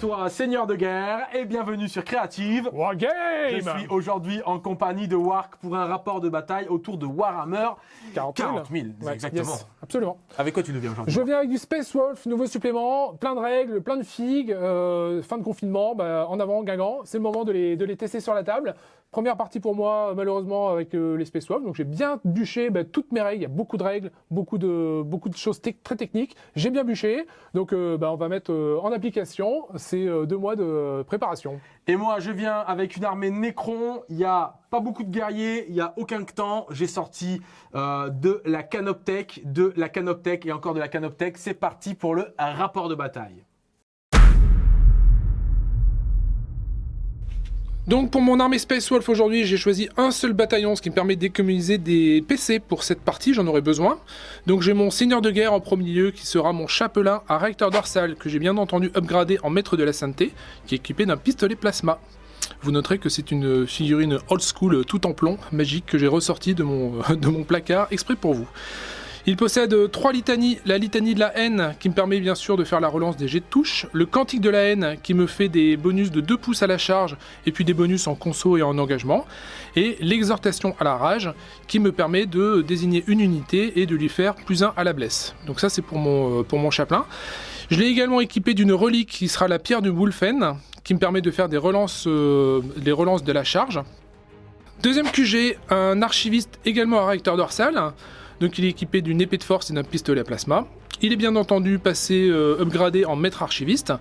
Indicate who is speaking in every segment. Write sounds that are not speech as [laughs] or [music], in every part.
Speaker 1: Toi, seigneur de guerre, et bienvenue sur Créative.
Speaker 2: Wargame
Speaker 1: Je suis aujourd'hui en compagnie de Wark pour un rapport de bataille autour de Warhammer
Speaker 2: 40 000.
Speaker 1: 40 000,
Speaker 2: Ouais,
Speaker 1: exactement.
Speaker 2: yes, absolument.
Speaker 1: Avec quoi tu nous viens aujourd'hui
Speaker 2: Je viens avec du Space Wolf, nouveau supplément, plein de règles, plein de figues, euh, fin de confinement, bah, en avant, Guingamp. C'est le moment de les, de les tester sur la table. Première partie pour moi, malheureusement, avec euh, les. Donc j'ai bien bûché bah, toutes mes règles. Il y a beaucoup de règles, beaucoup de, choses très techniques. J'ai bien bûché. Donc euh, bah, on va mettre euh, en application. Euh, deux mois de préparation.
Speaker 1: Et moi, je viens avec une armée Necron. Il n'y a pas beaucoup de guerriers, il n'y a aucun temps. J'ai sorti euh, de la Canoptech, de la Canoptech et encore de la Canoptech. C'est parti pour le rapport de bataille.
Speaker 2: Donc pour mon armée Space Wolf aujourd'hui, j'ai choisi un seul bataillon, ce qui me permet d'économiser des PC pour cette partie, j'en aurai besoin. Donc j'ai mon seigneur de guerre en premier lieu, qui sera mon chapelain à recteur dorsal, que j'ai bien entendu upgradé en maître de la sainteté, qui est équipé d'un pistolet plasma. Vous noterez que c'est une figurine old school tout en plomb, magique, que j'ai ressorti de mon, [laughs] de mon placard exprès pour vous. Il possède trois litanies, la litanie de la haine qui me permet bien sûr de faire la relance des jets de touche, le cantique de la haine qui me fait des bonus de 2 pouces à la charge et puis des bonus en conso et en engagement, et l'exhortation à la rage qui me permet de désigner une unité et de lui faire plus 1 à la blesse. Donc ça c'est pour mon, euh, pour mon chapelain. Je l'ai également équipé d'une relique qui sera la pierre du Wolfen qui me permet de faire des relances, euh, relances de la charge. Deuxième QG, un archiviste également à recteur dorsal. Donc il est équipé d'une épée de force et d'un pistolet à plasma. Il est bien entendu passé euh, upgradé en maître archiviste.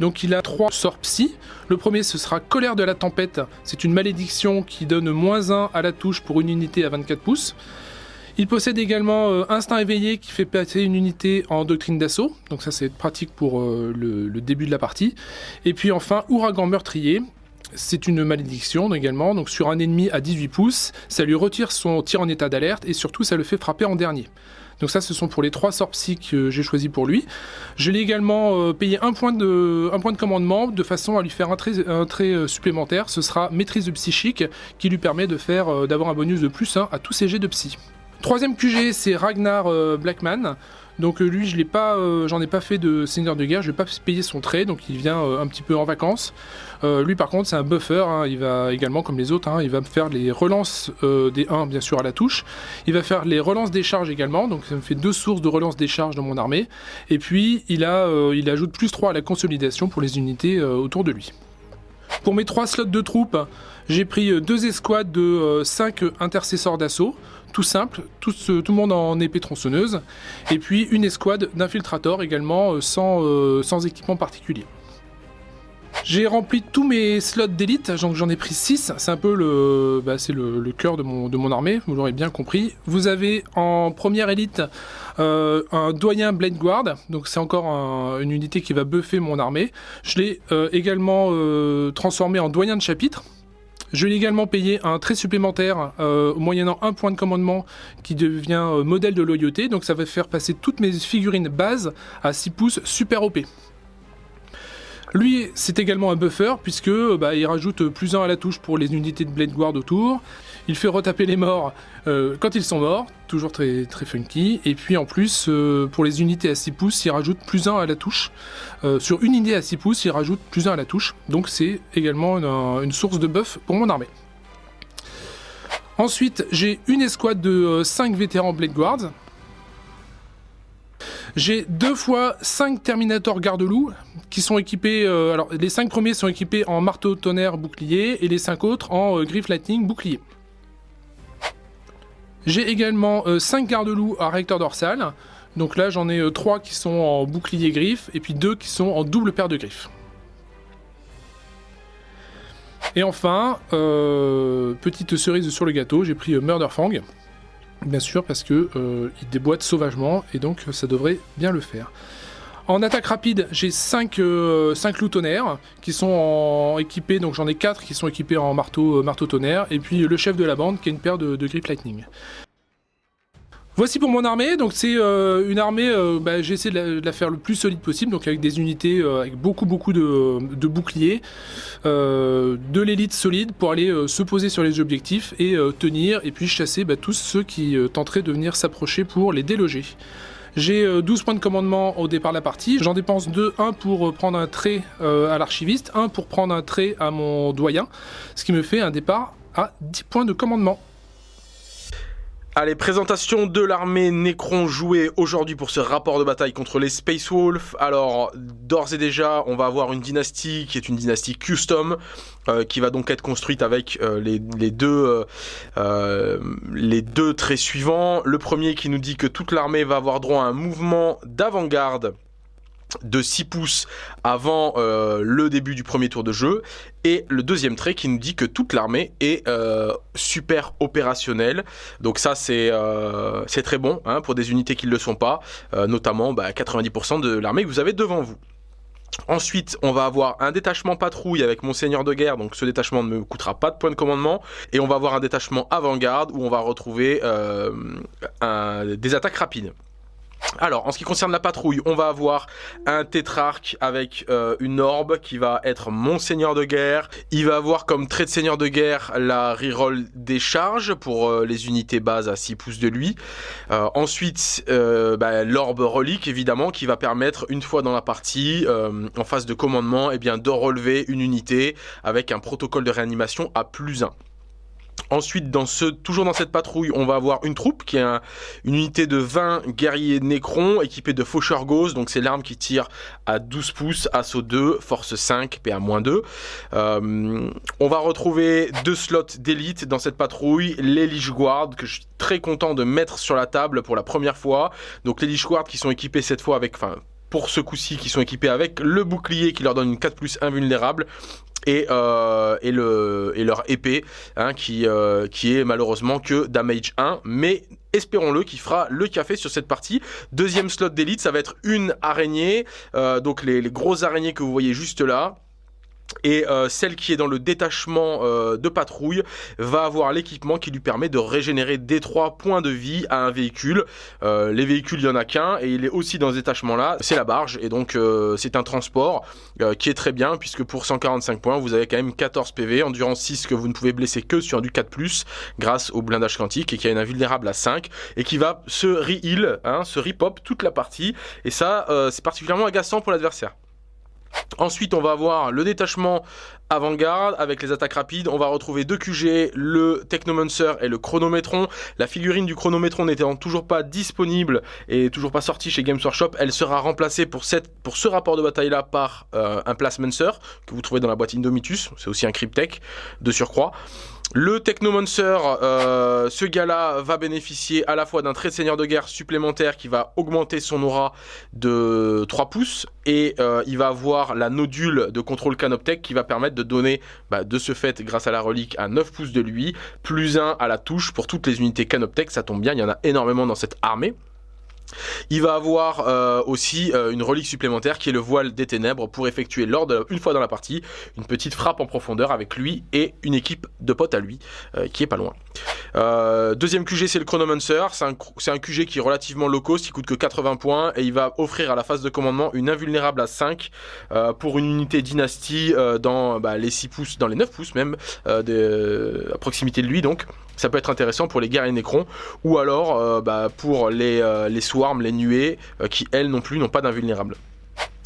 Speaker 2: Donc il a trois sorts psy. Le premier ce sera colère de la tempête. C'est une malédiction qui donne moins 1 à la touche pour une unité à 24 pouces. Il possède également euh, instinct éveillé qui fait passer une unité en doctrine d'assaut. Donc ça c'est pratique pour euh, le, le début de la partie. Et puis enfin ouragan meurtrier. C'est une malédiction également, donc sur un ennemi à 18 pouces, ça lui retire son tir en état d'alerte et surtout ça le fait frapper en dernier. Donc ça ce sont pour les trois sorts psy que j'ai choisi pour lui. Je l'ai également euh, payé un point, de, commandement de façon à lui faire un trait, euh, supplémentaire. Ce sera maîtrise de psychique qui lui permet de faire euh, d'avoir un bonus de plus 1 à tous ses jets de psy. Troisième QG c'est Ragnar Blackman. Donc euh, lui, je l'ai pas, euh, ai pas fait de seigneur de guerre, je vais pas payer son trait, donc il vient euh, un petit peu en vacances. Lui par contre, c'est un buffer, hein, il va également comme les autres, hein, il va faire les relances des 1 bien sûr à la touche. Il va faire les relances des charges également, donc ça me fait deux sources de relance des charges dans mon armée. Et puis il ajoute plus 3 à la consolidation pour les unités autour de lui. Pour mes trois slots de troupes, j'ai pris deux escouades de 5 intercesseurs d'assaut, tout simple, tout, le monde en épée tronçonneuse, et puis une escouade d'infiltrateurs également euh, sans, euh, sans équipement particulier. J'ai rempli tous mes slots d'élite, donc j'en ai pris 6, c'est un peu le, bah, cœur de mon, armée, vous l'aurez bien compris. Vous avez en première élite euh, un doyen Blade Guard, donc c'est encore un- une unité qui va buffer mon armée. Je l'ai également transformé en doyen de chapitre. Je l'ai également payé un trait supplémentaire euh, moyennant un point de commandement qui devient euh, modèle de loyauté. Donc ça va faire passer toutes mes figurines base à 6 pouces super OP. Lui, c'est également un buffer puisque bah, il rajoute plus 1 à la touche pour les unités de Blade Guard autour. Il fait retaper les morts euh, quand ils sont morts, toujours très, funky. Et puis en plus, euh, pour les unités à 6 pouces, il rajoute plus 1 à la touche. Euh, sur une unité à 6 pouces, il rajoute plus 1 à la touche. Donc c'est également une, source de buff pour mon armée. Ensuite, j'ai une escouade de 5 vétérans Blade Guards. J'ai deux fois 5 Terminator Garde-Loup qui sont équipés. alors, les 5 premiers sont équipés en marteau tonnerre bouclier et les 5 autres en euh, griffe lightning bouclier. J'ai également 5 garde-loups à recteur dorsal. Donc là, j'en ai 3 qui sont en bouclier griffe et puis 2 qui sont en double paire de griffes. Et enfin, euh, petite cerise sur le gâteau, j'ai pris euh, Murderfang. Bien sûr, parce que euh, il déboîte sauvagement et donc euh, ça devrait bien le faire. En attaque rapide, j'ai 5, euh, 5 loups tonnerres qui sont en- équipés, donc j'en ai 4 qui sont équipés en marteau, euh, marteau tonnerre, et puis le chef de la bande qui a une paire de, grippe lightning. Voici pour mon armée, donc c'est euh, une armée, euh, bah, j'ai essayé de la, faire le plus solide possible, donc avec des unités euh, avec beaucoup beaucoup de, boucliers, de l'élite solide pour aller se poser sur les objectifs et tenir, et puis chasser bah, tous ceux qui tenteraient de venir s'approcher pour les déloger. J'ai 12 points de commandement au départ de la partie. J'en dépense 2, 1 pour prendre un trait à l'archiviste, 1 pour prendre un trait à mon doyen, ce qui me fait un départ à 10 points de commandement.
Speaker 1: Allez, présentation de l'armée Necron jouée aujourd'hui pour ce rapport de bataille contre les Space Wolves. Alors, d'ores et déjà, on va avoir une dynastie qui est une dynastie custom, euh, qui va donc être construite avec euh, les, deux, euh, les deux traits suivants. Le premier qui nous dit que toute l'armée va avoir droit à un mouvement d'avant-garde de 6 pouces avant euh, le début du premier tour de jeu et le deuxième trait qui nous dit que toute l'armée est euh, super opérationnelle donc ça c'est euh, très bon hein, pour des unités qui ne le sont pas notamment 90% bah, de l'armée que vous avez devant vous Ensuite, on va avoir un détachement patrouille avec mon seigneur de guerre, donc ce détachement ne me coûtera pas de points de commandement. Et on va avoir un détachement avant-garde où on va retrouver des attaques rapides. Alors, en ce qui concerne la patrouille, on va avoir un tétrarque avec euh, une orbe qui va être mon seigneur de guerre. Il va avoir comme trait de seigneur de guerre la reroll des charges pour euh, les unités bases à 6 pouces de lui. Euh, ensuite, bah, l'orbe relique, évidemment, qui va permettre, une fois dans la partie, en phase de commandement, eh bien, de relever une unité avec un protocole de réanimation à plus 1. Ensuite, toujours dans cette patrouille, on va avoir une troupe qui est une unité de 20 guerriers Necrons équipés de faucheurs Gauss. Donc c'est l'arme qui tire à 12 pouces, assaut 2, force 5, PA-2. Euh, on va retrouver deux slots d'élite dans cette patrouille. Les Lich Guard que je suis très content de mettre sur la table pour la première fois. Donc les Lich Guard qui sont équipés cette fois avec... Enfin, pour ce coup-ci qui sont équipés avec le bouclier qui leur donne une 4 plus invulnérable et, euh, et, le, et leur épée hein, qui, euh, qui est malheureusement que damage 1 mais espérons-le qui fera le café sur cette partie. Deuxième slot d'élite ça va être une araignée. Euh, donc les, les grosses araignées que vous voyez juste là et euh, celle qui est dans le détachement euh, de patrouille va avoir l'équipement qui lui permet de régénérer des 3 points de vie à un véhicule. Euh, les véhicules, il n'y en a qu'un et il est aussi dans ce détachement là, c'est la barge et donc c'est un transport qui est très bien puisque pour 145 points vous avez quand même 14 PV, endurance 6 que vous ne pouvez blesser que sur du 4+, grâce au blindage quantique et qui a une invulnérable à 5 et qui va se re-heal, hein, se re-pop toute la partie et ça c'est particulièrement agaçant pour l'adversaire. Ensuite, on va avoir le détachement avant-garde avec les attaques rapides. On va retrouver deux QG, le Technomancer et le Chronométron. La figurine du Chronométron n'étant toujours pas disponible et toujours pas sortie chez Games Workshop, elle sera remplacée pour, ce rapport de bataille-là par euh, un Placemancer que vous trouvez dans la boîte Indomitus. C'est aussi un Cryptech de surcroît. Le Technomancer, euh, ce gars-là va bénéficier à la fois d'un trait de seigneur de guerre supplémentaire qui va augmenter son aura de 3 pouces et euh, il va avoir la nodule de contrôle Canoptech qui va permettre de donner bah, de ce fait grâce à la relique à 9 pouces de lui, plus 1 à la touche pour toutes les unités Canoptech, ça tombe bien, il y en a énormément dans cette armée. Il va avoir euh, aussi euh, une relique supplémentaire qui est le voile des ténèbres pour effectuer lors de, une fois dans la partie une petite frappe en profondeur avec lui et une équipe de potes à lui euh, qui est pas loin. deuxième QG c'est le Chronomancer, c'est un, QG qui est relativement low cost, il coûte que 80 points et il va offrir à la phase de commandement une invulnérable à 5 pour une unité dynastie dans bah, les 6 pouces, dans les 9 pouces même, à proximité de lui donc. Ça peut être intéressant pour les guerriers Necrons ou alors bah, pour les, les swarms, les nuées, euh, qui elles non plus n'ont pas d'invulnérable.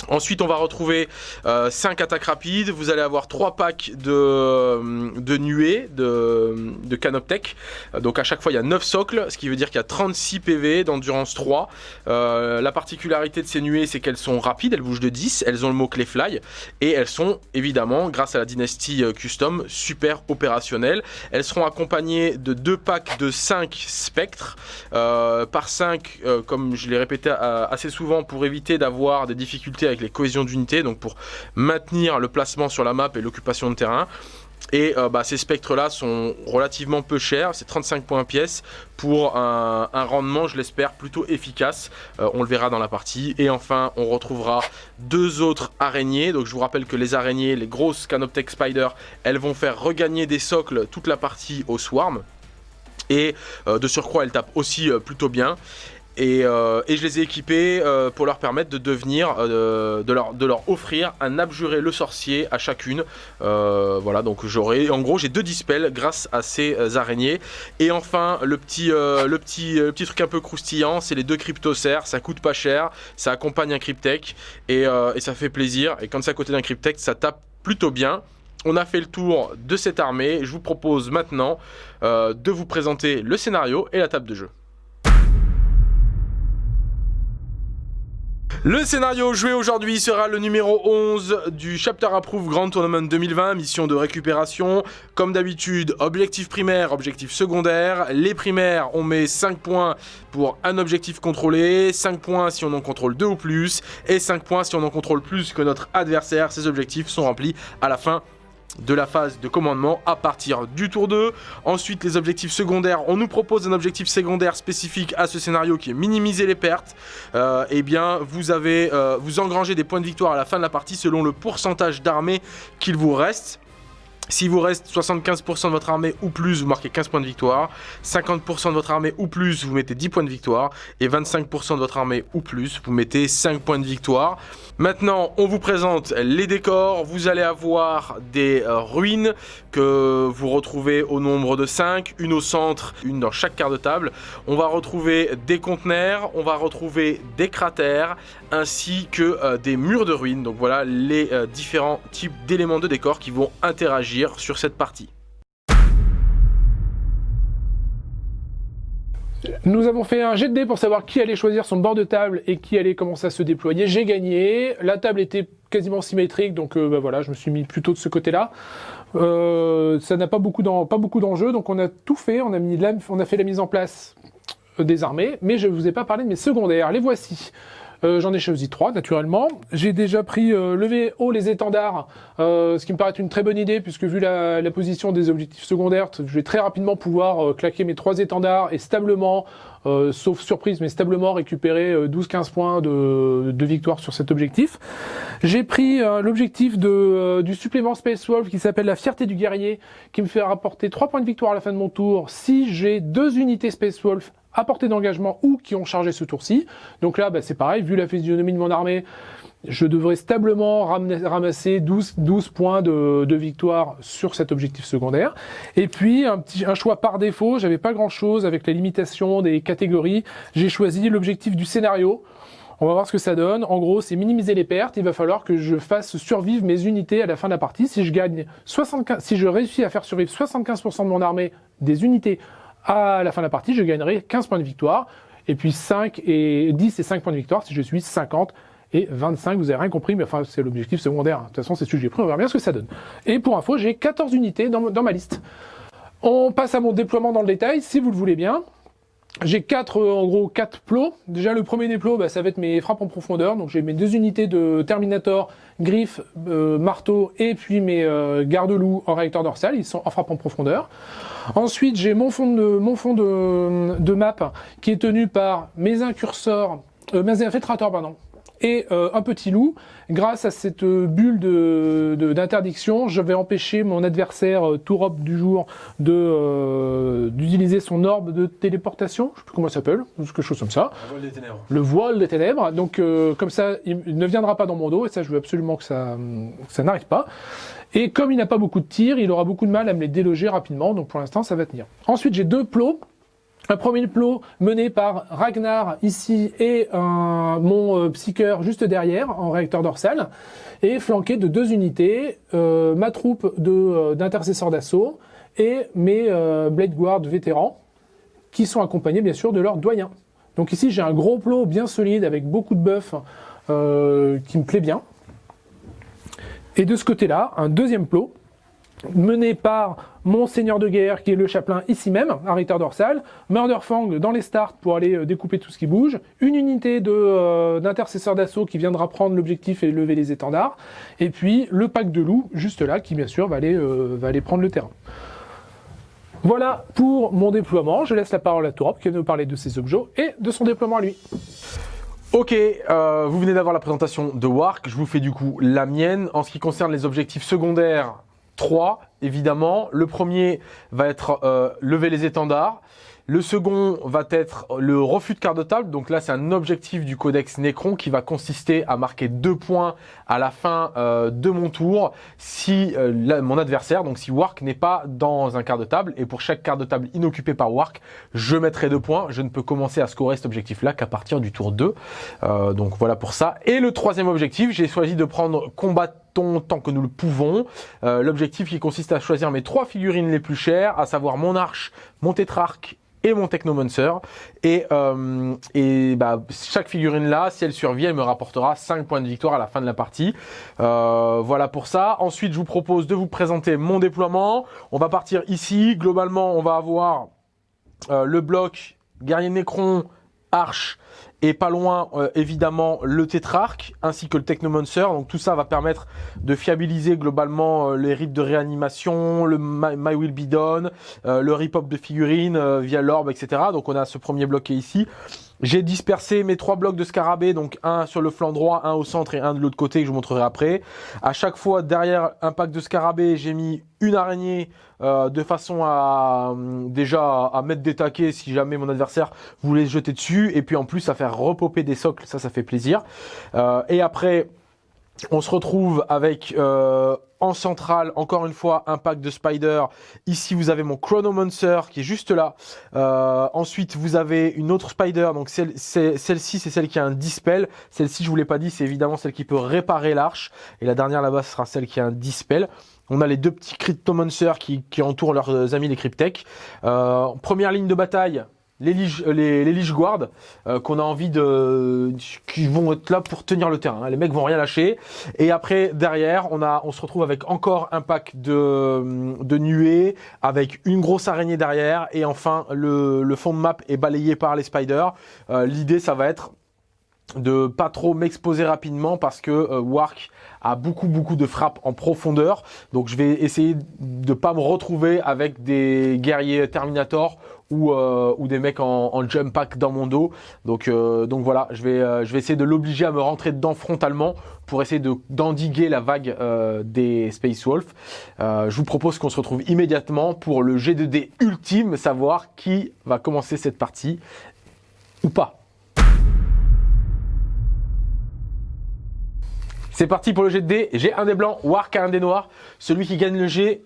Speaker 1: Ensuite, on va retrouver 5 euh, attaques rapides. Vous allez avoir 3 packs de, euh, de nuées, de, de canoptech. Donc à chaque fois, il y a 9 socles, ce qui veut dire qu'il y a 36 PV d'endurance 3. Euh, la particularité de ces nuées, c'est qu'elles sont rapides, elles bougent de 10, elles ont le mot-clé fly. Et elles sont évidemment, grâce à la dynastie custom, super opérationnelles. Elles seront accompagnées de 2 packs de 5 spectres. par 5, comme je l'ai répété assez souvent, pour éviter d'avoir des difficultés avec les cohésions d'unités, donc pour maintenir le placement sur la map et l'occupation de terrain. Et euh, bah, ces spectres-là sont relativement peu chers, c'est 35 points pièce pour un, rendement, je l'espère, plutôt efficace. Euh, on le verra dans la partie. Et enfin, on retrouvera deux autres araignées. Donc je vous rappelle que les araignées, les grosses Canoptech Spider, elles vont faire regagner des socles toute la partie au Swarm. Et euh, de surcroît, elles tapent aussi plutôt bien. Et, euh, et je les ai équipés euh, pour leur permettre de devenir, euh, de, leur, de leur offrir un abjuré le sorcier à chacune. Euh, voilà, donc j'aurai, en gros, j'ai deux dispels grâce à ces euh, araignées. Et enfin, le petit, euh, le petit, le petit truc un peu croustillant, c'est les deux cryptocères. Ça coûte pas cher, ça accompagne un cryptech et, et ça fait plaisir. Et quand c'est à côté d'un cryptech, ça tape plutôt bien. On a fait le tour de cette armée. Je vous propose maintenant de vous présenter le scénario et la table de jeu. Le scénario joué aujourd'hui sera le numéro 11 du Chapter Approve Grand Tournament 2020, mission de récupération. Comme d'habitude, objectif primaire, objectif secondaire. Les primaires, on met 5 points pour un objectif contrôlé, 5 points si on en contrôle 2 ou plus, et 5 points si on en contrôle plus que notre adversaire. Ces objectifs sont remplis à la fin de la phase de commandement à partir du tour 2. Ensuite, les objectifs secondaires, on nous propose un objectif secondaire spécifique à ce scénario qui est minimiser les pertes. Euh, eh bien, vous avez, euh, vous engrangez des points de victoire à la fin de la partie selon le pourcentage d'armée qu'il vous reste. S'il vous reste 75% de votre armée ou plus, vous marquez 15 points de victoire. 50% de votre armée ou plus, vous mettez 10 points de victoire. Et 25% de votre armée ou plus, vous mettez 5 points de victoire. Maintenant, on vous présente les décors. Vous allez avoir des euh, ruines que vous retrouvez au nombre de 5, une au centre, une dans chaque quart de table. On va retrouver des conteneurs, on va retrouver des cratères, ainsi que euh, des murs de ruines. Donc voilà les euh, différents types d'éléments de décor qui vont interagir sur cette partie.
Speaker 2: Nous avons fait un jet de dés pour savoir qui allait choisir son bord de table et qui allait commencer à se déployer. J'ai gagné. La table était quasiment symétrique, donc euh, bah voilà, je me suis mis plutôt de ce côté-là. Ça n'a pas beaucoup d'enjeux, donc on a tout fait. On a, mis on a fait la mise en place des armées, mais je ne vous ai pas parlé de mes secondaires. Les voici. Euh, J'en ai choisi trois, naturellement. J'ai déjà pris euh, lever haut les étendards, euh, ce qui me paraît une très bonne idée, puisque vu la, position des objectifs secondaires, je vais très rapidement pouvoir euh, claquer mes trois étendards et stablement, sauf surprise, mais stablement récupérer euh, 12-15 points de, de victoire sur cet objectif. J'ai pris l'objectif du supplément Space Wolf qui s'appelle la fierté du guerrier, qui me fait rapporter 3 points de victoire à la fin de mon tour si j'ai deux unités Space Wolf à portée d'engagement ou qui ont chargé ce tour-ci. Donc là, bah, c'est pareil, vu la physionomie de mon armée, je devrais stablement ramasser 12, 12 points de, de victoire sur cet objectif secondaire. Et puis, un, petit, un choix par défaut, j'avais pas grand-chose avec la limitation des catégories. J'ai choisi l'objectif du scénario. On va voir ce que ça donne. En gros, c'est minimiser les pertes. Il va falloir que je fasse survivre mes unités à la fin de la partie. Si je gagne 75, si je réussis à faire survivre 75% de mon armée des unités à la fin de la partie, je gagnerai 15 points de victoire. Et puis 5 et 10 et 5 points de victoire si je suis 50 et 25. Vous avez rien compris, mais enfin, c'est l'objectif secondaire. De toute façon, c'est celui que j'ai pris. On verra bien ce que ça donne. Et pour info, j'ai 14 unités dans, dans ma liste. On passe à mon déploiement dans le détail, si vous le voulez bien. J'ai quatre, euh, en gros, quatre plots. Déjà, le premier des plots, bah, ça va être mes frappes en profondeur. Donc, j'ai mes deux unités de Terminator, griffe, euh, marteau, et puis mes euh, garde-loups en réacteur dorsal. Ils sont en frappe en profondeur. Ensuite, j'ai mon fond de, mon fond de, de map qui est tenu par mes incurseurs, euh, mes infiltrateurs, pardon, et euh, un petit loup. Grâce à cette euh, bulle de- de- d'interdiction, je vais empêcher mon adversaire euh, Tourop du jour de euh, d'utiliser son orbe de téléportation. Je sais plus comment ça s'appelle, quelque chose comme ça.
Speaker 1: vol des ténèbres.
Speaker 2: Le voile des ténèbres. Donc euh, comme ça, il il ne viendra pas dans mon dos et ça, je veux absolument que ça, que ça n'arrive pas. Et comme il n'a pas beaucoup de tirs, il aura beaucoup de mal à me les déloger rapidement. Donc pour l'instant, ça va tenir. Ensuite, j'ai deux plots. Un premier plot mené par Ragnar ici et un, mon euh, psycheur juste derrière en réacteur dorsal et flanqué de deux unités, euh, ma troupe euh, d'intercesseurs d'assaut et mes euh, Blade Guard vétérans qui sont accompagnés bien sûr de leurs doyens. Donc ici j'ai un gros plot bien solide avec beaucoup de buffs qui me plaît bien. Et de ce côté-là, un deuxième plot mené par mon seigneur de guerre qui est le chapelain ici même, à Ritter Dorsal, Murderfang dans les starts pour aller euh, découper tout ce qui bouge, une unité euh, d'intercesseurs d'assaut qui viendra prendre l'objectif et lever les étendards, et puis le pack de loups juste là qui bien sûr va aller, euh, prendre le terrain. Voilà pour mon déploiement. Je laisse la parole à Torop qui va nous parler de ses objets et de son déploiement à lui.
Speaker 1: Ok, euh, vous venez d'avoir la présentation de Wark, je vous fais du coup la mienne. En ce qui concerne les objectifs secondaires, 3 évidemment. Le premier va être euh, lever les étendards. Le second va être le refus de carte de table. Donc là, c'est un objectif du codex Necron qui va consister à marquer deux points à la fin euh, de mon tour si euh, mon adversaire, donc si Wark n'est pas dans un quart de table. Et pour chaque carte de table inoccupée par Wark, je mettrai deux points. Je ne peux commencer à scorer cet objectif-là qu'à partir du tour 2. Euh, donc voilà pour ça. Et le troisième objectif, j'ai choisi de prendre combattant tant que nous le pouvons. L'objectif qui consiste à choisir mes trois figurines les plus chères, à savoir mon arche, mon tétrarque et mon Technomancer. Et, euh, et bah, chaque figurine là, si elle survit, elle me rapportera 5 points de victoire à la fin de la partie. Euh, voilà pour ça. Ensuite, je vous propose de vous présenter mon déploiement. On va partir ici. Globalement, on va avoir euh, le bloc guerrier Necron, arche et pas loin euh, évidemment le tétrarque ainsi que le technomancer. Donc tout ça va permettre de fiabiliser globalement euh, les rites de réanimation le my, will be done euh, le rip-hop de figurines via l'orbe etc donc on a ce premier est ici j'ai dispersé mes trois blocs de scarabée, donc un sur le flanc droit, un au centre et un de l'autre côté que je vous montrerai après. À chaque fois, derrière un pack de scarabée, j'ai mis une araignée euh, de façon à déjà à mettre des taquets si jamais mon adversaire voulait se jeter dessus. Et puis en plus, à faire repopper des socles, ça, ça fait plaisir. Euh, et après, on se retrouve avec euh, en centrale, encore une fois, un pack de Spider. Ici, vous avez mon Chronomancer qui est juste là. Euh, ensuite, vous avez une autre Spider. Donc celle-ci, c'est celle qui a un Dispel. Celle-ci, je vous l'ai pas dit, c'est évidemment celle qui peut réparer l'arche. Et la dernière là-bas, sera celle qui a un Dispel. On a les deux petits Cryptomancers qui, qui entourent leurs amis les Cryptech. Euh, première ligne de bataille, les Lige, euh, les, les Guard euh, qu'on a envie de qui vont être là pour tenir le terrain. Les mecs vont rien lâcher. Et après derrière, on a on se retrouve avec encore un pack de nuées avec une grosse araignée derrière et enfin le, le fond de map est balayé par les spiders. Euh, l'idée ça va être de pas trop m'exposer rapidement parce que euh, Wark a beaucoup beaucoup de frappes en profondeur donc je vais essayer de pas me retrouver avec des guerriers Terminator ou, euh, ou des mecs en, jump pack dans mon dos donc euh, voilà je vais je vais essayer de l'obliger à me rentrer dedans frontalement pour essayer de d'endiguer la vague des Space Wolf je vous propose qu'on se retrouve immédiatement pour le G2D ultime savoir qui va commencer cette partie ou pas C'est parti pour le jet de dés. J'ai un des blancs, Wark a un des noirs. Celui qui gagne le jet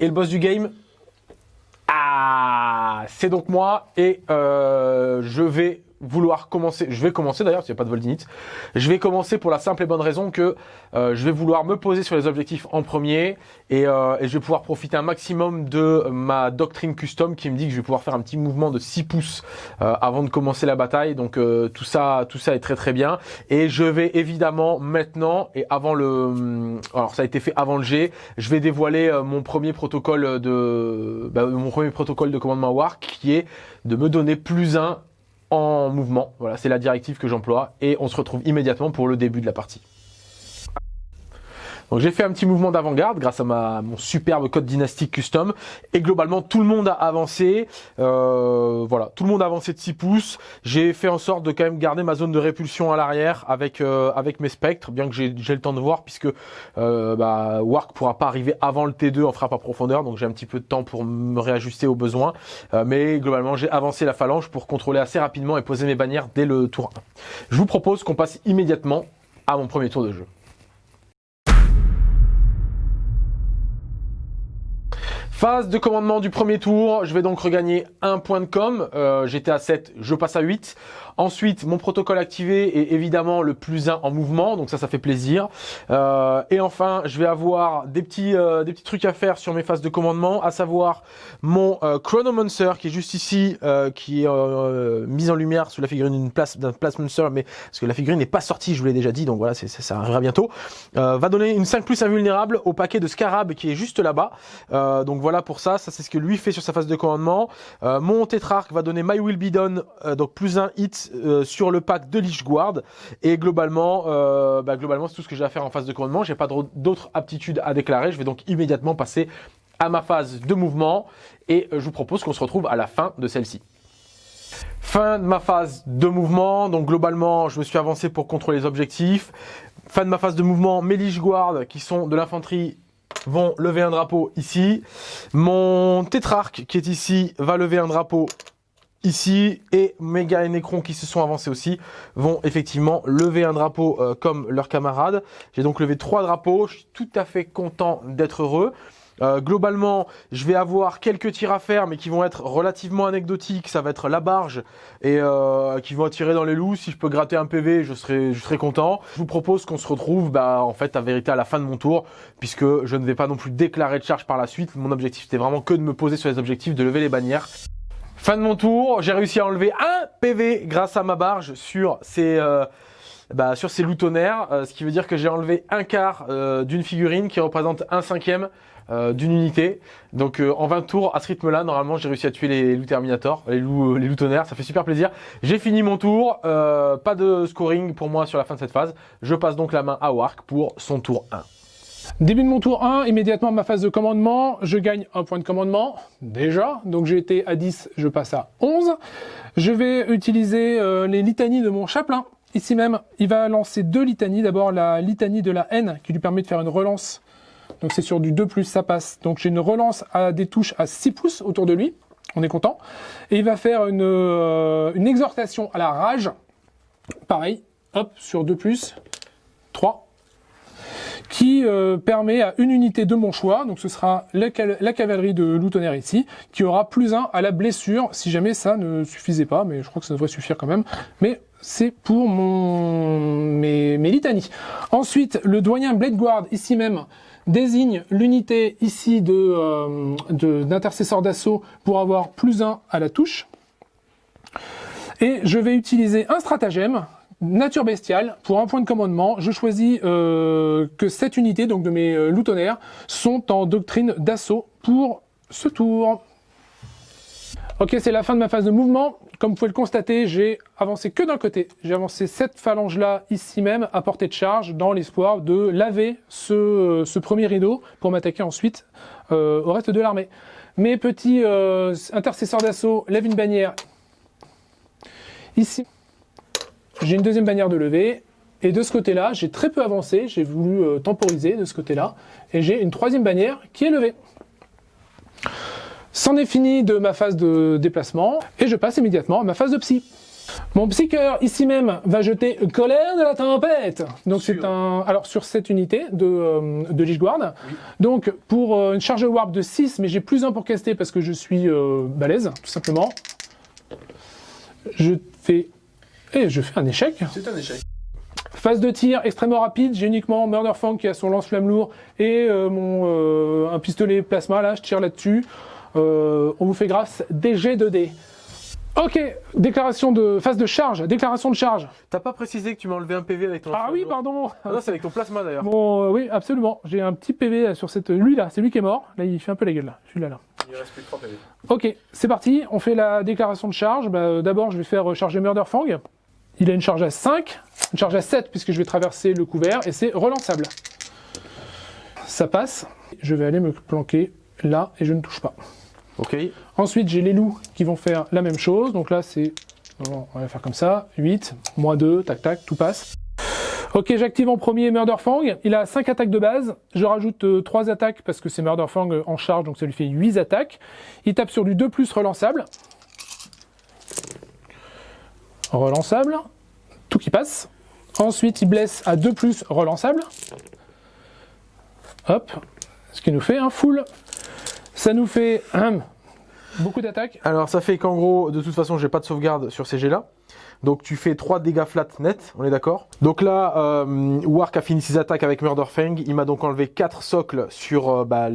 Speaker 1: est le boss du game. Ah, c'est donc moi et euh, je vais vouloir commencer, je vais commencer d'ailleurs, s'il n'y a pas de Voldinite, je vais commencer pour la simple et bonne raison que euh, je vais vouloir me poser sur les objectifs en premier et, euh, et, je vais pouvoir profiter un maximum de ma doctrine custom qui me dit que je vais pouvoir faire un petit mouvement de 6 pouces euh, avant de commencer la bataille, donc euh, tout ça tout ça est très très bien. Et je vais évidemment maintenant et avant le, alors ça a été fait avant le G, je vais dévoiler euh, mon premier protocole de, bah, mon premier protocole de commandement War qui est de me donner plus un en mouvement. Voilà, c'est la directive que j'emploie et on se retrouve immédiatement pour le début de la partie. Donc j'ai fait un petit mouvement d'avant-garde grâce à ma, mon superbe code dynastique custom. Et globalement, tout le monde a avancé. Euh, voilà, tout le monde a avancé de 6 pouces. J'ai fait en sorte de quand même garder ma zone de répulsion à l'arrière avec euh, avec mes spectres, bien que j'ai le temps de voir, puisque euh, bah, Wark pourra pas arriver avant le T2 en frappe à profondeur. Donc j'ai un petit peu de temps pour me réajuster aux besoins. Euh, mais globalement, j'ai avancé la phalange pour contrôler assez rapidement et poser mes bannières dès le tour 1. Je vous propose qu'on passe immédiatement à mon premier tour de jeu. Phase de commandement du premier tour, je vais donc regagner un point de com. Euh, J'étais à 7, je passe à 8. Ensuite, mon protocole activé est évidemment le plus 1 en mouvement, donc ça, ça fait plaisir. Euh, et enfin, je vais avoir des petits, euh, des petits trucs à faire sur mes phases de commandement, à savoir mon Chronomancer qui est juste ici, qui est euh, mis en lumière sous la figurine d'une place d'un Monster, mais parce que la figurine n'est pas sortie, je vous l'ai déjà dit, donc voilà, ça, arrivera bientôt. va donner une 5 plus invulnérable au paquet de Scarab qui est juste là-bas. Voilà pour ça, ça c'est ce que lui fait sur sa phase de commandement. mon Tétrarque va donner My Will Be Done, donc plus un hit euh, sur le pack de Lich Guard. Et globalement, euh, bah, globalement c'est tout ce que j'ai à faire en phase de commandement. J'ai pas d'autres aptitudes à déclarer. Je vais donc immédiatement passer à ma phase de mouvement. Et euh, je vous propose qu'on se retrouve à la fin de celle-ci. Fin de ma phase de mouvement, donc globalement je me suis avancé pour contrôler les objectifs. Fin de ma phase de mouvement, mes Lich Guard qui sont de l'infanterie vont lever un drapeau ici. Mon tétrarque qui est ici va lever un drapeau ici et Mega et Necron qui se sont avancés aussi vont effectivement lever un drapeau euh, comme leurs camarades. J'ai donc levé trois drapeaux, je suis tout à fait content d'être heureux. Euh, globalement, je vais avoir quelques tirs à faire, mais qui vont être relativement anecdotiques. Ça va être la barge et euh, qui vont attirer dans les loups. Si je peux gratter un PV, je serai, je serai content. Je vous propose qu'on se retrouve, bah, en fait, à vérité à la fin de mon tour, puisque je ne vais pas non plus déclarer de charge par la suite. Mon objectif, c'était vraiment que de me poser sur les objectifs, de lever les bannières. Fin de mon tour, j'ai réussi à enlever un PV grâce à ma barge sur ces, euh, bah, sur ces loutonnaires, euh, ce qui veut dire que j'ai enlevé un quart euh, d'une figurine qui représente un cinquième euh, d'une unité. Donc euh, en 20 tours, à ce rythme-là, normalement, j'ai réussi à tuer les loups Terminator, les loups, euh, les loutonnaires, ça fait super plaisir. J'ai fini mon tour, euh, pas de scoring pour moi sur la fin de cette phase. Je passe donc la main à Wark pour son tour 1.
Speaker 2: Début de mon tour 1, immédiatement ma phase de commandement, je gagne un point de commandement, déjà, donc j'ai été à 10, je passe à 11. Je vais utiliser euh, les litanies de mon chapelain, ici même, il va lancer deux litanies, d'abord la litanie de la haine, qui lui permet de faire une relance, donc c'est sur du 2+, ça passe. Donc j'ai une relance à des touches à 6 pouces autour de lui, on est content. Et il va faire une, euh, exhortation à la rage, pareil, hop, sur 2+, 3, qui euh, permet à une unité de mon choix, donc ce sera la cavalerie de Loutonnerre ici, qui aura plus 1 à la blessure, si jamais ça ne suffisait pas, mais je crois que ça devrait suffire quand même. Mais c'est pour mon mes, mes litanies. Ensuite, le doyen Blade Guard, ici même, désigne l'unité ici de euh, d'assaut pour avoir plus 1 à la touche. Et je vais utiliser un stratagème, nature bestiale, pour un point de commandement. Je choisis euh, que cette unité, donc de mes euh, loutonnaires, sont en doctrine d'assaut pour ce tour. Ok, c'est la fin de ma phase de mouvement. Comme vous pouvez le constater, j'ai avancé que d'un côté. J'ai avancé cette phalange-là, ici même, à portée de charge, dans l'espoir de laver ce, euh, ce premier rideau pour m'attaquer ensuite euh, au reste de l'armée. Mes petits euh, intercesseurs d'assaut lèvent une bannière ici. J'ai une deuxième bannière de levée. Et de ce côté-là, j'ai très peu avancé. J'ai voulu euh, temporiser de ce côté-là. Et j'ai une troisième bannière qui est levée. C'en est fini de ma phase de déplacement. Et je passe immédiatement à ma phase de psy. Mon psycheur, ici même, va jeter Colère de la tempête. Donc c'est un... Alors sur cette unité de, euh, de Lich Guard. Donc pour euh, une charge warp de 6, mais j'ai plus un pour caster parce que je suis euh, balèze, tout simplement. Je fais... Et je fais un échec.
Speaker 1: C'est un échec.
Speaker 2: Phase de tir extrêmement rapide, j'ai uniquement Murderfang qui a son lance-flamme lourd et mon un pistolet plasma là, je tire là-dessus. Euh, on vous fait grâce des G2D. Ok, déclaration de phase de charge, déclaration de charge.
Speaker 1: T'as pas précisé que tu m'as enlevé un PV avec ton
Speaker 2: Ah oui,
Speaker 1: pardon. Ah non, c'est avec ton plasma d'ailleurs.
Speaker 2: Bon, euh, oui, absolument. J'ai un petit PV sur cette. Lui là, c'est lui qui est mort. Là, il fait un peu la gueule là. Celui-là là.
Speaker 1: Il reste plus que 3 PV.
Speaker 2: Ok, c'est parti. On fait la déclaration de charge. Bah, euh, D'abord, je vais faire charger Murderfang. Il a une charge à 5, une charge à 7 puisque je vais traverser le couvert et c'est relançable. Ça passe. Je vais aller me planquer là et je ne touche pas. Ensuite, j'ai les loups qui vont faire la même chose. Donc là, c'est... On va faire comme ça. 8, moins 2, tac tac, tout passe. Ok, j'active en premier Murderfang. Il a 5 attaques de base. Je rajoute 3 attaques parce que c'est Murderfang euh, en charge, donc ça lui fait 8 attaques. Il tape sur du 2 plus relançable. Relançable. Tout qui passe. Ensuite, il blesse à 2 plus relançable. Hop. Ce qui nous fait un full. Ça nous fait hum, beaucoup d'attaques.
Speaker 1: Alors ça fait qu'en gros, de toute façon, j'ai pas de sauvegarde sur ces jets là. Donc tu fais 3 dégâts flat net, on est d'accord Donc là, euh, Wark a fini ses attaques avec Murderfang. Il m'a donc enlevé 4 socles sur euh, bah,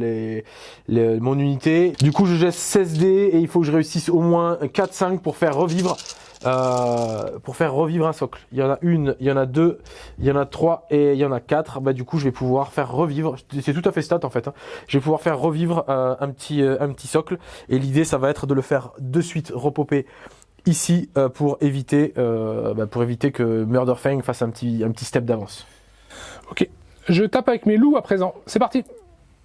Speaker 1: mon unité. Du coup, je jette 16 dés et il faut que je réussisse au moins 4-5 pour faire revivre euh, pour faire revivre un socle. Il y en a une, il y en a deux, il y en a trois et il y en a quatre. Bah du coup, je vais pouvoir faire revivre. C'est tout à fait stat en fait. hein. Je vais pouvoir faire revivre euh, un petit euh, un petit socle. Et l'idée, ça va être de le faire de suite repopper ici pour éviter bah, pour éviter que Murderfang fasse un petit un petit step d'avance.
Speaker 2: Ok. Je tape avec mes loups à présent. C'est parti.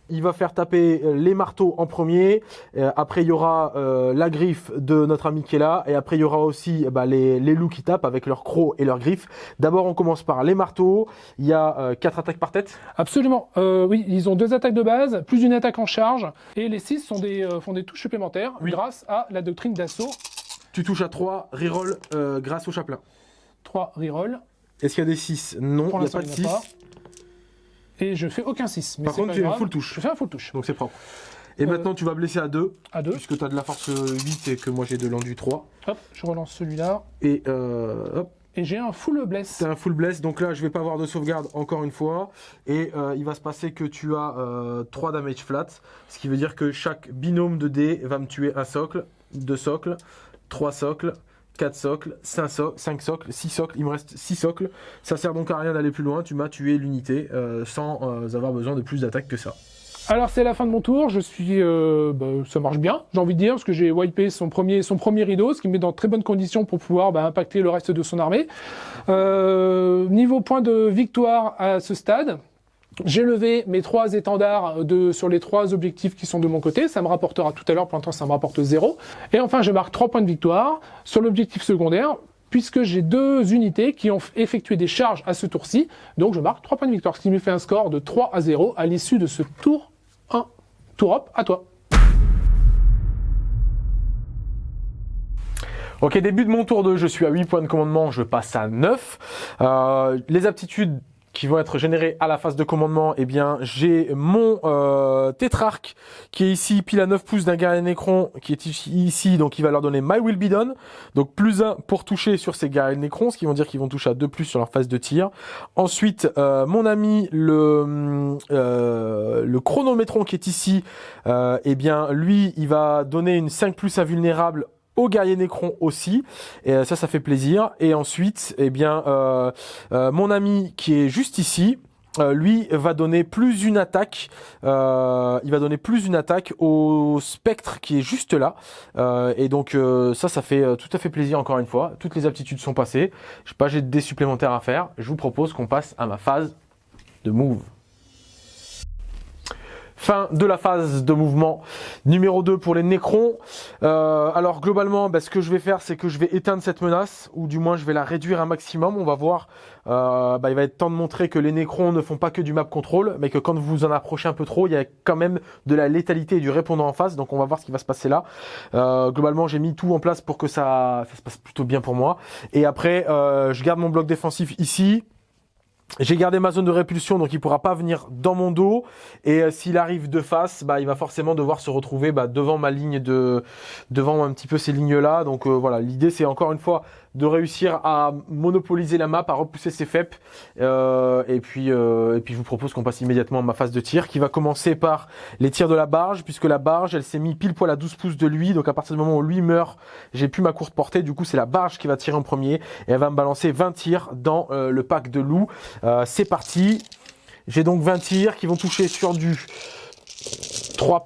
Speaker 1: Il va faire taper euh, les marteaux en premier. Euh, après, il y aura euh, la griffe de notre ami qui est là. Et après, il y aura aussi eh ben, les, les loups qui tapent avec leurs crocs et leurs griffes. D'abord, on commence par les marteaux. Il y a euh, quatre attaques par tête.
Speaker 2: Absolument. Oui, ils ont deux attaques de base, plus une attaque en charge. Et les 6 sont des, font des touches supplémentaires
Speaker 1: Oui.
Speaker 2: grâce à la doctrine d'assaut
Speaker 1: Tu touches à 3, reroll grâce au chapelain.
Speaker 2: 3 reroll.
Speaker 1: Est-ce qu'il y a des 6 Non, il n'y a pas de
Speaker 2: il n'y en a
Speaker 1: 6.
Speaker 2: Et je fais aucun 6. Mais
Speaker 1: Par contre,
Speaker 2: pas
Speaker 1: tu es
Speaker 2: grave.
Speaker 1: full touche.
Speaker 2: Je fais un full touche.
Speaker 1: Donc c'est propre. Et
Speaker 2: Euh,
Speaker 1: maintenant, tu vas blesser à 2,
Speaker 2: À 2.
Speaker 1: puisque tu as de la force 8 et que moi j'ai de l'enduit 3.
Speaker 2: Hop, je relance celui-là.
Speaker 1: Et euh, hop,
Speaker 2: Et j'ai un full bless.
Speaker 1: c'est un full bless. Donc là, je vais pas avoir de sauvegarde encore une fois. Et euh, il va se passer que tu as euh, 3 damage flat. Ce qui veut dire que chaque binôme de dés va me tuer un socle, 2 socles, 3 socles. 4 socles, 5, so 5 socles, 6 socles, il me reste 6 socles. Ça sert donc à rien d'aller plus loin, tu m'as tué l'unité euh, sans euh, avoir besoin de plus d'attaques que ça.
Speaker 2: Alors c'est la fin de mon tour, je suis, euh, bah, ça marche bien, j'ai envie de dire, parce que j'ai wipé son premier, rideau, ce qui me met dans très bonnes conditions pour pouvoir bah, impacter le reste de son armée. Niveau point de victoire à ce stade, j'ai levé mes trois étendards de, sur les trois objectifs qui sont de mon côté. Ça me rapportera tout à l'heure, pour l'instant ça me rapporte zéro. Et enfin, je marque trois points de victoire sur l'objectif secondaire, puisque j'ai deux unités qui ont effectué des charges à ce tour-ci. Donc je marque trois points de victoire, ce qui me fait un score de 3 à 0 à l'issue de ce tour 1. Tour up, à toi.
Speaker 1: Ok, début de mon tour 2, je suis à 8 points de commandement, je passe à 9. Euh, les aptitudes qui vont être générées à la phase de commandement, eh bien, j'ai mon euh, tétrarque qui est ici, pile à 9 pouces d'un guerrier Nécron, qui est ici, donc il va leur donner My Will Be Done, donc plus 1 pour toucher sur ces guerriers Nécrons, ce qui vont dire qu'ils vont toucher à 2 plus sur leur phase de tir. Ensuite, euh, mon ami, le, euh, le chronométron qui est ici, euh, eh bien, lui, il va donner une 5 plus invulnérable au guerrier Nécron aussi, et euh, ça, ça fait plaisir. Et ensuite, eh bien, euh, euh, mon ami qui est juste ici, lui va donner plus une attaque. il va donner plus une attaque au spectre qui est juste là. Et donc ça, ça fait tout à fait plaisir encore une fois. Toutes les aptitudes sont passées. Je sais pas, j'ai des supplémentaires à faire. Je vous propose qu'on passe à ma phase de move. Fin de la phase de mouvement numéro 2 pour les Nécrons. Euh, alors globalement, bah, ce que je vais faire, c'est que je vais éteindre cette menace, ou du moins je vais la réduire un maximum. On va voir, euh, bah, il va être temps de montrer que les Nécrons ne font pas que du map control, mais que quand vous vous en approchez un peu trop, il y a quand même de la létalité et du répondant en face. Donc on va voir ce qui va se passer là. Euh, globalement, j'ai mis tout en place pour que ça, ça se passe plutôt bien pour moi. Et après, euh, je garde mon bloc défensif ici. J'ai gardé ma zone de répulsion, donc il pourra pas venir dans mon dos. Et euh, s'il arrive de face, bah, il va forcément devoir se retrouver bah, devant ma ligne de, devant un petit peu ces lignes-là. Donc euh, voilà, l'idée c'est encore une fois de réussir à monopoliser la map, à repousser ses FEP. Euh, et puis, euh, et puis je vous propose qu'on passe immédiatement à ma phase de tir, qui va commencer par les tirs de la barge, puisque la barge, elle s'est mis pile poil à 12 pouces de lui. Donc à partir du moment où lui meurt, j'ai plus ma courte portée. Du coup, c'est la barge qui va tirer en premier, et elle va me balancer 20 tirs dans euh, le pack de loup. C'est parti. J'ai donc 20 tirs qui vont toucher sur du 3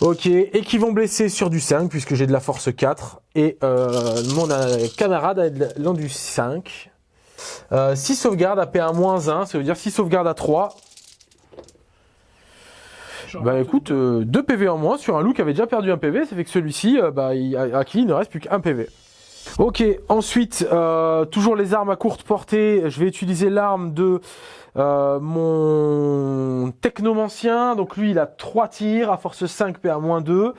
Speaker 1: Ok, et qui vont blesser sur du 5 puisque j'ai de la force 4 et euh, mon euh, camarade a de l'endu 5. Euh, 6 sauvegardes à P1-1, ça veut dire 6 sauvegardes à 3. Bah écoute, 2 PV en moins sur un loup qui avait déjà perdu un PV, ça fait que celui-ci, euh, bah, il- à, à qui il ne reste plus qu'un PV. Ok, ensuite, euh, toujours les armes à courte portée. Je vais utiliser l'arme de euh, mon technomancien. Donc lui, il a 3 tirs à force 5 PA moins 2.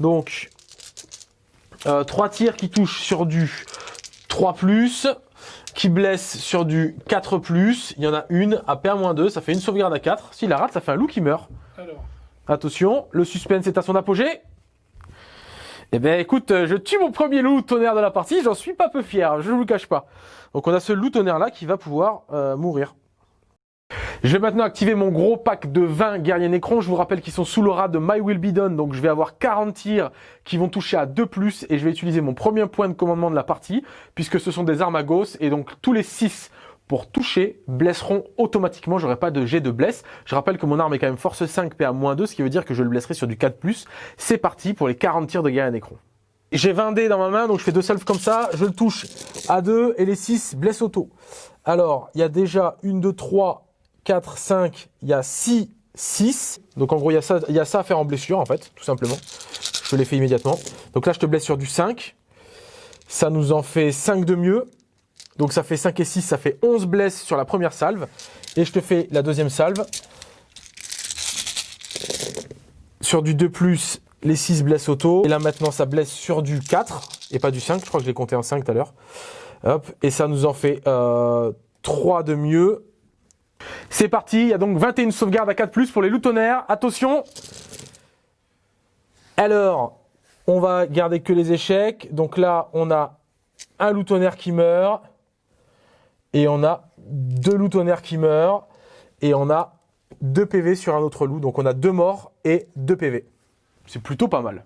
Speaker 1: Donc, euh, 3 tirs qui touchent sur du 3 qui blesse sur du 4 Il y en a une à PA moins 2. Ça fait une sauvegarde à 4. S'il la rate, ça fait un loup qui meurt.
Speaker 2: Alors,
Speaker 1: Attention, le suspense est à son apogée. Eh ben écoute, euh, je tue mon premier loup tonnerre de la partie, j'en suis pas peu fier, je ne vous cache pas. Donc on a ce loup tonnerre là qui va pouvoir euh, mourir. Je vais maintenant activer mon gros pack de 20 guerriers Nécrons. Je vous rappelle qu'ils sont sous l'aura de My Will Be Done. Donc je vais avoir 40 tirs qui vont toucher à 2 plus et je vais utiliser mon premier point de commandement de la partie puisque ce sont des armes à gauche et donc tous les 6 pour toucher blesseront automatiquement. J'aurai pas de jet de blesse. Je rappelle que mon arme est quand même force 5 PA-2, ce qui veut dire que je le blesserai sur du 4+. C'est parti pour les 40 tirs de guerrier Nécron. J'ai 20 dés dans ma main, donc je fais deux salves comme ça. Je le touche à 2 et les 6 blessent auto. Alors, il y a déjà 1, 2, 3, 4, 5, il y a 6, 6. Donc en gros, il y, a ça, il y a ça à faire en blessure, en fait, tout simplement. Je les fais immédiatement. Donc là, je te blesse sur du 5. Ça nous en fait 5 de mieux. Donc ça fait 5 et 6, ça fait 11 blesses sur la première salve. Et je te fais la deuxième salve. Sur du 2+, Les 6 blessent auto. Et là maintenant ça blesse sur du 4 et pas du 5. Je crois que je l'ai compté en 5 tout à l'heure. Hop. Et ça nous en fait euh, 3 de mieux. C'est parti, il y a donc 21 sauvegardes à 4+, pour les loups tonnerres. Attention Alors, on va garder que les échecs. Donc là, on a un loup tonnerre qui meurt. Et on a deux loups tonnerres qui meurent. Et on a deux PV sur un autre loup. Donc on a deux morts et deux PV. C'est plutôt pas mal.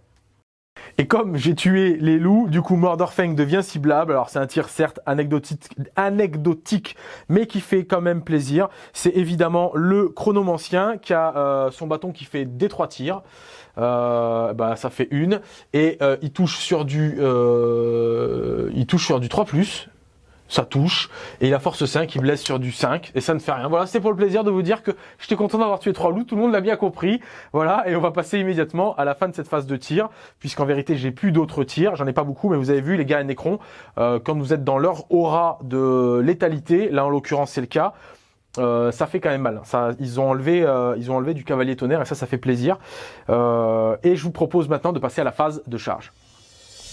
Speaker 1: Et comme j'ai tué les loups, du coup Mordorfang devient ciblable. Alors c'est un tir certes anecdotique, anecdotique, mais qui fait quand même plaisir. C'est évidemment le chronomancien qui a euh, son bâton qui fait des trois tirs. Euh, bah, ça fait une et euh, il touche sur du il touche sur du 3 ça touche, et il a force 5, il blesse sur du 5, et ça ne fait rien. Voilà, c'est pour le plaisir de vous dire que j'étais content d'avoir tué trois loups, tout le monde l'a bien compris. Voilà, et on va passer immédiatement à la fin de cette phase de tir, puisqu'en vérité j'ai plus d'autres tirs, j'en ai pas beaucoup, mais vous avez vu les gars et Necron, euh, quand vous êtes dans leur aura de létalité, là en l'occurrence c'est le cas, euh, ça fait quand même mal. Ça, ils ont enlevé, euh, ils ont enlevé du cavalier tonnerre et ça, ça fait plaisir. Euh, et je vous propose maintenant de passer à la phase de charge.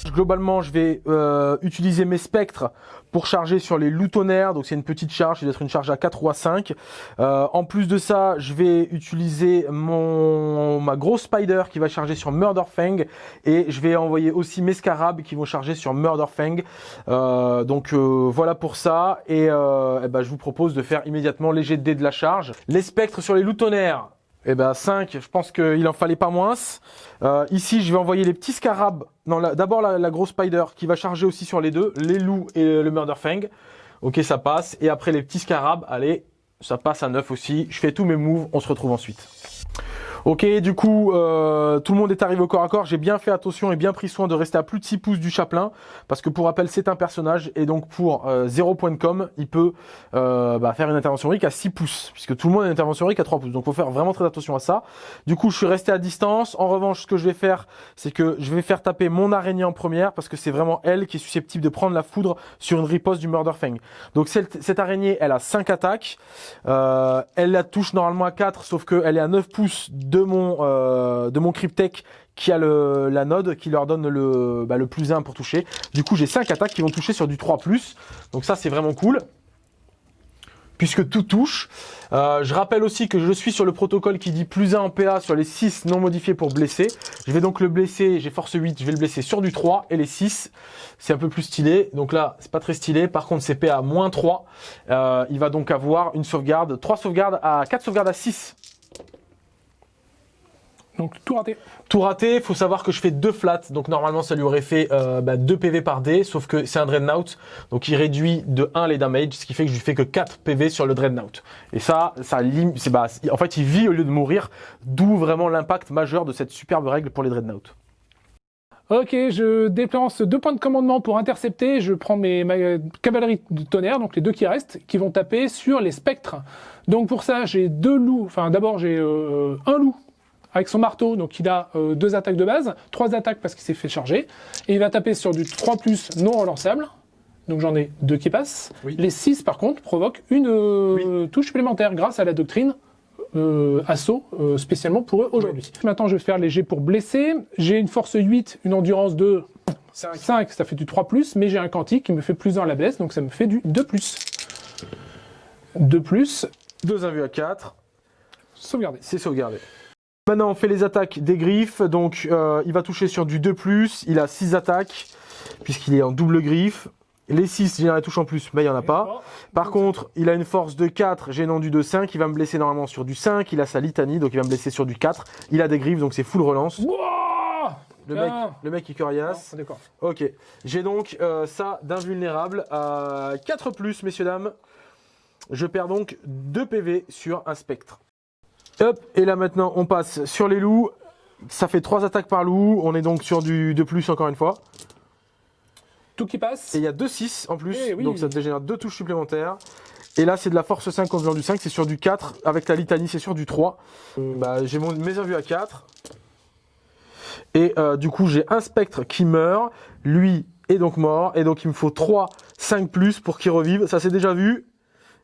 Speaker 1: Globalement, je vais euh, utiliser mes spectres pour charger sur les loutonnaires. Donc c'est une petite charge, c'est être une charge à 4 ou à 5. Euh, en plus de ça, je vais utiliser mon ma grosse spider qui va charger sur Murderfang et je vais envoyer aussi mes scarabs qui vont charger sur Murderfang. Euh, donc euh, voilà pour ça et, eh ben, je vous propose de faire immédiatement les jets de dés de la charge. Les spectres sur les loutonnaires. Eh ben 5, je pense qu'il en fallait pas moins. Euh, ici, je vais envoyer les petits scarabs. D'abord la, la, grosse spider qui va charger aussi sur les deux, les loups et le Murderfang. Ok, ça passe. Et après les petits scarabs, allez, ça passe à 9 aussi. Je fais tous mes moves, on se retrouve ensuite. Ok, du coup, euh, tout le monde est arrivé au corps à corps. J'ai bien fait attention et bien pris soin de rester à plus de 6 pouces du chaplain. Parce que pour rappel, c'est un personnage. Et donc, pour euh, 0 point de com, il peut euh, bah, faire une intervention RIC à 6 pouces. Puisque tout le monde a une intervention RIC à 3 pouces. Donc, faut faire vraiment très attention à ça. Du coup, je suis resté à distance. En revanche, ce que je vais faire, c'est que je vais faire taper mon araignée en première. Parce que c'est vraiment elle qui est susceptible de prendre la foudre sur une riposte du Murderfang. Donc, cette, cette araignée, elle a 5 attaques. Euh, elle la touche normalement à 4, sauf qu'elle est à 9 pouces de mon euh, de mon Cryptek qui a le, la node qui leur donne le, bah, le plus 1 pour toucher. Du coup, j'ai 5 attaques qui vont toucher sur du 3+. Donc ça, c'est vraiment cool. Puisque tout touche. Euh, je rappelle aussi que je suis sur le protocole qui dit plus 1 en PA sur les 6 non modifiés pour blesser. Je vais donc le blesser, j'ai force 8, je vais le blesser sur du 3 et les 6, c'est un peu plus stylé. Donc là, c'est pas très stylé. Par contre, c'est PA moins 3. Euh, il va donc avoir une sauvegarde, 3 sauvegardes à 4 sauvegardes à 6
Speaker 2: donc tout raté.
Speaker 1: Tout raté, il faut savoir que je fais deux flats, donc normalement ça lui aurait fait euh, bah, 2 PV par dé, sauf que c'est un Dreadnought, donc il réduit de 1 les damage, ce qui fait que je lui fais que 4 PV sur le Dreadnought. Et ça, ça c'est bah, en fait il vit au lieu de mourir, d'où vraiment l'impact majeur de cette superbe règle pour les Dreadnoughts.
Speaker 2: Ok, je déplace deux points de commandement pour intercepter. Je prends mes ma cavalerie de tonnerre, donc les deux qui restent, qui vont taper sur les spectres. Donc pour ça, j'ai deux loups. Enfin, d'abord j'ai euh, un loup avec son marteau, donc il a euh, deux attaques de base, trois attaques parce qu'il s'est fait charger, et il va taper sur du 3 plus non relançable, donc j'en ai deux qui passent.
Speaker 1: Oui.
Speaker 2: Les 6 par contre provoquent une euh, touche supplémentaire grâce à la doctrine euh, assaut euh, spécialement pour eux aujourd'hui. Maintenant je vais faire léger pour blesser, j'ai une force 8, une endurance de 5, 5 ça fait du 3 plus, mais j'ai un quantique qui me fait plus 1 à la blesse, donc ça me fait du 2 plus. 2 plus.
Speaker 1: Deux invus à 4,
Speaker 2: Sauvegarder.
Speaker 1: c'est sauvegardé. Maintenant, on fait les attaques des griffes. Donc, euh, il va toucher sur du 2+. Il a 6 attaques, puisqu'il est en double griffe. Les 6, j'ai la touche en plus, mais il n'y en a pas. Par contre, il a une force de 4, gênant du de 5. Il va me blesser normalement sur du 5. Il a sa litanie, donc il va me blesser sur du 4. Il a des griffes, donc c'est full relance. Le mec,
Speaker 2: Ah.
Speaker 1: le mec, il coriace.
Speaker 2: D'accord.
Speaker 1: Ok. J'ai donc euh, ça d'invulnérable à 4 plus, messieurs, dames. Je perds donc 2 PV sur un spectre. Hop, et là maintenant on passe sur les loups. Ça fait 3 attaques par loup. On est donc sur du 2 plus encore une fois.
Speaker 2: Tout qui passe.
Speaker 1: Et il y a 2 6 en plus.
Speaker 2: Eh oui.
Speaker 1: Donc ça dégénère 2 touches supplémentaires. Et là c'est de la force 5 en faisant du 5. C'est sur du 4. Avec la litanie c'est sur du 3. Bah, j'ai mon, mes invus à 4. Et euh, du coup j'ai un spectre qui meurt. Lui est donc mort. Et donc il me faut 3, 5 plus pour qu'il revive. Ça c'est déjà vu.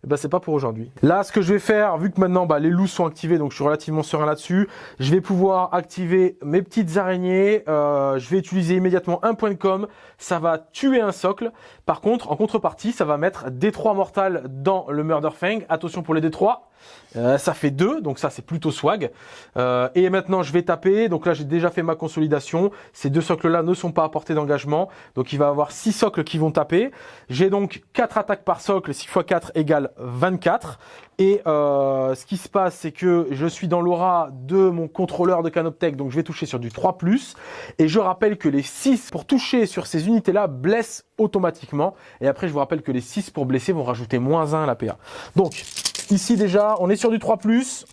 Speaker 1: Eh ben, c'est pas pour aujourd'hui. Là, ce que je vais faire, vu que maintenant bah, les loups sont activés, donc je suis relativement serein là-dessus, je vais pouvoir activer mes petites araignées. Euh, je vais utiliser immédiatement un point de com. Ça va tuer un socle. Par contre, en contrepartie, ça va mettre D3 mortal dans le Murder Fang. Attention pour les D3. Euh, ça fait 2, donc ça c'est plutôt swag. Euh, et maintenant je vais taper, donc là j'ai déjà fait ma consolidation. Ces deux socles là ne sont pas à portée d'engagement, donc il va avoir 6 socles qui vont taper. J'ai donc 4 attaques par socle, 6 x 4 égale 24. Et euh, ce qui se passe, c'est que je suis dans l'aura de mon contrôleur de Canoptech, donc je vais toucher sur du 3+. Et je rappelle que les 6 pour toucher sur ces unités-là blessent automatiquement. Et après, je vous rappelle que les 6 pour blesser vont rajouter moins 1 à la PA. Donc, ici déjà, on est sur du 3+.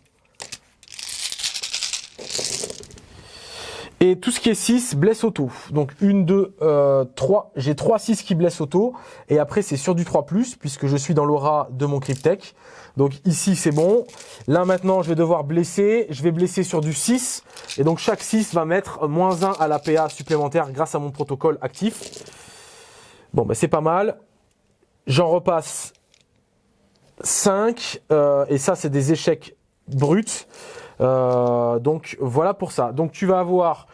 Speaker 1: Et tout ce qui est 6 blesse auto. Donc 1, 2, 3. J'ai 3 6 qui blessent auto. Et après, c'est sur du 3+, puisque je suis dans l'aura de mon Cryptech. Donc ici, c'est bon. Là, maintenant, je vais devoir blesser. Je vais blesser sur du 6. Et donc, chaque 6 va mettre moins 1 à la PA supplémentaire grâce à mon protocole actif. Bon, ben, c'est pas mal. J'en repasse 5. Euh, et ça, c'est des échecs bruts. Euh, donc voilà pour ça. Donc tu vas avoir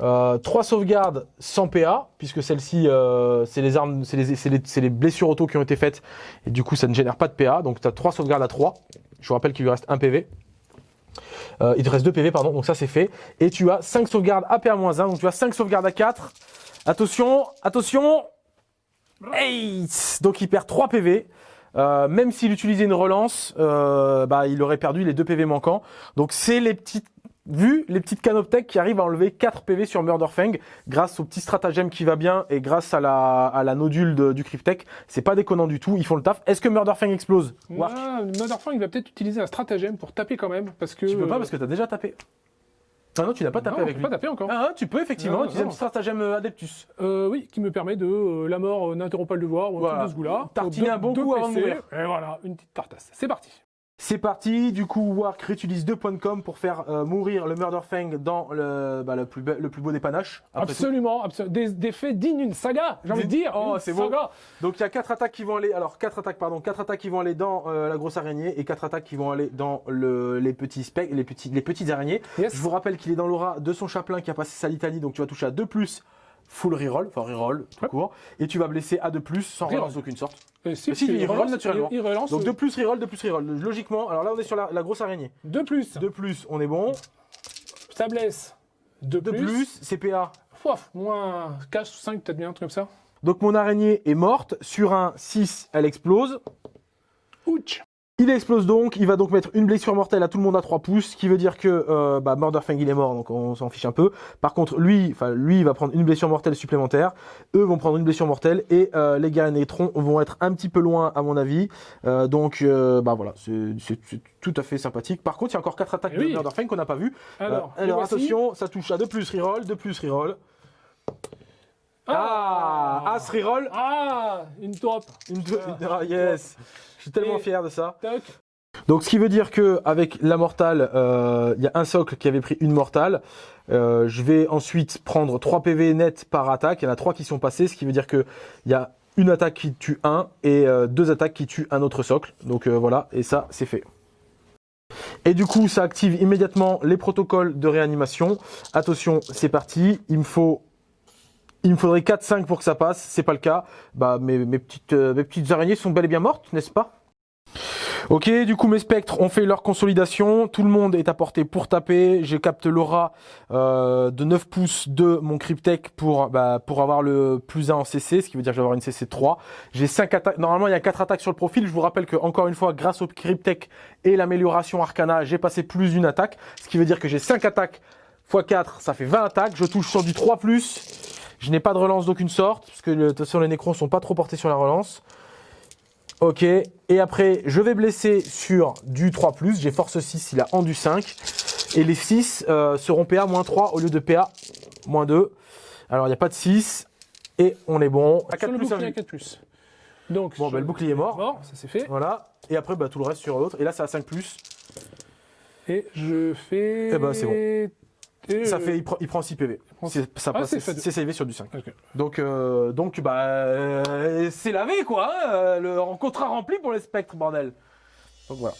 Speaker 1: euh, 3 sauvegardes sans PA, puisque celle-ci, euh, c'est les armes, c'est les, les, les, blessures auto qui ont été faites, et du coup ça ne génère pas de PA. Donc tu as 3 sauvegardes à 3. Je vous rappelle qu'il lui reste 1 PV. Euh, il te reste 2 PV, pardon, donc ça c'est fait. Et tu as 5 sauvegardes à PA-1, donc tu as 5 sauvegardes à 4. Attention, attention hey Donc il perd 3 PV. Euh, même s'il utilisait une relance, euh, bah, il aurait perdu les deux PV manquants. Donc c'est les petites vu les petites canoptech qui arrivent à enlever 4 PV sur Murderfang grâce au petit stratagème qui va bien et grâce à la, à la nodule de, du Cryptech. C'est pas déconnant du tout, ils font le taf. Est-ce que Murderfang explose?
Speaker 2: Ah, Murderfang il va peut-être utiliser un stratagème pour taper quand même parce que...
Speaker 1: Tu peux pas parce que t'as déjà tapé. Ah non, tu n'as pas tapé
Speaker 2: non,
Speaker 1: avec
Speaker 2: lui.
Speaker 1: pas
Speaker 2: tapé encore.
Speaker 1: Ah, tu peux effectivement
Speaker 2: non,
Speaker 1: utiliser un stratagème Adeptus.
Speaker 2: Euh, oui, qui me permet de euh, la mort n'interrompt pas le devoir ou un
Speaker 1: Voilà.
Speaker 2: truc de ce goût-là.
Speaker 1: Tartiner un bon coup avant de mourir.
Speaker 2: Et voilà, une petite tartasse. C'est parti.
Speaker 1: C'est parti, du coup Wark réutilise deux points de com pour faire euh, mourir le Murderfang dans le, bah, le, plus, be- le plus beau des panaches.
Speaker 2: absolument, absolument. Des, des faits dignes d'une saga, j'ai envie de dire.
Speaker 1: Oh, c'est beau. Donc il y a quatre attaques qui vont aller, alors quatre attaques pardon, quatre attaques qui vont aller dans euh, la grosse araignée et quatre attaques qui vont aller dans le, les petits specs, les petits, les petites araignées.
Speaker 2: Yes.
Speaker 1: Je vous rappelle qu'il est dans l'aura de son chaplain qui a passé sa litanie, donc tu vas toucher à 2 plus full reroll, enfin reroll tout court, et tu vas blesser à 2 plus sans
Speaker 2: Reroll.
Speaker 1: relance d'aucune sorte.
Speaker 2: Et si,
Speaker 1: Mais si, il relance naturellement.
Speaker 2: Il, il relance.
Speaker 1: Donc 2 plus reroll, 2 plus reroll. Logiquement, alors là on est sur la, la grosse araignée.
Speaker 2: 2 plus.
Speaker 1: 2 plus, on est bon.
Speaker 2: Ça blesse. 2
Speaker 1: 2
Speaker 2: plus.
Speaker 1: plus, CPA.
Speaker 2: Moins 4 ou 5, peut-être bien, un truc comme ça.
Speaker 1: Donc mon araignée est morte. Sur un 6, elle explose.
Speaker 2: Ouch.
Speaker 1: Il explose donc, il va donc mettre une blessure mortelle à tout le monde à 3 pouces, ce qui veut dire que euh, bah, Murderfang il est mort, donc on s'en fiche un peu. Par contre, lui, enfin lui, il va prendre une blessure mortelle supplémentaire. Eux vont prendre une blessure mortelle et euh, les gars Nétron vont être un petit peu loin à mon avis. Euh, donc, euh, bah voilà, c'est tout à fait sympathique. Par contre, il y a encore quatre attaques
Speaker 2: Eh
Speaker 1: de. Murderfang qu'on n'a pas vu.
Speaker 2: Alors,
Speaker 1: Euh, alors attention, ça touche à 2 plus reroll, 2 plus reroll. Ah, As reroll,
Speaker 2: Ah, une
Speaker 1: deux, une- ah, yes. Je suis tellement
Speaker 2: Et-
Speaker 1: fier de ça. Donc ce qui veut dire que avec la mortale, euh, il y a un socle qui avait pris une mortale. Euh, je vais ensuite prendre 3 PV net par attaque. Il y en a 3 qui sont passés, ce qui veut dire que il y a une attaque qui tue un et euh, deux attaques qui tuent un autre socle. Donc euh, voilà, et ça c'est fait. Et du coup, ça active immédiatement les protocoles de réanimation. Attention, c'est parti. Il me faut il me faudrait 4-5 pour que ça passe, c'est pas le cas. Bah mes, mes petites euh, mes petites araignées sont bel et bien mortes, n'est-ce pas? Ok, du coup mes spectres ont fait leur consolidation, tout le monde est à portée pour taper, je capte l'aura euh, de 9 pouces de mon Cryptech pour, bah, pour avoir le plus 1 en CC, ce qui veut dire que je vais avoir une CC 3. J'ai 5 attaques, normalement il y a 4 attaques sur le profil, je vous rappelle que encore une fois grâce au Cryptech et l'amélioration Arcana, j'ai passé plus d'une attaque, ce qui veut dire que j'ai 5 attaques x 4, ça fait 20 attaques, je touche sur du 3+, je n'ai pas de relance d'aucune sorte, parce que de toute façon les nécrons sont pas trop portés sur la relance. Ok, et après je vais blesser sur du 3+, j'ai force 6, il a en du 5, et les 6 euh, seront PA moins 3 au lieu de PA moins 2. Alors il n'y a pas de 6, et on est bon. À 4
Speaker 2: Sur le
Speaker 1: plus,
Speaker 2: bouclier
Speaker 1: un-
Speaker 2: à 4 plus. Donc,
Speaker 1: Bon, bah, le bouclier est mort.
Speaker 2: Mort, ça c'est fait.
Speaker 1: Voilà, et après bah, tout le reste sur l'autre, et là c'est à 5+.
Speaker 2: Et je fais.
Speaker 1: Eh ben, c'est bon.
Speaker 2: Et,
Speaker 1: Ça
Speaker 2: euh,
Speaker 1: fait, il, prend, il prend 6 PV. Ça
Speaker 2: Ah,
Speaker 1: passe,
Speaker 2: c'est
Speaker 1: savé sur du 5.
Speaker 2: Ok.
Speaker 1: Donc, euh, donc bah, euh, c'est lavé quoi. hein, le contrat rempli pour les spectres, bordel. Donc voilà.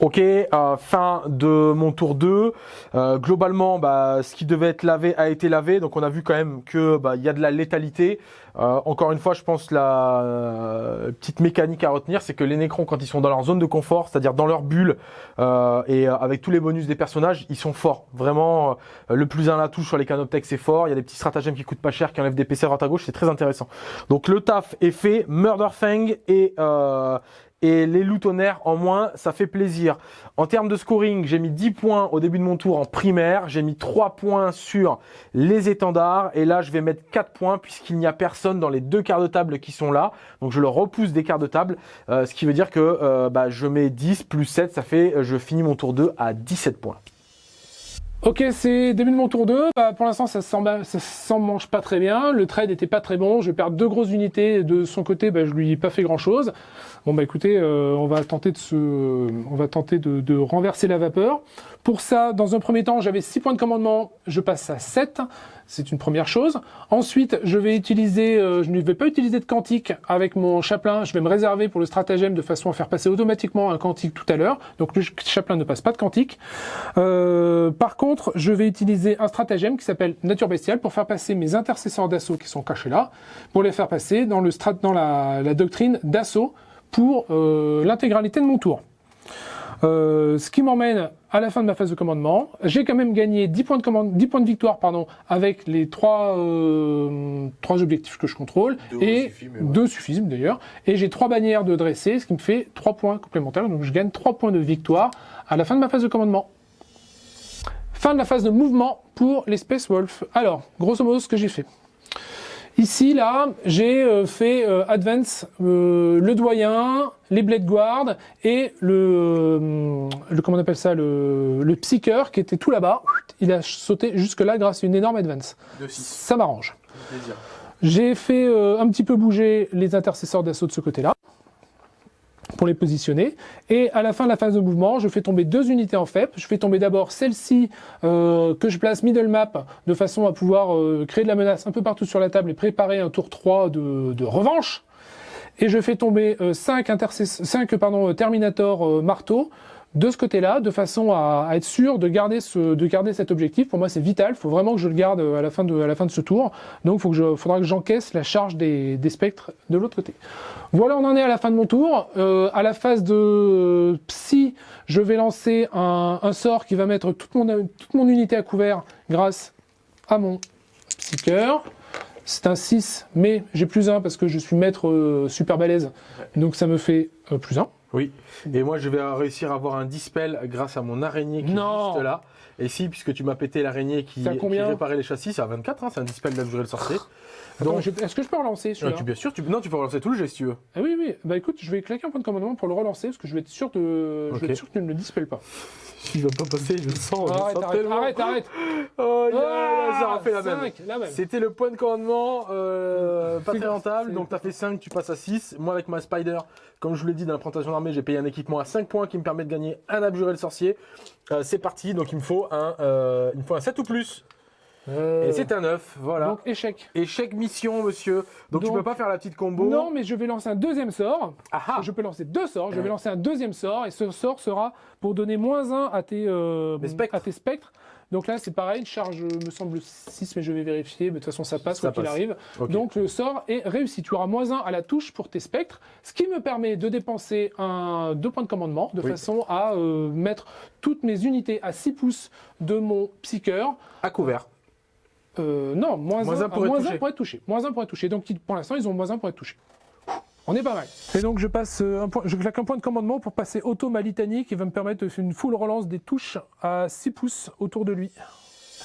Speaker 1: Ok, euh, fin de mon tour 2. Euh, globalement, bah, ce qui devait être lavé a été lavé. Donc on a vu quand même que bah, il y a de la létalité. Euh, encore une fois, je pense la euh, petite mécanique à retenir, c'est que les Nécrons, quand ils sont dans leur zone de confort, c'est-à-dire dans leur bulle, euh, et avec tous les bonus des personnages, ils sont forts. Vraiment, le plus un la touche sur les canoptech, c'est fort. Il y a des petits stratagèmes qui coûtent pas cher, qui enlèvent des PC à droite à gauche, c'est très intéressant. Donc le taf est fait, Murderfang et euh, et les loups tonnerres en moins, ça fait plaisir. En termes de scoring, j'ai mis 10 points au début de mon tour en primaire, j'ai mis 3 points sur les étendards, et là je vais mettre 4 points puisqu'il n'y a personne dans les deux quarts de table qui sont là, donc je le repousse des quarts de table, euh, ce qui veut dire que euh, bah, je mets 10 plus 7, ça fait, euh, je finis mon tour 2 à 17 points.
Speaker 2: Ok, c'est début de mon tour 2. Bah, pour l'instant, ça s'en mange pas très bien. Le trade était pas très bon. Je perdre deux grosses unités. De son côté, bah, je lui ai pas fait grand chose. Bon, bah écoutez, euh, on va tenter de se, on va tenter de renverser la vapeur. Pour ça, dans un premier temps, j'avais 6 points de commandement. Je passe à 7. C'est une première chose. Ensuite, je vais utiliser, euh, je ne vais pas utiliser de quantique avec mon chaplain. Je vais me réserver pour le stratagème de façon à faire passer automatiquement un quantique tout à l'heure. Donc le chaplain ne passe pas de quantique. Euh, par contre, je vais utiliser un stratagème qui s'appelle Nature Bestiale pour faire passer mes intercesseurs d'assaut qui sont cachés là, pour les faire passer dans, le strat dans la, doctrine d'assaut pour euh, l'intégralité de mon tour. Euh, ce qui m'emmène à la fin de ma phase de commandement. J'ai quand même gagné 10 points de, commande, 10 points de victoire pardon, avec les trois, euh, trois objectifs que je contrôle.
Speaker 1: Deux
Speaker 2: et
Speaker 1: suffit, mais ouais.
Speaker 2: deux suffisent d'ailleurs. Et j'ai trois bannières de dresser, ce qui me fait 3 points complémentaires. Donc je gagne 3 points de victoire à la fin de ma phase de commandement. Fin de la phase de mouvement pour les Space Wolf. Alors, grosso modo, ce que j'ai fait. Ici, là, j'ai euh, fait euh, Advance, euh, le doyen, les Blade Guard et le, euh, le comment on appelle ça, le, le Psyker qui était tout là-bas. Il a sauté jusque-là grâce à une énorme Advance.
Speaker 1: De 6.
Speaker 2: Ça m'arrange. J'ai fait euh, un petit peu bouger les intercesseurs d'assaut de ce côté-là pour les positionner. Et à la fin de la phase de mouvement, je fais tomber deux unités en FEP. Je fais tomber d'abord celle-ci euh, que je place middle map de façon à pouvoir euh, créer de la menace un peu partout sur la table et préparer un tour 3 de, revanche. Et je fais tomber 5 cinq, pardon, euh, Terminator euh, marteau de ce côté-là, de façon à, à, être sûr de garder, ce, de garder cet objectif. Pour moi, c'est vital. Il faut vraiment que je le garde à la fin de, à la fin de ce tour. Donc, il je, faudra que j'encaisse la charge des, des, spectres de l'autre côté. Voilà, on en est à la fin de mon tour. Euh, à la phase de psy, je vais lancer un, un sort qui va mettre toute mon, toute mon unité à couvert grâce à mon psycheur. C'est un 6, mais j'ai plus 1 parce que je suis maître euh, super balèze. Donc ça me fait euh, plus 1.
Speaker 1: Oui. Et moi, je vais réussir à avoir un dispel grâce à mon araignée qui
Speaker 2: non.
Speaker 1: est juste là. Et si, puisque tu m'as pété l'araignée qui, qui réparait les chassis, c'est à 24, hein, c'est un dispel d'abjurer le sorcier.
Speaker 2: Donc, est-ce que je peux relancer celui-là
Speaker 1: Bien sûr, tu, non, tu peux relancer tout le jet si tu veux.
Speaker 2: Ah oui, oui. Bah écoute, je vais claquer un point de commandement pour le relancer parce que je vais être sûr de, okay. je vais être sûr que tu ne le dispelles pas.
Speaker 1: Il va pas passer, je le sens.
Speaker 2: Arrête, arrête, arrête, arrête,
Speaker 1: Oh, yeah, ah, ça refait la même.
Speaker 2: la même.
Speaker 1: C'était le point de commandement euh, pas très rentable, donc tu as fait 5, tu passes à 6. Moi, avec ma Spider, comme je vous l'ai dit dans la présentation d'armée, j'ai payé un équipement à 5 points qui me permet de gagner un abjuré le sorcier. Euh, c'est parti, donc il me faut un, euh, il me faut un 7 ou plus.
Speaker 2: Euh...
Speaker 1: Et c'est un 9, voilà.
Speaker 2: Donc échec.
Speaker 1: Échec mission, monsieur. Donc,
Speaker 2: Donc,
Speaker 1: tu peux pas faire la petite combo.
Speaker 2: Non, mais je vais lancer un deuxième sort.
Speaker 1: Aha.
Speaker 2: Je peux lancer deux sorts. Je vais lancer un deuxième sort. Et ce sort sera pour donner moins 1 à tes, euh,
Speaker 1: spectres.
Speaker 2: à tes spectres. Donc là, c'est pareil, une charge me semble 6, mais je vais vérifier. Mais de toute façon, ça passe
Speaker 1: Ça
Speaker 2: quoi qu'il arrive. Donc le sort est réussi. Tu auras moins 1 à la touche pour tes spectres, ce qui me permet de dépenser un, deux points de commandement, de
Speaker 1: Oui.
Speaker 2: façon à euh, mettre toutes mes unités à 6 pouces de mon psycheur.
Speaker 1: À couvert.
Speaker 2: Euh, non, moins,
Speaker 1: Moins
Speaker 2: 1
Speaker 1: un pour être
Speaker 2: moins
Speaker 1: touché.
Speaker 2: un pour être touché. Moins 1 pour être touché. Donc pour l'instant, ils ont moins 1 pour être touché. On est pas mal. Et donc je passe euh, un point, je claque un point de commandement pour passer auto ma litanie qui va me permettre de faire une full relance des touches à 6 pouces autour de lui.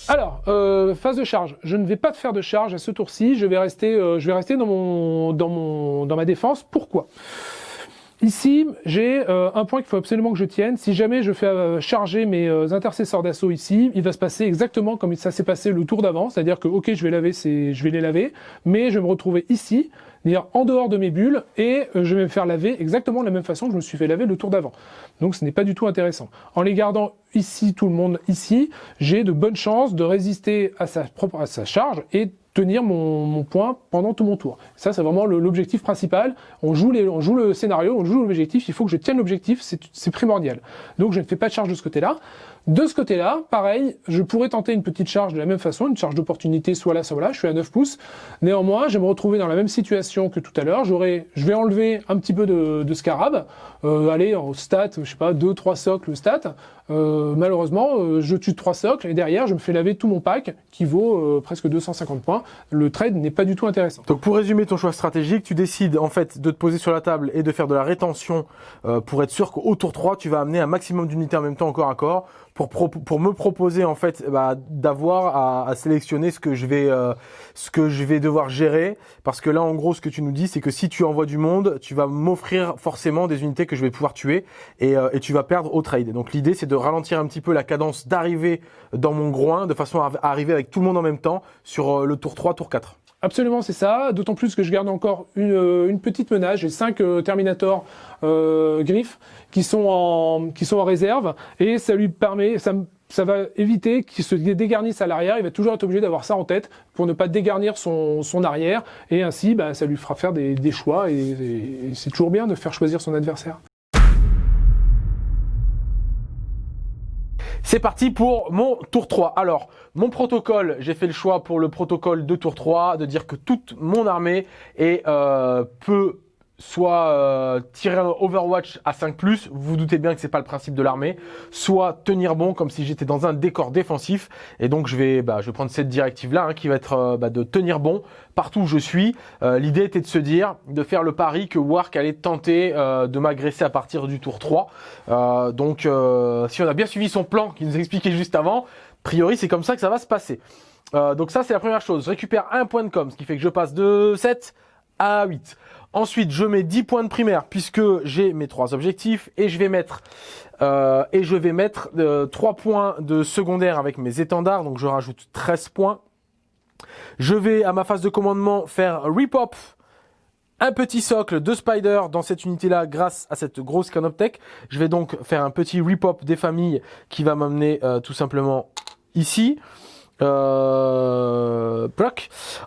Speaker 2: Alors, euh, phase de charge. Je ne vais pas faire de charge à ce tour-ci. Je vais rester, euh, je vais rester dans mon, dans mon, dans ma défense. Pourquoi? Ici, j'ai euh, un point qu'il faut absolument que je tienne. Si jamais je fais euh, charger mes euh, intercesseurs d'assaut ici, il va se passer exactement comme ça s'est passé le tour d'avant, c'est-à-dire que ok, je vais laver, ces- je vais les laver, mais je vais me retrouver ici. c'est-à-dire en dehors de mes bulles, et euh, je vais me faire laver exactement de la même façon que je me suis fait laver le tour d'avant. Donc ce n'est pas du tout intéressant. En les gardant ici, tout le monde ici, j'ai de bonnes chances de résister à sa, propre, à sa charge et tenir mon, point pendant tout mon tour. Ça, c'est vraiment l'objectif principal. On joue, on joue le scénario, on joue l'objectif, il faut que je tienne l'objectif, c'est primordial. Donc je ne fais pas de charge de ce côté-là. De ce côté-là, pareil, je pourrais tenter une petite charge de la même façon, une charge d'opportunité, soit là, soit là, je suis à 9 pouces. Néanmoins, je vais me retrouver dans la même situation que tout à l'heure. Je vais enlever un petit peu de, de scarab, euh, aller en stat, je sais pas, 2, 3 socles stat. Euh, malheureusement, euh, je tue 3 socles et derrière, je me fais laver tout mon pack qui vaut euh, presque 250 points. Le trade n'est pas du tout intéressant.
Speaker 1: Donc pour résumer ton choix stratégique, tu décides en fait de te poser sur la table et de faire de la rétention pour être sûr qu'au tour 3, tu vas amener un maximum d'unités en même temps encore à corps pour, me proposer en fait bah, d'avoir à, sélectionner ce que je vais euh, ce que je vais devoir gérer. Parce que là en gros ce que tu nous dis c'est que si tu envoies du monde tu vas m'offrir forcément des unités que je vais pouvoir tuer et, euh, tu vas perdre au trade. Donc l'idée c'est de ralentir un petit peu la cadence d'arriver dans mon groin de façon à arriver avec tout le monde en même temps sur euh, le tour 3 tour 4
Speaker 2: Absolument, c'est ça. D'autant plus que je garde encore une, euh, petite menace. J'ai 5 euh, Terminator euh, qui sont en qui sont en réserve et ça lui permet, ça, va éviter qu'il se dégarnisse à l'arrière. Il va toujours être obligé d'avoir ça en tête pour ne pas dégarnir son, arrière et ainsi, bah, ça lui fera faire des, des choix et c'est toujours bien de faire choisir son adversaire.
Speaker 1: C'est parti pour mon tour 3. Alors, mon protocole, j'ai fait le choix pour le protocole de tour 3 de dire que toute mon armée est, euh, soit euh, tirer un Overwatch à 5+, vous vous doutez bien que c'est pas le principe de l'armée, soit tenir bon comme si j'étais dans un décor défensif, et donc je vais, bah, je vais prendre cette directive-là, hein, qui va être euh, bah, de tenir bon partout où je suis. Euh, l'idée était de se dire, de faire le pari que Wark allait tenter de m'agresser à partir du tour 3. donc si on a bien suivi son plan qui nous expliquait juste avant, a priori c'est comme ça que ça va se passer. donc ça c'est la première chose, je récupère un point de com, ce qui fait que je passe de 7 à 8. Ensuite, je mets 10 points de primaire puisque j'ai mes trois objectifs et je vais mettre euh, et je vais mettre euh, 3 points de secondaire avec mes étendards, donc je rajoute 13 points. Je vais à ma phase de commandement faire repop un petit socle de spider dans cette unité-là grâce à cette grosse canoptech. Je vais donc faire un petit repop des familles qui va m'amener euh, tout simplement ici. Euh,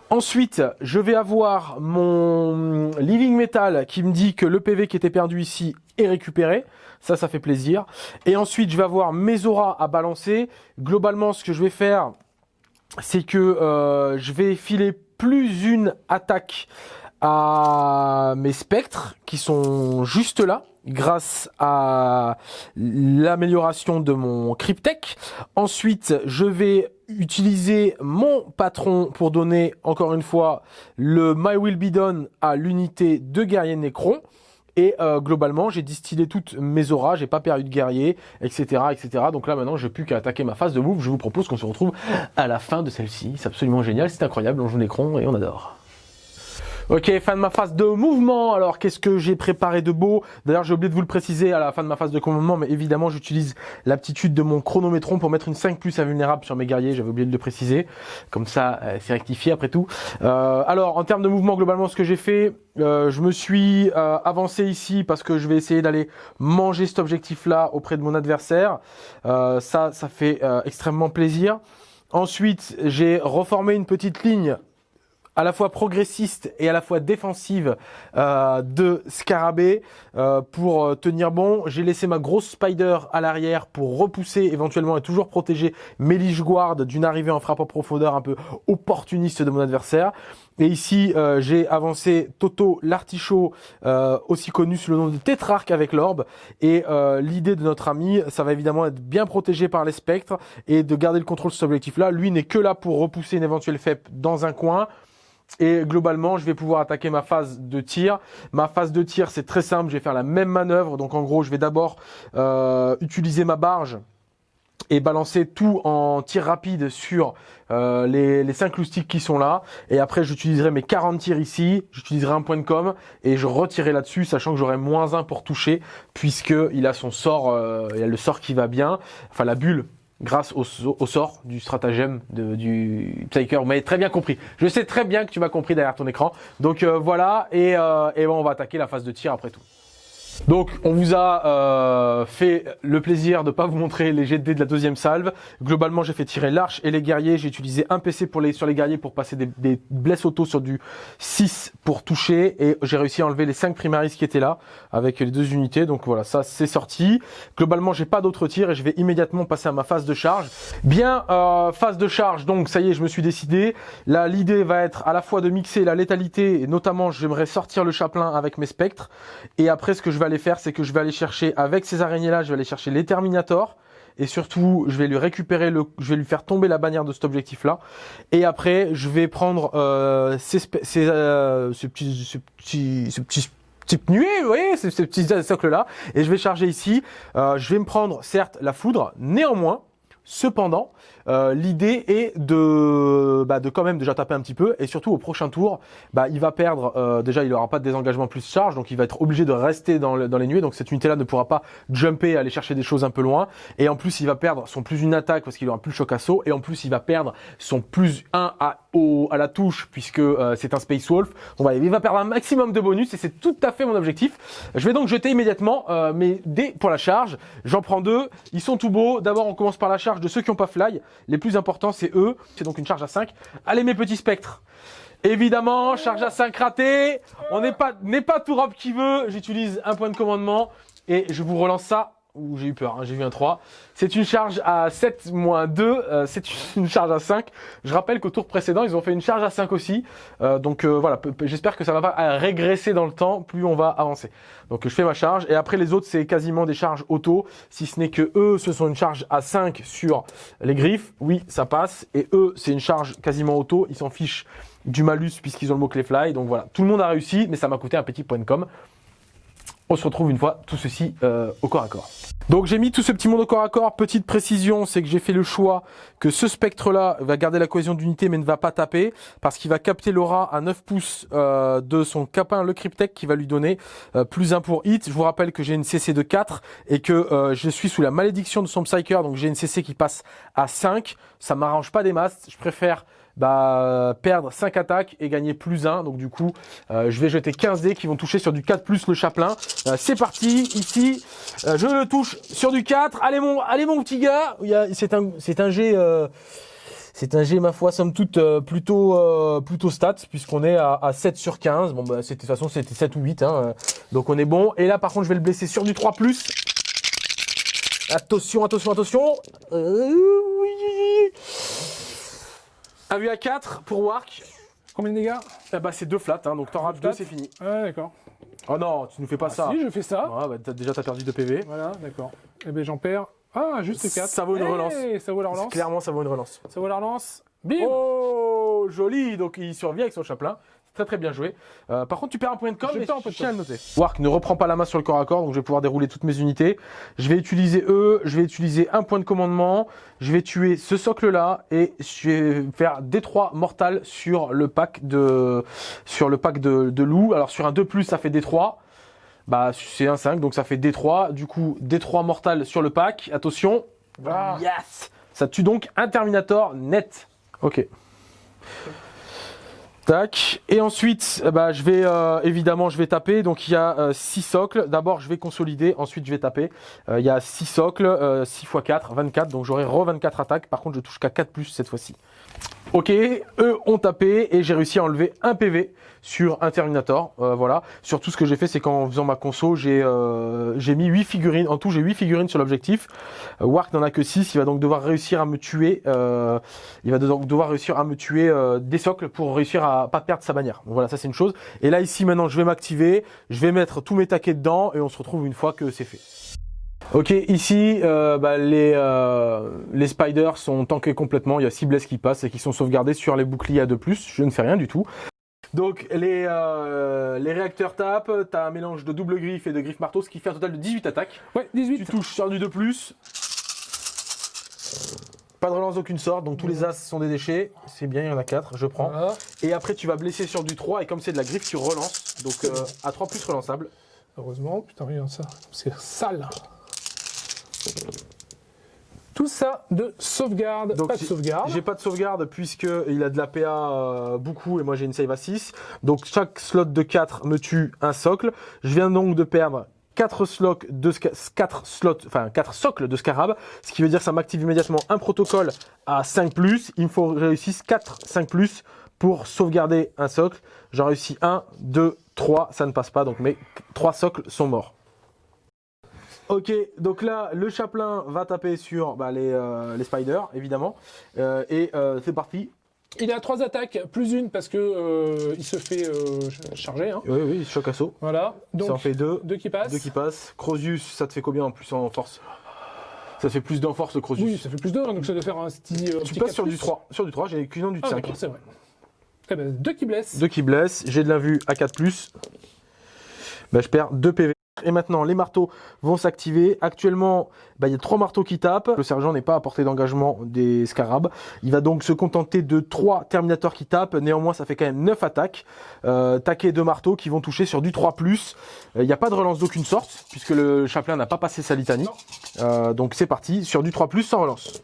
Speaker 1: Ensuite, je vais avoir mon Living Metal qui me dit que le PV qui était perdu ici est récupéré. Ça, ça fait plaisir. Et ensuite, je vais avoir mes auras à balancer. Globalement, ce que je vais faire, c'est que euh, je vais filer plus une attaque à mes spectres qui sont juste là grâce à l'amélioration de mon Cryptech. Ensuite, je vais utiliser mon patron pour donner, encore une fois, le My Will Be Done à l'unité de guerrier Necron. Et euh, globalement, j'ai distillé toutes mes auras, j'ai pas perdu de guerrier, etc., etc. Donc là, maintenant, j'ai plus qu'à attaquer ma phase de move. Je vous propose qu'on se retrouve à la fin de celle-ci. C'est absolument génial, c'est incroyable, on joue Necron et on adore. Ok, fin de ma phase de mouvement. Alors, qu'est-ce que j'ai préparé de beau? D'ailleurs, j'ai oublié de vous le préciser à la fin de ma phase de commandement, mais évidemment, j'utilise l'aptitude de mon chronométron pour mettre une 5 plus invulnérable sur mes guerriers. J'avais oublié de le préciser. Comme ça, euh, c'est rectifié après tout. Euh, alors, en termes de mouvement, globalement, ce que j'ai fait, euh, je me suis euh, avancé ici parce que je vais essayer d'aller manger cet objectif-là auprès de mon adversaire. Euh, ça, ça fait extrêmement plaisir. Ensuite, j'ai reformé une petite ligne à la fois progressiste et à la fois défensive euh, de Scarabée euh, pour euh, tenir bon. J'ai laissé ma grosse Spider à l'arrière pour repousser éventuellement et toujours protéger mes Guard d'une arrivée en frappe en profondeur un peu opportuniste de mon adversaire. Et ici, euh, j'ai avancé Toto l'artichaut, euh, aussi connu sous le nom de Tétrarque avec l'orbe. Et euh, l'idée de notre ami, ça va évidemment être bien protégé par les spectres et de garder le contrôle sur cet objectif-là. Lui n'est que là pour repousser une éventuelle FEP dans un coin. Et globalement, je vais pouvoir attaquer ma phase de tir. Ma phase de tir, c'est très simple. Je vais faire la même manœuvre. Donc en gros, je vais d'abord euh, utiliser ma barge et balancer tout en tir rapide sur euh, les, les 5 loustiques qui sont là. Et après, j'utiliserai mes 40 tirs ici. J'utiliserai un point de com et je retirerai là-dessus, sachant que j'aurai moins 1 pour toucher, puisque il a son sort, euh, il a le sort qui va bien. Enfin, la bulle grâce au, sort du stratagème de, du Psyker. Vous m'avez très bien compris. Je sais très bien que tu m'as compris derrière ton écran. Donc euh, voilà, et, euh, bon, on va attaquer la phase de tir après tout. Donc, on vous a euh, fait le plaisir de pas vous montrer les jets de dés de la deuxième salve. Globalement, j'ai fait tirer l'arche et les guerriers. J'ai utilisé un PC pour les, sur les guerriers pour passer des, des blesses auto sur du 6 pour toucher. Et j'ai réussi à enlever les 5 primaris qui étaient là avec les deux unités. Donc voilà, ça c'est sorti. Globalement, j'ai pas d'autres tirs et je vais immédiatement passer à ma phase de charge. Bien, euh, phase de charge. Donc ça y est, je me suis décidé. Là, l'idée va être à la fois de mixer la létalité et notamment, j'aimerais sortir le chaplain avec mes spectres. Et après, ce que je vais aller faire, c'est que je vais aller chercher avec ces araignées-là, je vais aller chercher les Terminators. Et surtout, je vais lui récupérer le, je vais lui faire tomber la bannière de cet objectif-là. Et après, je vais prendre euh, ces, ces, euh, ce petit type nuée, vous voyez, ces, ces petits socles-là. Et je vais charger ici. Euh, je vais me prendre, certes, la foudre. Néanmoins, cependant, euh, l'idée est de, bah, de quand même déjà taper un petit peu et surtout au prochain tour, bah, il va perdre. Euh, déjà, il n'aura pas de désengagement plus charge, donc il va être obligé de rester dans, le, dans les nuées. Donc cette unité-là ne pourra pas jumper, aller chercher des choses un peu loin. Et en plus, il va perdre son plus une attaque parce qu'il aura plus le choc assaut. Et en plus, il va perdre son plus 1 à, au, à la touche puisque euh, c'est un Space Wolf. Donc voilà, il va perdre un maximum de bonus et c'est tout à fait mon objectif. Je vais donc jeter immédiatement mes dés pour la charge. J'en prends deux. Ils sont tout beaux. D'abord, on commence par la charge de ceux qui n'ont pas fly. Les plus importants, c'est eux. C'est donc une charge à 5. Allez, mes petits spectres. Évidemment, charge à 5 ratée. On n'est pas, n'est pas tout robe qui veut. J'utilise un point de commandement et je vous relance ça. Ouh, j'ai eu peur, hein, j'ai vu un 3. C'est une charge à 7 moins 2, euh, c'est [laughs] une charge à 5. Je rappelle qu'au tour précédent, ils ont fait une charge à 5 aussi. Euh, donc euh, voilà, j'espère que ça va pas régresser dans le temps, plus on va avancer. Donc je fais ma charge, et après les autres, c'est quasiment des charges auto, si ce n'est que eux, ce sont une charge à 5 sur les griffes. Oui, ça passe. Et eux, c'est une charge quasiment auto, ils s'en fichent du malus puisqu'ils ont le mot-clé fly. Donc voilà, tout le monde a réussi, mais ça m'a coûté un petit point de com. On se retrouve une fois tout ceci euh, au corps à corps. Donc j'ai mis tout ce petit monde au corps à corps. Petite précision, c'est que j'ai fait le choix que ce spectre-là va garder la cohésion d'unité mais ne va pas taper parce qu'il va capter l'aura à 9 pouces euh, de son capin le Cryptech qui va lui donner euh, plus 1 pour hit. Je vous rappelle que j'ai une CC de 4 et que je suis sous la malédiction de son Psyker donc j'ai une CC qui passe à 5. Ça m'arrange pas des masses. Je préfère bah, perdre 5 attaques et gagner plus 1. Donc du coup, euh, je vais jeter 15 dés qui vont toucher sur du 4 plus le chaplain. Euh, c'est parti, ici, euh, je le touche sur du 4. Allez mon, allez mon petit gars, c'est un, un G... c'est un G, ma foi, somme toute, plutôt, plutôt stats, puisqu'on est à, à, 7 sur 15. Bon, bah, de toute façon, c'était 7 ou 8, hein, donc on est bon. Et là, par contre, je vais le blesser sur du 3+. Attention, attention, attention. oui. Un vu à 4 pour Wark.
Speaker 2: Combien de dégâts?
Speaker 1: Eh bah, C'est deux flats, hein, donc t'en rates deux, c'est fini.
Speaker 2: Ouais, d'accord.
Speaker 1: Oh non, tu nous fais pas
Speaker 2: ah
Speaker 1: ça.
Speaker 2: Si, je fais ça.
Speaker 1: Ouais, bah, as, déjà, t'as perdu 2 PV.
Speaker 2: Voilà, d'accord. Eh ben j'en perds. Ah, juste 4.
Speaker 1: Ça vaut une hey, relance.
Speaker 2: Ça vaut la relance.
Speaker 1: Clairement, ça vaut une relance.
Speaker 2: Ça vaut la relance. Bim
Speaker 1: Oh, joli Donc il survit avec son chaplain. Très très bien joué. Euh, par contre, tu perds un point de com,
Speaker 2: je
Speaker 1: mais
Speaker 2: perds un point
Speaker 1: je tiens à le noter. Wark ne reprend pas la main sur le corps à corps, donc je vais pouvoir dérouler toutes mes unités. Je vais utiliser eux, je vais utiliser un point de commandement, je vais tuer ce socle-là et je vais faire D3 mortal sur le pack de sur le pack de, de loup. Alors sur un 2+, ça fait D3. Bah c'est un 5, donc ça fait D3. Du coup, D3 mortal sur le pack. Attention.
Speaker 2: Ah.
Speaker 1: Yes Ça tue donc un Terminator net. Ok. Tac. Et ensuite, bah, je vais euh, évidemment, je vais taper. Donc il y a 6 euh, socles. D'abord, je vais consolider. Ensuite, je vais taper. Euh, il y a 6 socles, 6 x 4, 24. Donc j'aurai re 24 attaques. Par contre, je touche qu'à 4 plus cette fois-ci. Ok, eux ont tapé et j'ai réussi à enlever un PV sur un Terminator. Euh, voilà. Surtout ce que j'ai fait, c'est qu'en faisant ma conso, j'ai euh, mis 8 figurines. En tout, j'ai 8 figurines sur l'objectif. Euh, Wark n'en a que 6. Il va donc devoir réussir à me tuer. Euh, il va donc devoir réussir à me tuer des socles pour réussir à pas perdre sa bannière. Voilà, ça c'est une chose. Et là ici maintenant, je vais m'activer. Je vais mettre tous mes taquets dedans et on se retrouve une fois que c'est fait. Ok, ici, euh, bah, les, euh, les spiders sont tankés complètement. Il y a 6 blesses qui passent et qui sont sauvegardés sur les boucliers à 2+. Je ne fais rien du tout. Donc les, euh, les réacteurs tapent, tu as un mélange de double griffe et de griffe marteau, ce qui fait un total de 18 attaques.
Speaker 2: Ouais, 18.
Speaker 1: Tu touches sur du 2+. Pas de relance d'aucune sorte, donc tous les as sont des déchets. C'est bien, il y en a 4, je prends.
Speaker 2: Voilà.
Speaker 1: Et après tu vas blesser sur du 3 et comme c'est de la griffe, tu relances. Donc à 3 plus relançable.
Speaker 2: Heureusement, putain, regarde ça. C'est sale. Tout ça de sauvegarde.
Speaker 1: Donc,
Speaker 2: pas de
Speaker 1: j'ai-
Speaker 2: sauvegarde.
Speaker 1: J'ai pas de sauvegarde puisque il a de la PA euh, beaucoup et moi j'ai une save à 6. Donc chaque slot de 4 me tue un socle. Je viens donc de perdre 4 slots de sca- 4 slots, enfin 4 socles de scarab, ce qui veut dire que ça m'active immédiatement un protocole à 5 Il me faut réussisse 4 5 pour sauvegarder un socle. J'en réussis 1, 2, 3, ça ne passe pas donc mes 3 socles sont morts. Ok, donc là, le chaplain va taper sur bah, les, euh, les spiders, évidemment. Euh, et euh, c'est parti.
Speaker 2: Il a trois attaques, plus une parce que il se fait ch- charger. hein.
Speaker 1: Oui, oui, choc assaut.
Speaker 2: Voilà.
Speaker 1: ça en
Speaker 2: Donc,
Speaker 1: fait deux.
Speaker 2: deux qui passent.
Speaker 1: Deux qui passent. Crozius, ça te fait combien en plus en force? Ça fait plus d'en force, le Crozius.
Speaker 2: Oui, ça fait plus hein, donc ça doit faire un petit.
Speaker 1: tu
Speaker 2: petit
Speaker 1: passes
Speaker 2: 4
Speaker 1: sur du
Speaker 2: plus.
Speaker 1: 3. Sur du 3, j'ai qu'une du
Speaker 2: Ah,
Speaker 1: 5.
Speaker 2: d'accord, c'est vrai. Eh ben, deux qui blessent.
Speaker 1: Deux qui blessent. J'ai de la vue à 4. Bah, je perds 2 PV. Et maintenant, les marteaux vont s'activer. Actuellement, bah, il y a trois marteaux qui tapent. Le sergent n'est pas à portée d'engagement des scarabs. Il va donc se contenter de trois terminators qui tapent. Néanmoins, ça fait quand même 9 attaques. Euh, taquet de marteaux qui vont toucher sur du 3+. Euh, Il n'y a pas de relance d'aucune sorte, puisque le chaplain n'a pas passé sa litanie. Euh, donc c'est parti, sur du 3+, sans relance.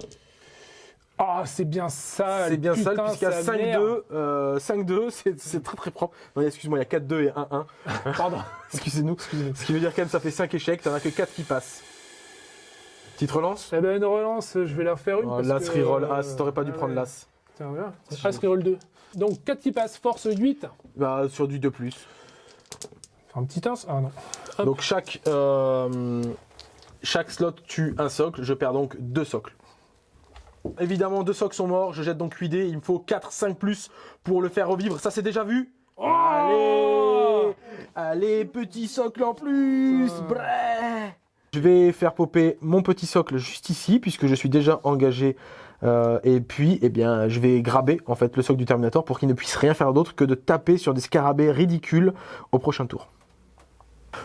Speaker 2: Ah, c'est bien ça.
Speaker 1: C'est bien ça,
Speaker 2: putain,
Speaker 1: puisqu'il y a
Speaker 2: sa mère.
Speaker 1: 5-2. euh, 5-2, c'est très très propre. Non, excuse-moi, il y a 4-2 et 1-1. [laughs]
Speaker 2: Pardon. [laughs]
Speaker 1: Excusez-nous. Ce qui veut dire quand même ça fait 5 échecs, t'en as que 4 qui passent. Petite relance?
Speaker 2: Eh ben, une relance, je vais la refaire une.
Speaker 1: oh,
Speaker 2: parce
Speaker 1: L'as
Speaker 2: que,
Speaker 1: reroll
Speaker 2: euh,
Speaker 1: As, t'aurais pas dû
Speaker 2: ah
Speaker 1: prendre
Speaker 2: ouais.
Speaker 1: l'As.
Speaker 2: Tiens, voilà. As reroll 2. Donc 4 qui passent, force 8.
Speaker 1: Bah, sur du 2+.
Speaker 2: Enfin, un petit 1. Ah non. Hop.
Speaker 1: Donc chaque, euh, chaque slot tue un socle, je perds donc 2 socles. Évidemment, deux socles sont morts, je jette donc 8 dés, il me faut 4, 5 plus pour le faire revivre. Ça c'est déjà vu
Speaker 2: Oh
Speaker 1: Allez Allez, petit socle en plus. Brrr. Je vais faire popper mon petit socle juste ici, puisque je suis déjà engagé. euh, et puis, eh bien, je vais graber en fait le socle du Terminator pour qu'il ne puisse rien faire d'autre que de taper sur des scarabées ridicules au prochain tour.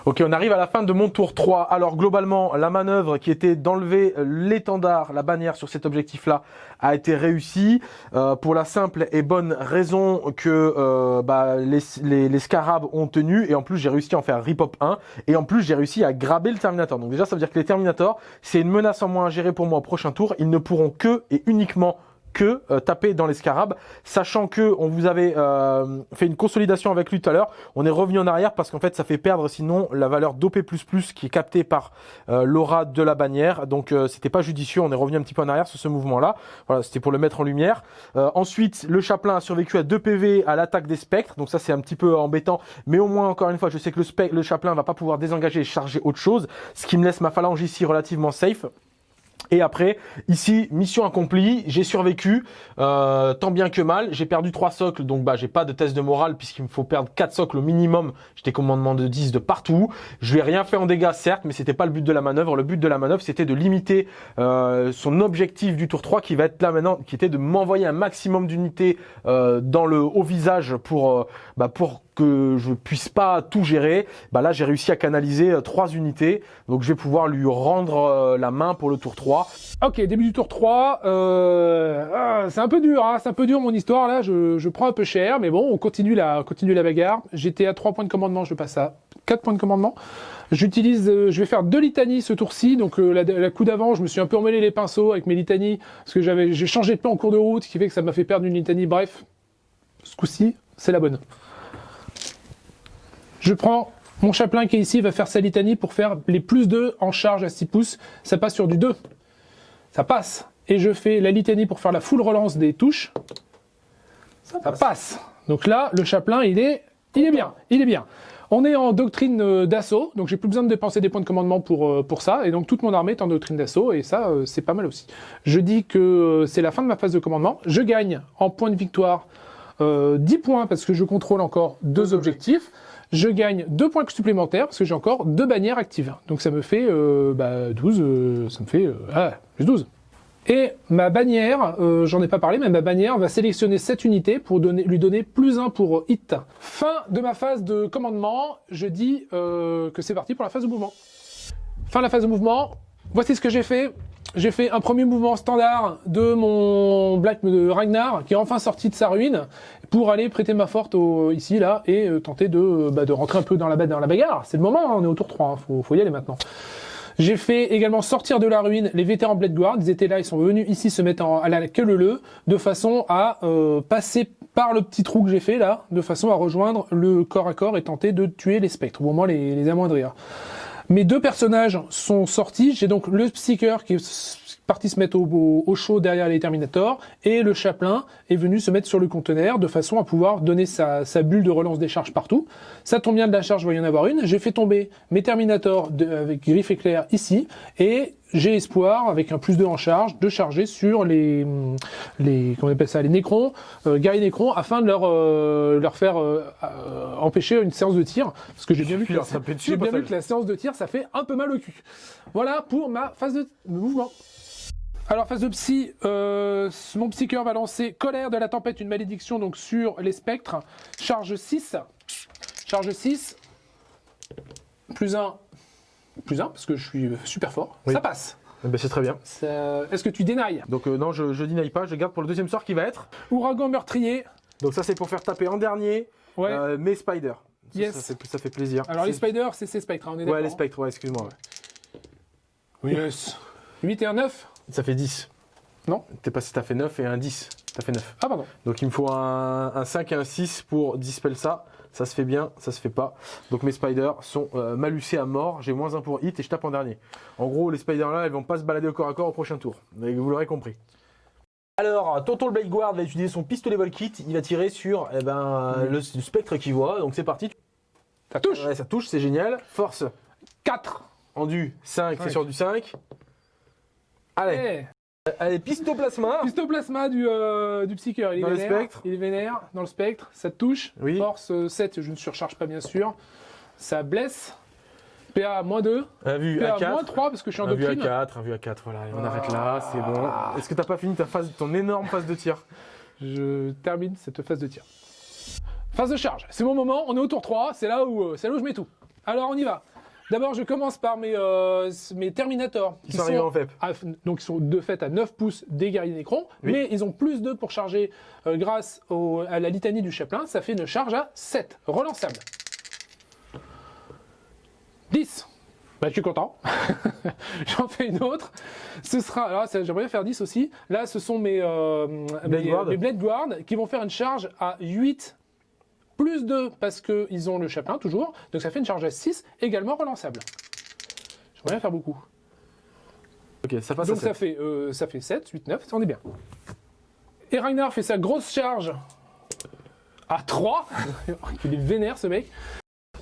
Speaker 1: Ok, on arrive à la fin de mon tour 3. Alors globalement, la manœuvre qui était d'enlever l'étendard, la bannière sur cet objectif-là, a été réussie euh, pour la simple et bonne raison que euh, bah, les, les, scarabs ont tenu et en plus j'ai réussi à en faire rip-hop 1 et en plus j'ai réussi à graber le Terminator. Donc déjà ça veut dire que les Terminators, c'est une menace en moins à gérer pour moi au prochain tour. Ils ne pourront que et uniquement que euh, taper dans les scarabs, sachant que on vous avait euh, fait une consolidation avec lui tout à l'heure, on est revenu en arrière parce qu'en fait ça fait perdre sinon la valeur d'OP++ qui est captée par euh, l'aura de la bannière, donc euh, c'était pas judicieux, on est revenu un petit peu en arrière sur ce mouvement-là, voilà, c'était pour le mettre en lumière. Euh, ensuite, le chaplain a survécu à 2 PV à l'attaque des spectres, donc ça c'est un petit peu embêtant, mais au moins encore une fois je sais que le, le chaplain va pas pouvoir désengager et charger autre chose, ce qui me laisse ma phalange ici relativement safe. Et après, ici, mission accomplie, j'ai survécu, euh, tant bien que mal. J'ai perdu trois socles, donc bah j'ai pas de test de morale puisqu'il me faut perdre quatre socles au minimum. J'étais commandement de 10 de partout. Je lui ai rien fait en dégâts, certes, mais c'était pas le but de la manœuvre. Le but de la manœuvre, c'était de limiter euh, son objectif du tour 3 qui va être là maintenant, qui était de m'envoyer un maximum d'unités euh, dans le haut visage pour, euh, bah, pour que je puisse pas tout gérer. Bah là, j'ai réussi à canaliser euh, trois unités, donc je vais pouvoir lui rendre euh, la main pour le tour 3.
Speaker 2: Ok, début du tour 3. Euh, ah, c'est un peu dur, hein, c'est un peu dur mon histoire là. Je, je prends un peu cher, mais bon, on continue la, on continue la bagarre. J'étais à 3 points de commandement, je passe à 4 points de commandement. J'utilise, euh, je vais faire deux litanies ce tour-ci. Donc la, la coup d'avant, je me suis un peu emmêlé les pinceaux avec mes litanies parce que j'avais, j'ai changé de plan en cours de route, ce qui fait que ça m'a fait perdre une litanie. Bref, ce coup-ci, c'est la bonne. Je prends mon chaplain qui est ici, il va faire sa litanie pour faire les plus 2 en charge à 6 pouces. Ça passe sur du 2 ça passe. Et je fais la litanie pour faire la full relance des touches. Ça passe. Donc là, le chaplain, il est, il est bien, il est bien. On est en doctrine euh, d'assaut, donc j'ai plus besoin de dépenser des points de commandement pour, euh, pour ça, et donc toute mon armée est en doctrine d'assaut, et ça, euh, c'est pas mal aussi. Je dis que c'est la fin de ma phase de commandement. Je gagne en points de victoire euh, 10 points parce que je contrôle encore deux objectifs. Je gagne 2 points supplémentaires parce que j'ai encore deux bannières actives. Donc ça me fait euh, bah, 12, euh, ça me fait euh, ah, plus 12. Et ma bannière, euh, j'en ai pas parlé, mais ma bannière va sélectionner cette unité pour donner, lui donner plus 1 pour hit. Fin de ma phase de commandement, je dis euh, que c'est parti pour la phase de mouvement. Fin de la phase de mouvement, voici ce que j'ai fait. J'ai fait un premier mouvement standard de mon Black de Ragnar, qui est enfin sorti de sa ruine, pour aller prêter ma forte au, ici, là, et euh, tenter de, bah, de rentrer un peu dans la, dans la bagarre. C'est le moment, hein, on est au tour 3, hein, faut, faut y aller maintenant. J'ai fait également sortir de la ruine les vétérans Blade Guard. Ils étaient là, ils sont venus ici se mettre à la queue leu de façon à euh, passer par le petit trou que j'ai fait là, de façon à rejoindre le corps à corps et tenter de tuer les spectres, ou au moins les, les amoindrir. Mes deux personnages sont sortis. J'ai donc le Psyker qui est parti se mettre au, au, au, chaud derrière les Terminators et le Chaplain est venu se mettre sur le conteneur de façon à pouvoir donner sa, bulle de relance des charges partout. Ça tombe bien de la charge, il va y en avoir une. J'ai fait tomber mes Terminators avec griffe éclair ici et j'ai espoir, avec un plus 2 en charge, de charger sur les, les comment on appelle ça, les Nécrons, euh, guerriers Nécrons, afin de leur, euh, leur faire euh, euh, empêcher une séance de tir. Parce que j'ai bien, vu que, la, bien vu que la séance de tir, ça fait un peu mal au cul. Voilà pour ma phase de mouvement. Alors, phase de psy, euh, mon psycheur va lancer Colère de la tempête, une malédiction donc sur les spectres. Charge 6. Charge 6. Plus 1. Plus 1, parce que je suis super fort.
Speaker 1: Oui.
Speaker 2: Ça passe.
Speaker 1: Eh ben, c'est très bien.
Speaker 2: Est-ce que tu dénailles?
Speaker 1: Donc euh, non, je, je deny pas, je garde pour le deuxième sort qui va être.
Speaker 2: Ouragan meurtrier.
Speaker 1: Donc ça c'est pour faire taper en dernier
Speaker 2: Ouais.
Speaker 1: euh, mes spiders. Ça,
Speaker 2: Yes.
Speaker 1: Ça, fait, ça fait plaisir.
Speaker 2: Alors, les spiders, c'est ces spectres, hein, on est d'accord
Speaker 1: Ouais, les spectres, ouais, excuse-moi. ouais.
Speaker 2: Yes. 8 et un 9
Speaker 1: Ça fait 10.
Speaker 2: Non.
Speaker 1: T'es passé, t'as fait 9 et un 10. T'as fait 9.
Speaker 2: Ah, pardon.
Speaker 1: Donc il me faut un, un 5 et un 6 pour dispel ça. Ça se fait bien, ça se fait pas. Donc mes spiders sont euh, malucés à mort. J'ai moins 1 pour hit et je tape en dernier. En gros, les spiders là, elles vont pas se balader au corps à corps au prochain tour. Mais vous l'aurez compris. Alors, Tonton le Blade Guard va utiliser son pistolet Volkit. Il va tirer sur eh ben, le, le spectre qu'il voit. Donc c'est parti.
Speaker 2: Ça touche
Speaker 1: Ouais, ça touche, c'est génial. Force
Speaker 2: 4
Speaker 1: en du 5, c'est sur du 5. Allez. Allez, pistoplasma.
Speaker 2: Histoplasma du, euh, du psycheur. Il est
Speaker 1: Dans le
Speaker 2: vénère.
Speaker 1: spectre.
Speaker 2: Il est vénère dans le spectre. Ça te touche.
Speaker 1: Oui.
Speaker 2: Force euh, 7, je ne surcharge pas bien sûr. Ça blesse. PA moins 2.
Speaker 1: Un vu
Speaker 2: PA
Speaker 1: à 4.
Speaker 2: moins 3 parce que je suis en
Speaker 1: Un vu à
Speaker 2: doctrine.
Speaker 1: 4, un vu à 4, voilà, et on
Speaker 2: Ah.
Speaker 1: arrête là, c'est bon. Est-ce que t'as pas fini ta phase, ton énorme phase de tir?
Speaker 2: Je termine cette phase de tir. Phase de charge. C'est mon moment. On est au tour 3. C'est là où, euh, c'est là où je mets tout. Alors on y va. D'abord, je commence par mes, euh, mes Terminators.
Speaker 1: Ils sont arrivés en FEP.
Speaker 2: à- donc ils sont de fait à 9 pouces des guerriers Nécrons,
Speaker 1: Oui.
Speaker 2: mais ils ont plus 2 pour charger euh, grâce au- à la litanie du chaplain, ça fait une charge à 7, relançable. 10. Bah, je suis content. [laughs] J'en fais une autre. Ce sera. Alors, ça, j'aimerais bien faire 10 aussi. Là, ce sont mes, euh, mes,
Speaker 1: Guard.
Speaker 2: mes Blade Guard qui vont faire une charge à 8 plus 2 parce qu'ils ont le chaplain toujours. Donc, ça fait une charge à 6, également relançable. J'aimerais bien faire beaucoup.
Speaker 1: Ok, ça passe
Speaker 2: Donc
Speaker 1: à
Speaker 2: ça
Speaker 1: 7.
Speaker 2: fait, euh, ça fait 7, 8, 9, on est bien. Et Ragnar fait sa grosse charge à 3. [laughs] Il est vénère ce mec.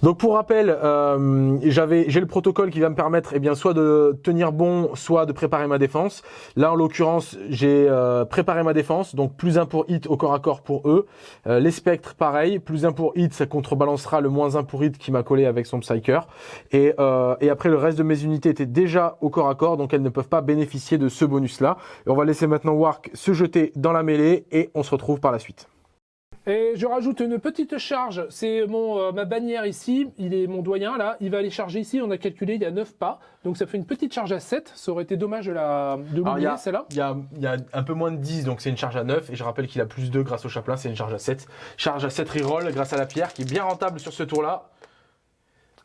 Speaker 1: Donc pour rappel, euh, j'avais, j'ai le protocole qui va me permettre, eh bien, soit de tenir bon, soit de préparer ma défense. Là, en l'occurrence, j'ai euh, préparé ma défense, donc plus un pour hit au corps à corps pour eux. Euh, les spectres, pareil, plus un pour hit, ça contrebalancera le moins un pour hit qui m'a collé avec son psyker. Et, et après, le reste de mes unités étaient déjà au corps à corps, donc elles ne peuvent pas bénéficier de ce bonus-là. Et on va laisser maintenant Wark se jeter dans la mêlée et on se retrouve par la suite.
Speaker 2: Et je rajoute une petite charge. C'est mon euh, ma bannière ici. Il est mon doyen là. Il va aller charger ici. On a calculé, il y a 9 pas. Donc ça fait une petite charge à 7. Ça aurait été dommage de la de l'oublier celle-là.
Speaker 1: Il y a, y a un peu moins de 10, donc c'est une charge à 9. Et je rappelle qu'il a plus 2 grâce au chaplain, c'est une charge à 7. Charge à 7 reroll grâce à la pierre qui est bien rentable sur ce tour-là.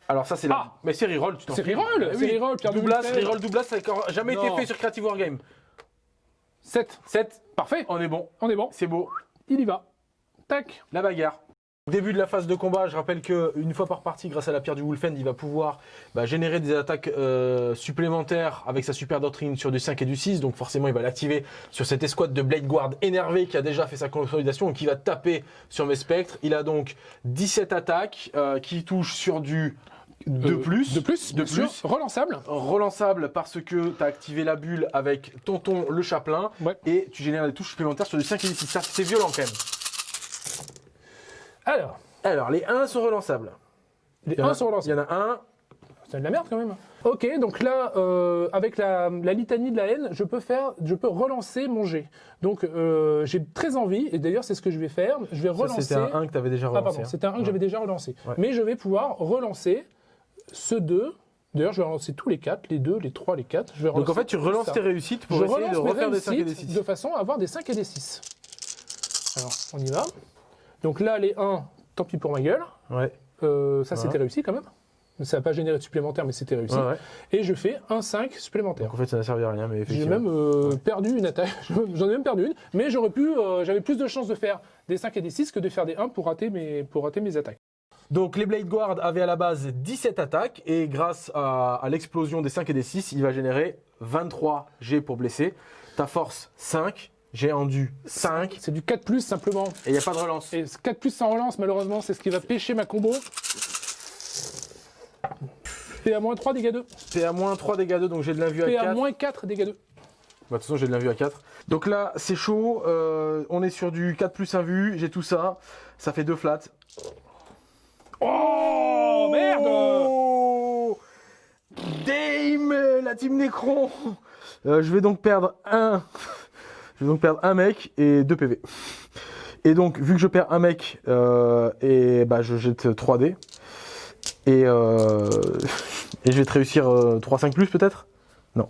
Speaker 1: Alors ça c'est la...
Speaker 2: Ah
Speaker 1: Mais c'est reroll, tu t'en
Speaker 2: C'est reroll,
Speaker 1: Eh
Speaker 2: c'est
Speaker 1: oui.
Speaker 2: reroll, pierre Wilfred.
Speaker 1: reroll Douglas, ça n'a jamais été
Speaker 2: Non.
Speaker 1: fait sur Creative Wargame.
Speaker 2: 7.
Speaker 1: 7,
Speaker 2: Parfait.
Speaker 1: on est bon,
Speaker 2: On est bon.
Speaker 1: c'est beau.
Speaker 2: Il y va. Tac.
Speaker 1: La bagarre. Début de la phase de combat, je rappelle que une fois par partie, grâce à la pierre du Wolfend, il va pouvoir bah, générer des attaques euh, supplémentaires avec sa super doctrine sur du 5 et du 6. Donc forcément, il va l'activer sur cette escouade de Blade Guard énervé qui a déjà fait sa consolidation et qui va taper sur mes spectres. Il a donc 17 attaques euh, qui touchent sur du de
Speaker 2: Euh,
Speaker 1: plus.
Speaker 2: De plus.
Speaker 1: De
Speaker 2: sûr.
Speaker 1: plus.
Speaker 2: Relançable.
Speaker 1: Relançable parce que tu as activé la bulle avec Tonton le chaplain
Speaker 2: Ouais.
Speaker 1: et tu génères des touches supplémentaires sur du 5 et du 6. Ça, c'est violent quand même.
Speaker 2: Alors.
Speaker 1: Alors, les 1 sont relançables.
Speaker 2: Les
Speaker 1: Il y en a-
Speaker 2: 1 sont relancés.
Speaker 1: Il y en a un,
Speaker 2: C'est de la merde quand même. Ok, donc là, euh, avec la, la litanie de la haine, je peux faire, je peux relancer mon jet. Donc euh, j'ai très envie, et d'ailleurs c'est ce que je vais faire. Je vais
Speaker 1: Ça,
Speaker 2: relancer.
Speaker 1: C'était un 1 que tu avais déjà
Speaker 2: ah
Speaker 1: relancé.
Speaker 2: pardon,
Speaker 1: hein.
Speaker 2: c'était un 1 que j'avais déjà relancé.
Speaker 1: Ouais.
Speaker 2: Mais je vais pouvoir relancer ce 2. D'ailleurs, je vais relancer tous les 4, les 2, les 3, les 4. Je vais
Speaker 1: Donc en fait, tu relances tes réussites pour
Speaker 2: je
Speaker 1: essayer de refaire des 5 et des
Speaker 2: réussites
Speaker 1: 6.
Speaker 2: de façon à avoir des 5 et des 6. Alors, on y va. Donc là, les 1, tant pis pour ma gueule.
Speaker 1: Ouais.
Speaker 2: Euh, ça, c'était réussi quand même. Ça n'a pas généré de supplémentaire, mais c'était réussi. Et je fais un 5 supplémentaire.
Speaker 1: Donc en fait, ça n'a servi à rien, mais
Speaker 2: J'ai même euh, perdu une attaque. [laughs] J'en ai même perdu une, mais j'aurais pu, euh, j'avais plus de chances de faire des 5 et des 6 que de faire des 1 pour rater mes, pour rater mes attaques.
Speaker 1: Donc les Blade Guard avaient à la base 17 attaques et grâce à, à l'explosion des 5 et des 6, il va générer 23 G pour blesser. Ta force 5, j'ai endu 5
Speaker 2: C'est du 4 plus simplement.
Speaker 1: et il n'y a pas de relance.
Speaker 2: Et ce 4 plus sans relance, malheureusement, c'est ce qui va pêcher ma combo. PA-3 dégâts 2.
Speaker 1: PA moins 3 dégâts 2, donc j'ai de l'invue à 4.
Speaker 2: PA-4 dégâts 2.
Speaker 1: Bah, de toute façon, j'ai de l'invue à 4. Donc là, c'est chaud. euh, on est sur du 4 plus invue. J'ai tout ça. Ça fait 2 flats.
Speaker 2: Oh merde
Speaker 1: Oh Dame La team Necron Euh, Je vais donc perdre un. Je vais donc perdre un mec et 2 PV. Et donc, vu que je perds un mec, euh, et bah, je jette 3 dés. Et, euh, [laughs] et je vais te réussir euh, 3-5 plus peut-être? Non.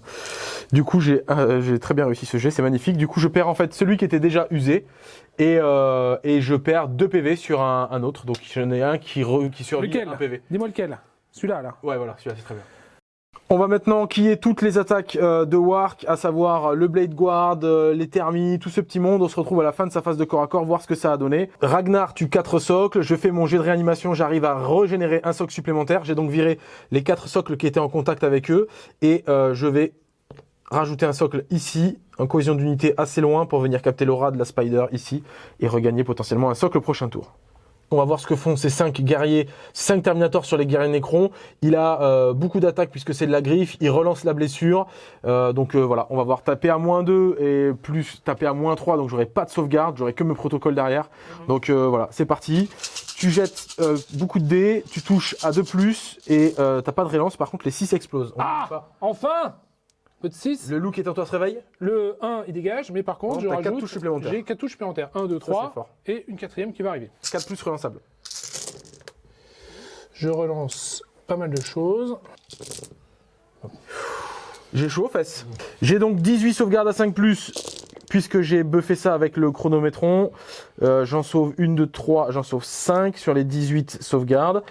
Speaker 1: Du coup, j'ai euh, j'ai très bien réussi ce jet, c'est magnifique. Du coup, je perds en fait celui qui était déjà usé. Et, euh, et je perds 2 PV sur un, un autre. Donc, j'en ai un qui, re- qui survit
Speaker 2: Lequel?
Speaker 1: un PV.
Speaker 2: Dis-moi lequel Celui-là, là.
Speaker 1: Ouais, voilà, celui-là, c'est très bien. On va maintenant quiller toutes les attaques euh, de Wark, à savoir le Blade Guard, euh, les Thermis, tout ce petit monde. On se retrouve à la fin de sa phase de corps à corps, voir ce que ça a donné. Ragnar tue 4 socles, je fais mon jet de réanimation, j'arrive à régénérer un socle supplémentaire. J'ai donc viré les 4 socles qui étaient en contact avec eux. Et euh, je vais rajouter un socle ici, en cohésion d'unité assez loin pour venir capter l'aura de la Spider ici et regagner potentiellement un socle au prochain tour. On va voir ce que font ces 5 guerriers, 5 Terminators sur les guerriers Necron. Il a euh, beaucoup d'attaques puisque c'est de la griffe, il relance la blessure. Euh, donc euh, voilà, on va voir taper à moins 2 et plus taper à moins 3, donc j'aurai pas de sauvegarde, j'aurai que mes protocoles derrière. Donc euh, voilà, c'est parti. Tu jettes euh, beaucoup de dés, tu touches à 2 plus et euh, t'as pas de relance, par contre les 6 explosent. On
Speaker 2: Ah. Enfin Peu de 6.
Speaker 1: Le loup qui est en toi se réveille
Speaker 2: Le 1, il dégage, mais par contre,
Speaker 1: Non,
Speaker 2: je rajoute...
Speaker 1: touches supplémentaires.
Speaker 2: J'ai 4 touches supplémentaires. 1, 2,
Speaker 1: Ça,
Speaker 2: 3,
Speaker 1: c'est fort.
Speaker 2: et une quatrième qui va arriver.
Speaker 1: 4 plus relançable.
Speaker 2: Je relance pas mal de choses.
Speaker 1: J'ai chaud aux fesses. J'ai donc 18 sauvegardes à 5 plus, puisque j'ai buffé ça avec le chronométron. Euh, j'en sauve une de 3, j'en sauve 5 sur les 18 sauvegardes.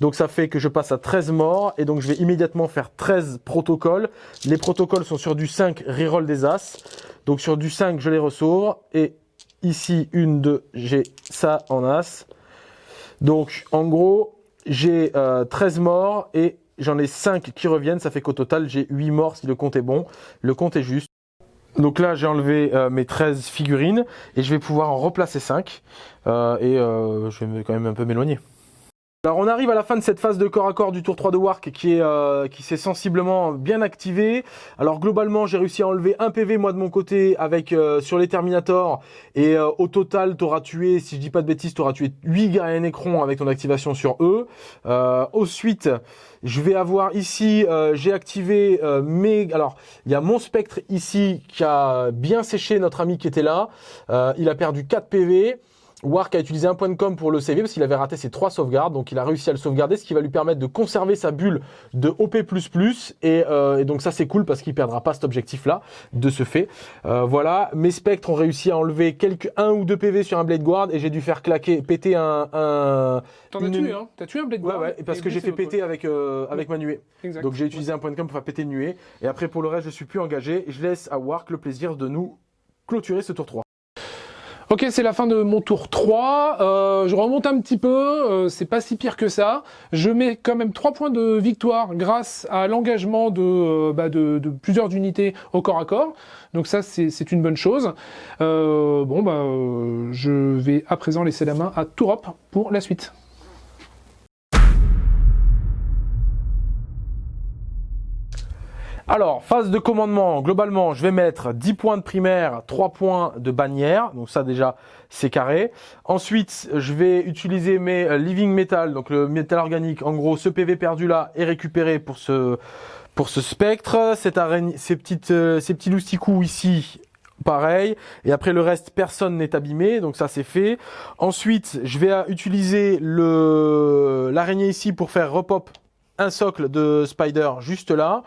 Speaker 1: Donc ça fait que je passe à 13 morts, et donc je vais immédiatement faire 13 protocoles. Les protocoles sont sur du 5 reroll des As. Donc sur du 5, je les ressauve. Et ici, une, deux, j'ai ça en As. Donc en gros, j'ai euh, 13 morts et j'en ai 5 qui reviennent. Ça fait qu'au total, j'ai 8 morts si le compte est bon. Le compte est juste. Donc là, j'ai enlevé euh, mes 13 figurines et je vais pouvoir en replacer 5. Euh, et euh, je vais quand même un peu m'éloigner. Alors on arrive à la fin de cette phase de corps à corps du tour 3 de Wark qui est euh, qui s'est sensiblement bien activé. Alors globalement j'ai réussi à enlever un PV moi de mon côté avec euh, sur les Terminators et euh, au total t'auras tué si je dis pas de bêtises t'auras tué 8 guerriers Necron avec ton activation sur eux. Ensuite je vais avoir ici j'ai activé mes alors il y a mon spectre ici qui a bien séché notre ami qui était là. Il a perdu 4 PV. Wark a utilisé un point de com pour le CV parce qu'il avait raté ses trois sauvegardes, donc il a réussi à le sauvegarder, ce qui va lui permettre de conserver sa bulle de OP++, et, euh, et donc ça c'est cool parce qu'il perdra pas cet objectif-là, de ce fait. Euh, voilà, mes spectres ont réussi à enlever quelques un ou deux PV sur un Blade Guard, et j'ai dû faire claquer, péter un... un...
Speaker 2: T'en as tué, hein T'as tué un Blade
Speaker 1: Ouais,
Speaker 2: Guard
Speaker 1: ouais, parce
Speaker 2: et
Speaker 1: que j'ai fait péter avec, euh, avec ma nuée.
Speaker 2: Exact.
Speaker 1: Donc j'ai utilisé un point de com pour faire péter une nuée, et après pour le reste je suis plus engagé, je laisse à Wark le plaisir de nous clôturer ce tour 3.
Speaker 2: Ok, c'est la fin de mon tour 3. Euh, je remonte un petit peu, euh, c'est pas si pire que ça. Je mets quand même 3 points de victoire grâce à l'engagement de, euh, bah, de, de plusieurs unités au corps à corps. Donc ça, c'est une bonne chose. Euh, bon, bah, euh, je vais à présent laisser la main à Tourop pour la suite.
Speaker 1: Alors, phase de commandement, globalement, je vais mettre 10 points de primaire, 3 points de bannière, donc ça déjà, c'est carré. Ensuite, je vais utiliser mes euh, living metal, donc le métal organique, en gros, ce PV perdu là est récupéré pour ce, pour ce spectre. Cette araignée, ces, petites, euh, ces petits lousticoux ici, pareil. Et après le reste, personne n'est abîmé, donc ça c'est fait. Ensuite, je vais euh, utiliser l'araignée ici pour faire repop un socle de spider juste là.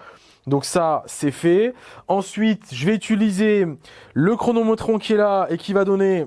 Speaker 1: Donc ça, c'est fait. Ensuite, je vais utiliser le chronométron qui est là et qui va donner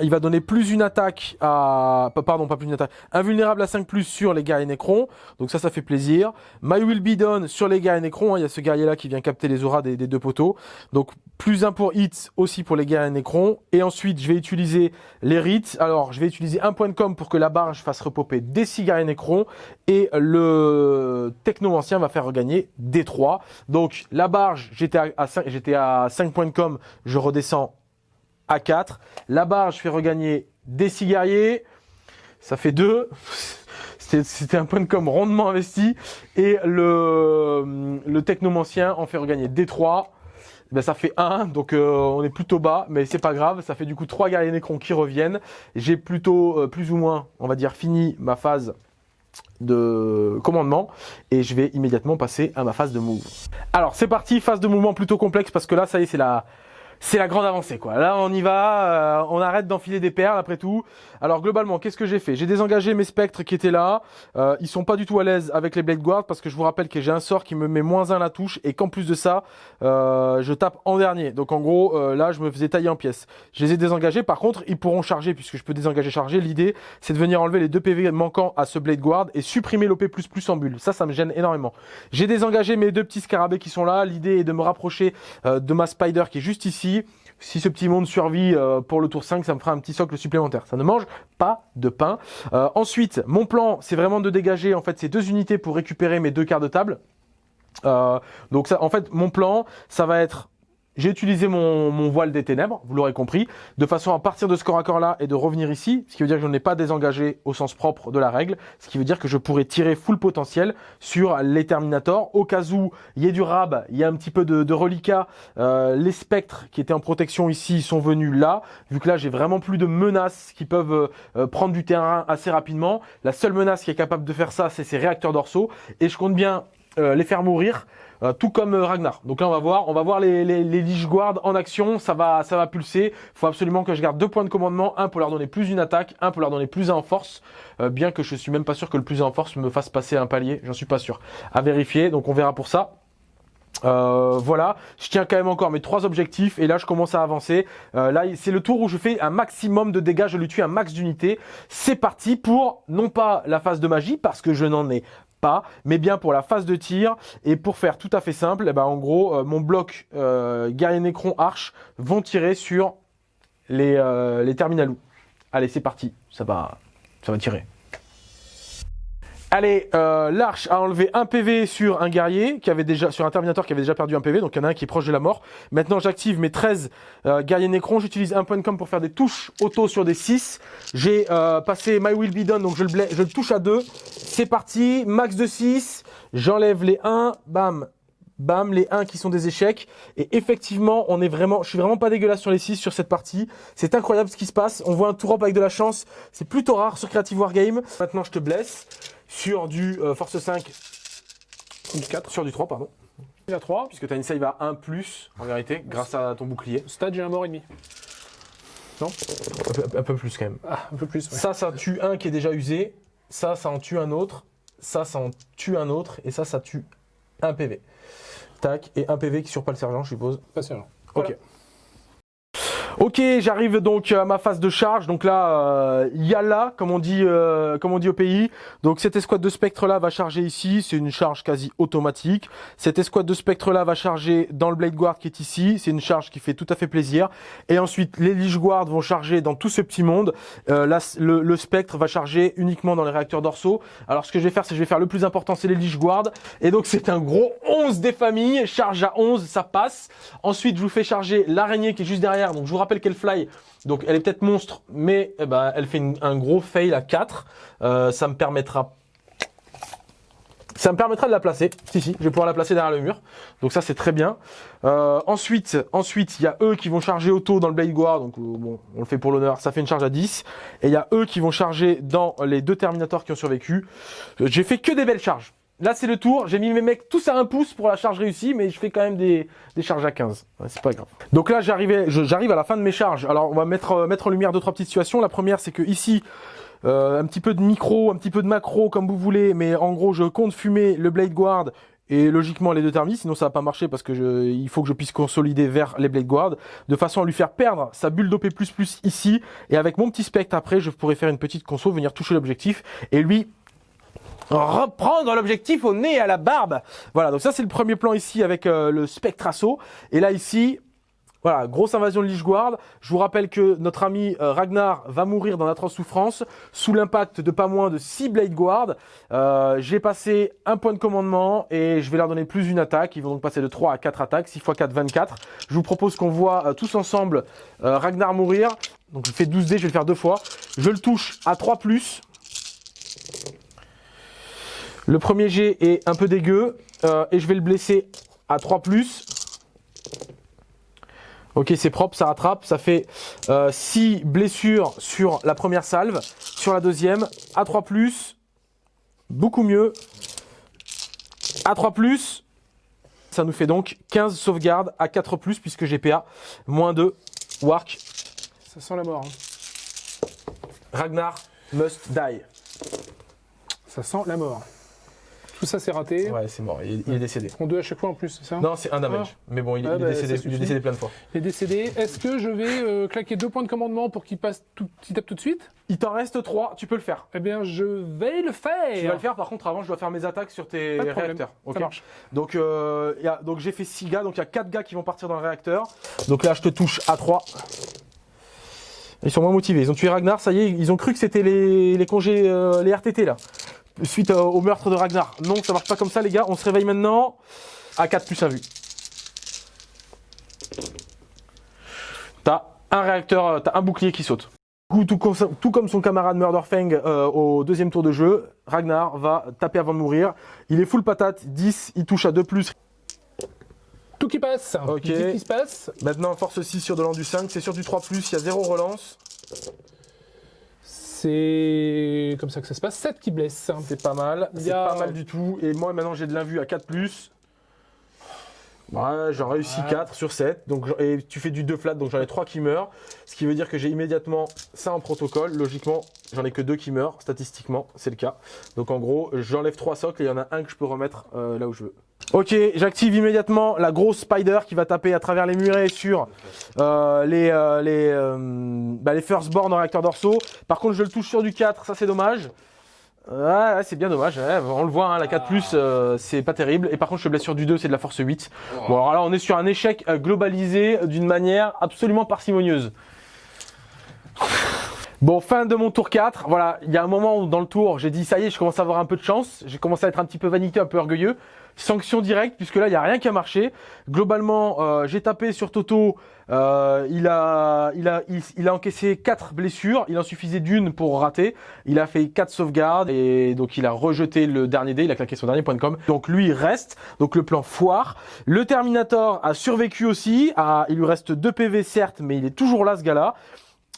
Speaker 1: il va donner plus une attaque à... Pardon, pas plus une attaque. Invulnérable à 5 plus sur les guerriers Necron. Donc ça, ça fait plaisir. My Will Be Done sur les guerriers Necron. Hein. Il y a ce guerrier-là qui vient capter les auras des, deux poteaux. Donc plus 1 pour hit aussi pour les guerriers Necron. Et ensuite, je vais utiliser les rites. Alors, je vais utiliser un point de com pour que la barge fasse repopper des 6 guerriers Necron. Et le Techno Ancien va faire regagner des 3. Donc la barge, j'étais à, 5, à 5 points de com. Je redescends à 4. La barre, je fais regagner des six guerriers. Ça fait 2. [laughs] C'était un point de com rondement investi. Et le, technomancien en fait regagner des 3. Ben, ça fait 1, donc euh, on est plutôt bas, mais c'est pas grave, ça fait du coup 3 guerriers Necron qui reviennent. J'ai plutôt, euh, plus ou moins, on va dire, fini ma phase de commandement et je vais immédiatement passer à ma phase de move. Alors c'est parti, phase de mouvement plutôt complexe parce que là ça y est c'est la, c'est la grande avancée quoi. Là on y va, euh, on arrête d'enfiler des perles après tout. Alors globalement, qu'est-ce que j'ai fait? J'ai désengagé mes spectres qui étaient là. Euh, ils sont pas du tout à l'aise avec les Blade Guard parce que je vous rappelle que j'ai un sort qui me met moins 1 la touche et qu'en plus de ça, euh, je tape en dernier. Donc en gros, euh, là je me faisais tailler en pièces. Je les ai désengagés. Par contre, ils pourront charger puisque je peux désengager charger. L'idée, c'est de venir enlever les deux PV manquants à ce Blade Guard et supprimer l'OP++ en bulle. Ça, ça me gêne énormément. J'ai désengagé mes deux petits scarabées qui sont là. L'idée est de me rapprocher de ma Spider qui est juste ici. Si ce petit monde survit euh, pour le tour 5, ça me fera un petit socle supplémentaire. Ça ne mange pas de pain. Euh, ensuite, mon plan, c'est vraiment de dégager en fait ces deux unités pour récupérer mes deux quarts de table. Euh, donc ça, en fait, mon plan, ça va être j'ai utilisé mon, voile des ténèbres, vous l'aurez compris, de façon à partir de ce corps à corps là et de revenir ici, ce qui veut dire que je n'ai pas désengagé au sens propre de la règle, ce qui veut dire que je pourrais tirer full potentiel sur les Terminators, au cas où il y ait du rab, il y a un petit peu de, de reliquat, euh, les spectres qui étaient en protection ici sont venus là, vu que là j'ai vraiment plus de menaces qui peuvent euh, euh, prendre du terrain assez rapidement, la seule menace qui est capable de faire ça c'est ces réacteurs dorsaux, et je compte bien les faire mourir euh, tout comme euh, Ragnar. Donc là, on va voir, on va voir les, les, les Lich Guard en action. Ça va, ça va pulser. Faut absolument que je garde deux points de commandement, un pour leur donner plus une attaque, un pour leur donner plus un en force. Euh, bien que je suis même pas sûr que le plus un en force me fasse passer un palier. J'en suis pas sûr. À vérifier. Donc on verra pour ça. voilà, je tiens quand même encore mes trois objectifs et là je commence à avancer. là c'est le tour où je fais un maximum de dégâts, je lui tue un max d'unités. C'est parti pour non pas la phase de magie parce que je n'en ai mais bien pour la phase de tir. Et pour faire tout à fait simple, eh ben, en gros, euh, mon bloc euh, guerrier Necron Arche vont tirer sur les, euh, les terminalous. Allez, c'est parti, ça va, ça va tirer. Allez, euh, l'arche a enlevé un PV sur un guerrier qui avait déjà sur un Terminator qui avait déjà perdu un PV, donc il y en a un qui est proche de la mort. Maintenant, j'active mes 13 euh, guerriers Necron. J'utilise un point de com pour faire des touches auto sur des 6. J'ai euh, passé My Will Be Done, donc je le, je le touche à 2. C'est parti, max de 6. J'enlève les 1, bam, bam, les 1 qui sont des échecs. Et effectivement, on est vraiment, je suis vraiment pas dégueulasse sur les 6 sur cette partie. C'est incroyable ce qui se passe. On voit un tour up avec de la chance. C'est plutôt rare sur Creative Wargame. Maintenant, je te blesse sur du euh, Force 5,
Speaker 2: du 4,
Speaker 1: sur du 3, pardon.
Speaker 2: À 3.
Speaker 1: Puisque tu as une save à 1 plus, en vérité, grâce à ton bouclier.
Speaker 2: Stade, j'ai un mort et demi.
Speaker 1: Non? Un peu, plus quand même.
Speaker 2: Ah, un peu plus,
Speaker 1: Ça, ça tue un qui est déjà usé. Ça, ça en tue un autre. Ça, ça en tue un autre. Et ça, ça tue un PV. Tac. Et un PV qui sur pas le sergent, je suppose.
Speaker 2: Pas sergent.
Speaker 1: Ok. Ok, j'arrive donc à ma phase de charge. Donc là, euh, yalla, comme on dit, euh, comme on dit au pays. Donc cette escouade de spectre là va charger ici. C'est une charge quasi automatique. Cette escouade de spectre là va charger dans le Blade Guard qui est ici. C'est une charge qui fait tout à fait plaisir. Et ensuite, les Lich Guard vont charger dans tout ce petit monde. Euh, là, le, le, spectre va charger uniquement dans les réacteurs dorsaux. Alors ce que je vais faire, c'est que je vais faire le plus important, c'est les Lich Guard. Et donc c'est un gros 11 des familles. Charge à 11, ça passe. Ensuite, je vous fais charger l'araignée qui est juste derrière. Donc je vous rappelle qu'elle fly. Donc elle est peut-être monstre, mais eh ben, elle fait un gros fail à 4. Euh, ça me permettra de la placer. Si, si, je vais pouvoir la placer derrière le mur. Donc ça, c'est très bien. Euh, ensuite, ensuite, il y a eux qui vont charger auto dans le Blade Guard. Donc euh, bon, on le fait pour l'honneur. Ça fait une charge à 10. Et il y a eux qui vont charger dans les deux Terminators qui ont survécu. J'ai fait que des belles charges. Là, c'est le tour. J'ai mis mes mecs tous à un pouce pour la charge réussie, mais je fais quand même des, des charges à 15. c'est pas grave. Donc là, j'arrive à la fin de mes charges. Alors, on va mettre, euh, mettre en lumière deux, trois petites situations. La première, c'est que ici, euh, un petit peu de micro, un petit peu de macro, comme vous voulez, mais en gros, je compte fumer le Blade Guard et logiquement les deux thermis, sinon ça va pas marcher parce que il faut que je puisse consolider vers les Blade Guard, de façon à lui faire perdre sa bulle d'OP++ ici, et avec mon petit spectre après, je pourrais faire une petite conso, venir toucher l'objectif, et lui reprendre l'objectif au nez et à la barbe. Voilà, donc ça c'est le premier plan ici avec euh, le spectre assaut, et là ici, voilà, grosse invasion de Lich Guard. Je vous rappelle que notre ami euh, Ragnar va mourir dans l'atroce souffrance sous l'impact de pas moins de 6 Blade Guard. Euh, J'ai passé un point de commandement et je vais leur donner plus une attaque. Ils vont donc passer de 3 à 4 attaques, 6 x 4, 24. Je vous propose qu'on voit tous ensemble Ragnar mourir. Donc je fais 12 dés, je vais le faire deux fois. Je le touche à 3+. Le premier jet est un peu dégueu euh, et je vais le blesser à 3+. Ok, c'est propre, ça rattrape. Ça fait 6 euh, blessures sur la première salve. Sur la deuxième, A3+, beaucoup mieux. A3+, ça nous fait donc 15 sauvegardes à 4+, puisque GPA, moins 2, Wark.
Speaker 2: Ça sent la mort. Hein.
Speaker 1: Ragnar must die.
Speaker 2: Ça sent la mort. Tout ça, c'est raté.
Speaker 1: Ouais, c'est mort. Il, il est décédé.
Speaker 2: On deux à chaque fois en plus, c'est ça
Speaker 1: Non, c'est un damage. Mais bon, il,
Speaker 2: Ah,
Speaker 1: il est
Speaker 2: bah,
Speaker 1: décédé, il est décédé plein de fois.
Speaker 2: Il est décédé. Est-ce que je vais euh, claquer deux points de commandement pour qu'il passe tout, qu'il tape tout de suite?
Speaker 1: Il t'en reste 3, tu peux le faire.
Speaker 2: Eh bien, je vais le faire.
Speaker 1: Tu vas le faire, par contre, avant, je dois faire mes attaques sur tes
Speaker 2: Pas de problème.
Speaker 1: réacteurs.
Speaker 2: Ça
Speaker 1: ok
Speaker 2: marche.
Speaker 1: Donc, euh, il y a- donc j'ai fait 6 gars, donc il y a 4 gars qui vont partir dans le réacteur. Donc là, je te touche à 3. Ils sont moins motivés. Ils ont tué Ragnar, ça y est, ils ont cru que c'était les, les congés, euh, les RTT là. Suite au meurtre de Ragnar. Non, ça marche pas comme ça, les gars. On se réveille maintenant. À 4 plus 1 vue. T'as un réacteur, euh, t'as un bouclier qui saute. Du coup, Tout, comme- tout comme son camarade Murderfang euh, au deuxième tour de jeu, Ragnar va taper avant de mourir. Il est full patate, 10, il touche à 2 plus.
Speaker 2: Tout qui passe.
Speaker 1: Ok.
Speaker 2: Tout qui se passe.
Speaker 1: Maintenant, force 6 sur de l'an du 5, c'est sur du 3 plus, il y a 0 relance.
Speaker 2: C'est comme ça que ça se passe. 7 qui blesse.
Speaker 1: C'est pas mal, c'est
Speaker 2: a-
Speaker 1: pas mal du tout. Et moi, maintenant, j'ai de l'invue à 4 plus. Ouais, j'en réussi
Speaker 2: Ouais.
Speaker 1: 4 sur 7. Donc, et tu fais du 2 flat, donc j'en ai 3 qui meurent. Ce qui veut dire que j'ai immédiatement ça en protocole. Logiquement, j'en ai que 2 qui meurent. Statistiquement, c'est le cas. Donc en gros, j'enlève 3 socles et il y en a un que je peux remettre euh, là où je veux. Ok, j'active immédiatement la grosse spider qui va taper à travers les murets sur euh, les, euh, les, euh, bah, les firstborn en réacteur dorsaux. Par contre, je le touche sur du 4, ça c'est dommage. Ouais, c'est bien dommage. On le voit, hein, la 4 euh, c'est pas terrible. Et par contre, je blesse sur du 2, c'est de la force 8. Bon, alors là, on est sur un échec euh, globalisé d'une manière absolument parcimonieuse. Bon, fin de mon tour 4. Voilà, il y a un moment dans le tour, j'ai dit ça y est, je commence à avoir un peu de chance. J'ai commencé à être un petit peu vanité, un peu orgueilleux. Sanction directe, puisque là, il n'y a rien qui a marché. Globalement, euh, j'ai tapé sur Toto. euh, il, a, il, a, il, a encaissé 4 blessures. Il en suffisait d'une pour rater. Il a fait 4 sauvegardes. Et donc, il a rejeté le dernier dé. Il a claqué son dernier point de com. Donc, lui, reste. Donc, le plan foire. Le Terminator a survécu aussi. Ah, il lui reste 2 PV, certes, mais il est toujours là, ce gars-là.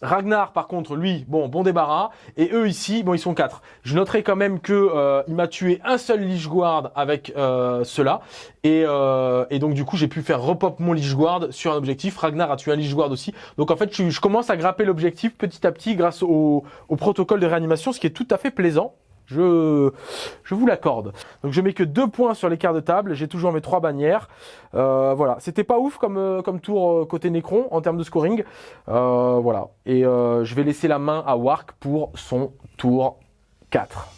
Speaker 1: Ragnar, par contre, lui, bon, bon débarras. Et eux ici, bon, ils sont quatre. Je noterai quand même que euh, il m'a tué un seul Lich Guard avec euh, cela. Et, euh, et donc, du coup, j'ai pu faire repop mon Lich Guard sur un objectif. Ragnar a tué un Lich Guard aussi. Donc, en fait, je, je commence à grapper l'objectif petit à petit grâce au, au protocole de réanimation, ce qui est tout à fait plaisant. Je, je vous l'accorde. Donc je mets que deux points sur l'écart de table. J'ai toujours mes trois bannières. Euh, voilà, c'était pas ouf comme euh, comme tour euh, côté Necron en termes de scoring. Voilà. Et je vais laisser la main à Wark pour son tour 4.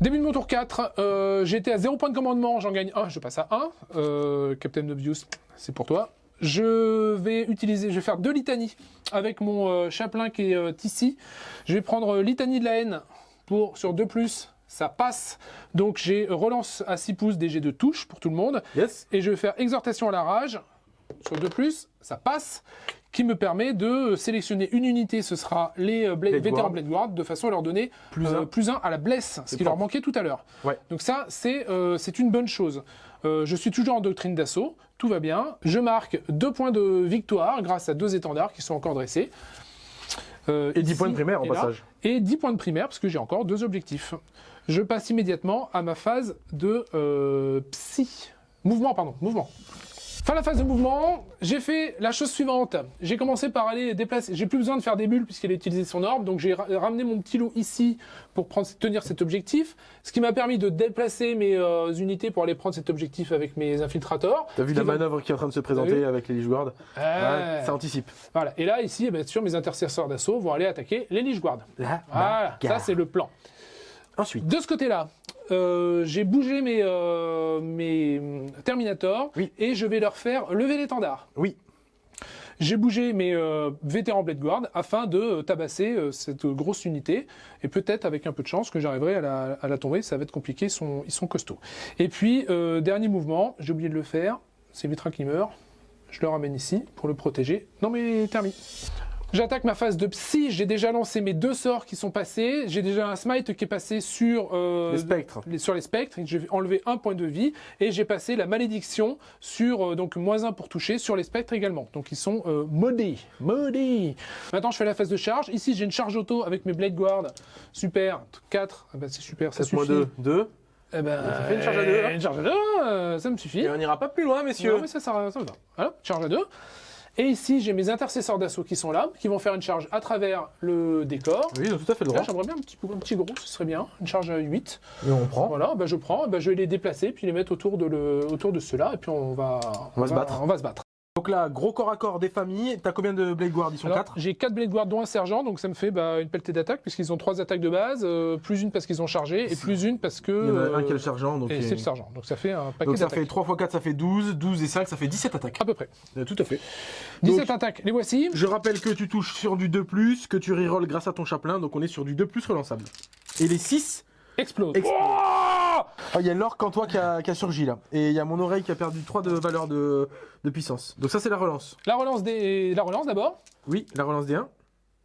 Speaker 2: Début de mon tour 4, euh, j'étais à 0 point de commandement, j'en gagne 1, je passe à 1. Euh, Captain Obvious, c'est pour toi. Je vais utiliser, je vais faire deux litanies avec mon euh, chapelain qui est ici. Je vais prendre litanie de la haine pour sur 2 plus, ça passe. Donc j'ai relance à 6 pouces des jets de touche pour tout le monde.
Speaker 1: Yes.
Speaker 2: Et je vais faire exhortation à la rage sur 2 plus, ça passe, qui me permet de sélectionner une unité, ce sera les euh,
Speaker 1: Blade
Speaker 2: vétérans
Speaker 1: Guard.
Speaker 2: Blade Guard, de façon à leur donner
Speaker 1: Plus
Speaker 2: euh,
Speaker 1: un.
Speaker 2: plus 1 à la blesse, ce qui leur manquait tout à l'heure.
Speaker 1: Ouais.
Speaker 2: Donc ça, c'est euh, c'est une bonne chose. Euh, je suis toujours en doctrine d'assaut, tout va bien. Je marque deux points de victoire grâce à deux étendards qui sont encore dressés. Euh,
Speaker 1: Et 10
Speaker 2: ici
Speaker 1: points de primaire
Speaker 2: là.
Speaker 1: passage.
Speaker 2: Et 10 points de primaire parce que j'ai encore deux objectifs. Je passe immédiatement à ma phase de euh, psy. Mouvement, pardon, mouvement. Fin la phase de mouvement, j'ai fait la chose suivante. J'ai commencé par aller déplacer. J'ai plus besoin de faire des bulles puisqu'elle a utilisé son orbe, donc j'ai ra- ramené mon petit loup ici pour prendre, tenir cet objectif, ce qui m'a permis de déplacer mes euh, unités pour aller prendre cet objectif avec mes infiltrateurs.
Speaker 1: T'as vu la
Speaker 2: va-
Speaker 1: manœuvre qui est en train de se présenter avec les Lich.
Speaker 2: Ouais,
Speaker 1: Ça anticipe.
Speaker 2: Voilà. Et là, ici, eh bien sûr, mes intercesseurs d'assaut vont aller attaquer les Lich Guards.
Speaker 1: Là,
Speaker 2: Voilà, ça c'est le plan.
Speaker 1: Ensuite,
Speaker 2: De ce côté-là, euh, j'ai bougé mes, euh, mes
Speaker 1: Oui.
Speaker 2: et je vais leur faire lever l'étendard.
Speaker 1: oui.
Speaker 2: J'ai bougé mes euh, vétérans Blade Guard afin de euh, tabasser cette grosse unité et peut-être avec un peu de chance que j'arriverai à la, à la tomber. Ça va être compliqué, ils sont, ils sont costauds. Et puis, dernier mouvement, j'ai oublié de le faire, c'est Vitra qui meurt. Je le ramène ici pour le protéger. Non mais terminé. J'attaque ma phase de psy, j'ai déjà lancé mes deux sorts qui sont passés, j'ai déjà un smite qui est passé sur, euh,
Speaker 1: Les spectres.
Speaker 2: les- sur les spectres, j'ai enlevé un point de vie, et j'ai passé la malédiction sur, euh, donc moins un pour toucher, sur les spectres également. Donc ils sont euh, maudits, maudits Maintenant je fais la phase de charge, ici j'ai une charge auto avec mes Blade Guard, super, 4, ah bah, c'est super, ça
Speaker 1: 7 moins
Speaker 2: suffit.
Speaker 1: 2, 2.
Speaker 2: Eh ben,
Speaker 1: Ça fait une charge à deux, hein.
Speaker 2: Une charge à deux, euh, ça me suffit.
Speaker 1: Et on n'ira pas plus loin, messieurs.
Speaker 2: Non, mais ça, ça, ça me va. Voilà, charge à deux. Et ici, j'ai mes intercesseurs d'assaut qui sont là, qui vont faire une charge à travers le décor.
Speaker 1: Oui, ils ont tout à fait le
Speaker 2: Là,
Speaker 1: droit.
Speaker 2: j'aimerais bien un petit, un petit gros, ce serait bien. Une charge à 8.
Speaker 1: Et on prend.
Speaker 2: Voilà, bah, je prends, bah, je vais les déplacer, puis les mettre autour de, le, autour de ceux-là, et puis on va,
Speaker 1: On va se battre.
Speaker 2: On va se battre.
Speaker 1: Donc là, gros corps à corps des familles. T'as combien de Blade Guard Ils sont
Speaker 2: Alors,
Speaker 1: 4
Speaker 2: J'ai 4 Blade Guard, dont un sergent, donc ça me fait bah, une pelletée d'attaque, puisqu'ils ont 3 attaques de base, euh, plus une parce qu'ils ont chargé, et plus une parce que.
Speaker 1: Il y en a un
Speaker 2: euh,
Speaker 1: qui est le sergent. Donc,
Speaker 2: et c'est le sergent. Donc ça fait un paquet
Speaker 1: donc ça
Speaker 2: d'attaques.
Speaker 1: fait 3 x 4, ça fait 12. 12 et 5, ça fait 17 attaques.
Speaker 2: À peu près.
Speaker 1: Euh, Tout à fait.
Speaker 2: 17 attaques, les voici.
Speaker 1: Je rappelle que tu touches sur du 2+, que tu rerolls grâce à ton chaplain, donc on est sur du 2+, relançable. Et les 6,
Speaker 2: Explose.
Speaker 1: Explose.
Speaker 2: Oh
Speaker 1: ah, il y a l'orque en toi qui a, qui a surgi là. Et il y a mon oreille qui a perdu 3 de valeur de, de puissance. Donc ça c'est la relance.
Speaker 2: La relance des... la relance d'abord.
Speaker 1: Oui, la relance des 1.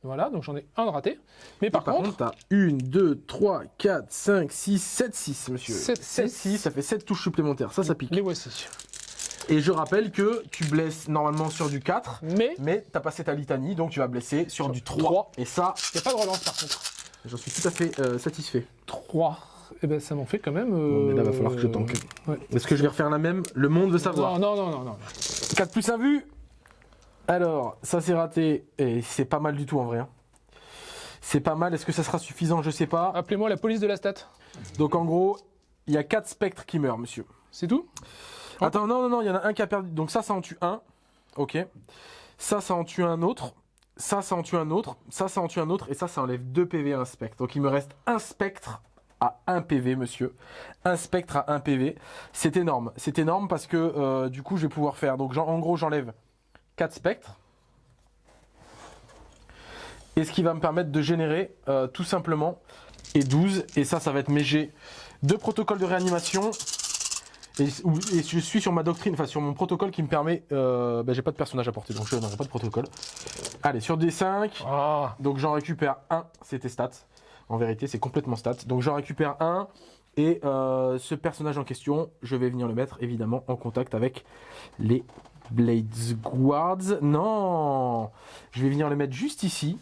Speaker 2: Voilà, donc j'en ai un de raté. Mais par,
Speaker 1: Par
Speaker 2: contre,
Speaker 1: t'as 1, 2, 3, 4, 5, 6, 7, 6, monsieur.
Speaker 2: Sept,
Speaker 1: 7,
Speaker 2: six.
Speaker 1: 6, ça fait 7 touches supplémentaires. Ça, ça pique.
Speaker 2: les voici.
Speaker 1: Et je rappelle que tu blesses normalement sur du 4.
Speaker 2: Mais
Speaker 1: Mais t'as passé ta litanie, donc tu vas blesser sur,
Speaker 2: Sur
Speaker 1: du 3.
Speaker 2: trois.
Speaker 1: Et ça,
Speaker 2: il n'y a pas de relance par contre.
Speaker 1: J'en suis tout à fait euh, satisfait.
Speaker 2: 3. Et ben ça m'en fait quand même.
Speaker 1: Mais là, va falloir que je
Speaker 2: euh,
Speaker 1: tank.
Speaker 2: ouais.
Speaker 1: Est-ce que je vais refaire la même Le monde veut savoir?
Speaker 2: Non, non, non, non, non.
Speaker 1: 4 plus 1 vu Alors, ça c'est raté. Et c'est pas mal du tout en vrai. hein. C'est pas mal. Est-ce que ça sera suffisant? Je sais pas.
Speaker 2: Appelez-moi la police de la stat.
Speaker 1: Donc en gros, il y a 4 spectres qui meurent, monsieur.
Speaker 2: C'est tout?
Speaker 1: Attends, non, non, non, il y en a un qui a perdu. Donc ça, ça en tue un. Ok. Ça, ça en tue un autre. Ça, ça en tue un autre. Ça, ça en tue un autre. Et ça, ça enlève 2 PV à un spectre. Donc il me reste un spectre à 1 PV, monsieur. Un spectre à 1 PV. C'est énorme. C'est énorme parce que euh, du coup, je vais pouvoir faire. Donc en gros, j'enlève 4 spectres. Et ce qui va me permettre de générer euh, tout simplement et 12. Et ça, ça va être mes G. Deux protocoles de réanimation. Et, je suis sur ma doctrine, enfin sur mon protocole qui me permet. Euh, bah, j'ai pas de personnage à porter, donc je n'aurai pas de protocole. Allez, sur D5,
Speaker 2: Ah
Speaker 1: donc j'en récupère un, c'était stats. En vérité, c'est complètement stats. Donc j'en récupère un, et euh, ce personnage en question, je vais venir le mettre évidemment en contact avec les Blades Guards. Non Je vais venir le mettre juste ici,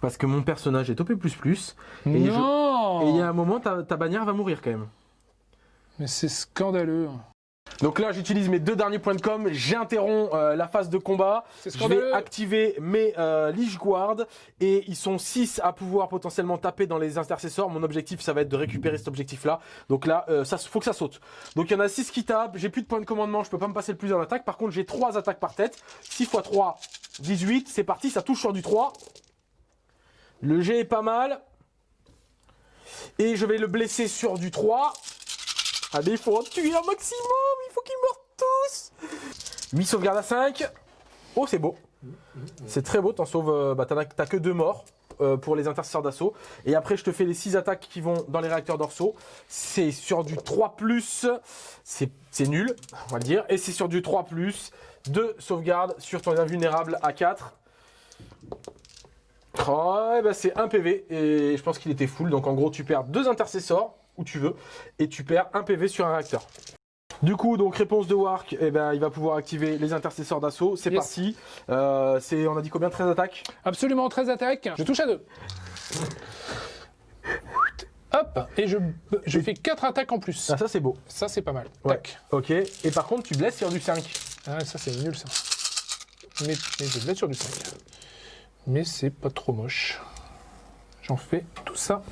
Speaker 1: parce que mon personnage est OP. Et je- il y a un moment, ta, ta bannière va mourir quand même.
Speaker 2: Mais c'est scandaleux.
Speaker 1: Donc là, j'utilise mes deux derniers points de com. J'interromps euh, la phase de combat. Je vais activer mes euh, Lich Guard et ils sont 6 à pouvoir potentiellement taper dans les intercesseurs. Mon objectif, ça va être de récupérer cet objectif-là. Donc là, euh, ça faut que ça saute. Donc il y en a 6 qui tapent. J'ai plus de points de commandement. Je peux pas me passer le plus en attaque. Par contre, j'ai 3 attaques par tête. 6 x 3, 18. C'est parti. Ça touche sur du 3. Le G est pas mal. Et je vais le blesser sur du 3. Ah mais il faut en tuer un maximum. Il faut qu'ils meurent tous. 8 sauvegardes à 5. Oh, c'est beau. C'est très beau, t'en sauves. euh, Bah, t'as que deux morts euh, pour les intercesseurs d'assaut. Et après, je te fais les 6 attaques qui vont dans les réacteurs dorsaux. C'est sur du 3, c'est nul, on va le dire. Et c'est sur du 3, 2 sauvegardes sur ton invulnérable à 4. Oh, ben, c'est 1 PV. Et je pense qu'il était full. Donc en gros, tu perds deux intercesseurs où tu veux. Et tu perds 1 PV sur un réacteur. Du coup, donc réponse de Wark, eh ben, il va pouvoir activer les intercesseurs d'assaut. C'est
Speaker 2: Yes.
Speaker 1: parti. Euh, c'est, on a dit combien? 13 attaques?
Speaker 2: Absolument 13 attaques. Je touche à 2. Hop Et je, je fais 4 attaques en plus.
Speaker 1: Ah, ça c'est beau.
Speaker 2: Ça, c'est pas mal.
Speaker 1: Ouais.
Speaker 2: Tac.
Speaker 1: Ok. Et par contre, tu blesses sur du 5.
Speaker 2: Ah, ça c'est nul ça. Mais, mais je être sur du 5. Mais c'est pas trop moche. J'en fais tout ça.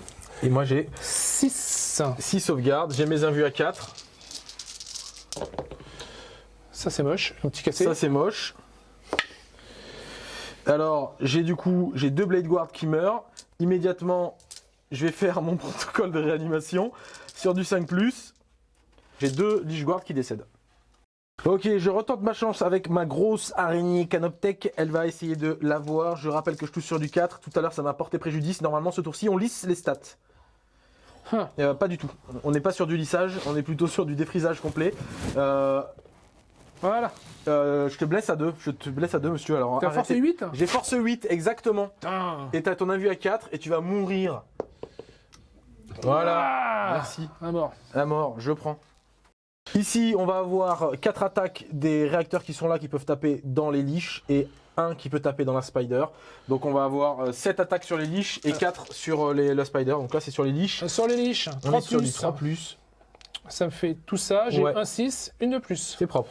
Speaker 1: Et moi j'ai
Speaker 2: 6.
Speaker 1: 6 sauvegardes, j'ai mes invus à 4.
Speaker 2: Ça c'est moche, un petit cassé.
Speaker 1: Ça c'est moche. Alors j'ai du coup, j'ai deux Blade Guard qui meurent. Immédiatement, je vais faire mon [laughs] protocole de réanimation sur du 5+. J'ai deux Lich Guard qui décèdent. Ok, je retente ma chance avec ma grosse araignée Canoptech. Elle va essayer de l'avoir. Je rappelle que je touche sur du 4. Tout à l'heure, ça m'a porté préjudice. Normalement, ce tour-ci, on lisse les stats.
Speaker 2: Huh.
Speaker 1: Euh, pas du tout. On n'est pas sur du lissage, on est plutôt sur du défrisage complet. Euh,
Speaker 2: Voilà.
Speaker 1: euh, je te blesse à 2. Je te blesse à 2, monsieur. Alors,
Speaker 2: T'as force
Speaker 1: arrêtez.
Speaker 2: 8
Speaker 1: J'ai force 8, exactement.
Speaker 2: Putain.
Speaker 1: Et t'as ton invue à 4 et tu vas mourir. Voilà.
Speaker 2: Ah
Speaker 1: Merci.
Speaker 2: À mort.
Speaker 1: À mort, je prends. Ici, on va avoir 4 attaques des réacteurs qui sont là, qui peuvent taper dans les liches, et un qui peut taper dans la spider. Donc on va avoir 7 attaques sur les liches et 4 sur euh, les, la spider. Donc là, c'est sur les liches.
Speaker 2: Euh, Sur les liches,
Speaker 1: On
Speaker 2: 3
Speaker 1: est sur
Speaker 2: plus.
Speaker 1: 3 plus.
Speaker 2: Ça me fait tout ça. J'ai
Speaker 1: Ouais.
Speaker 2: un 6, une de plus.
Speaker 1: C'est propre.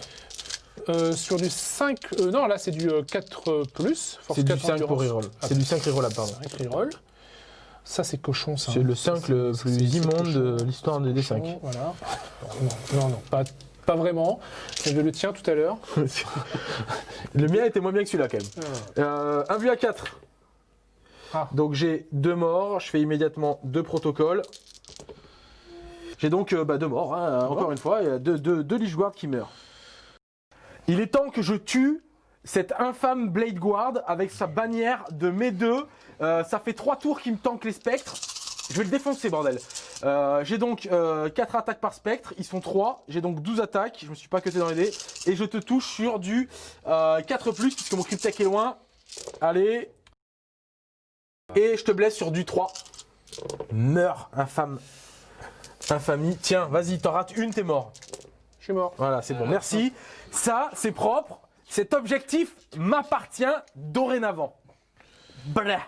Speaker 2: Euh, sur du 5. euh, non, là c'est du euh, 4 plus.
Speaker 1: C'est du
Speaker 2: 4
Speaker 1: 5 pour reroll.
Speaker 2: Ah,
Speaker 1: C'est du 5 rerollable, pardon.
Speaker 2: 5 reroll. Ça c'est cochon ça.
Speaker 1: C'est le 5 le plus immonde de l'histoire des D5.
Speaker 2: Cochon, Voilà. Non, non, non, pas, pas vraiment. J'avais le tien tout à l'heure. [laughs]
Speaker 1: le mien était moins bien que celui-là quand même. Euh, un vu à 4.
Speaker 2: Ah.
Speaker 1: Donc j'ai deux morts, je fais immédiatement deux protocoles. J'ai donc euh, bah, deux morts, hein, encore une fois, il y a deux, deux, deux Lich Guard qui meurent. Il est temps que je tue cet infâme Blade Guard avec sa bannière de mes deux. Euh, ça fait trois tours qu'il me tank les spectres. Je vais le défoncer, bordel. Euh, j'ai donc 4 attaques par spectre, ils sont 3. J'ai donc 12 attaques, je me suis pas cuté dans les dés. Et je te touche sur du euh, 4 puisque mon cryptech est loin. Allez. Et je te blesse sur du 3. Meurs, infâme. Infamie. Tiens, vas-y, t'en rates une, t'es mort.
Speaker 2: Je suis mort.
Speaker 1: Voilà, c'est bon, merci. Ça, c'est propre. Cet objectif m'appartient dorénavant. Blah.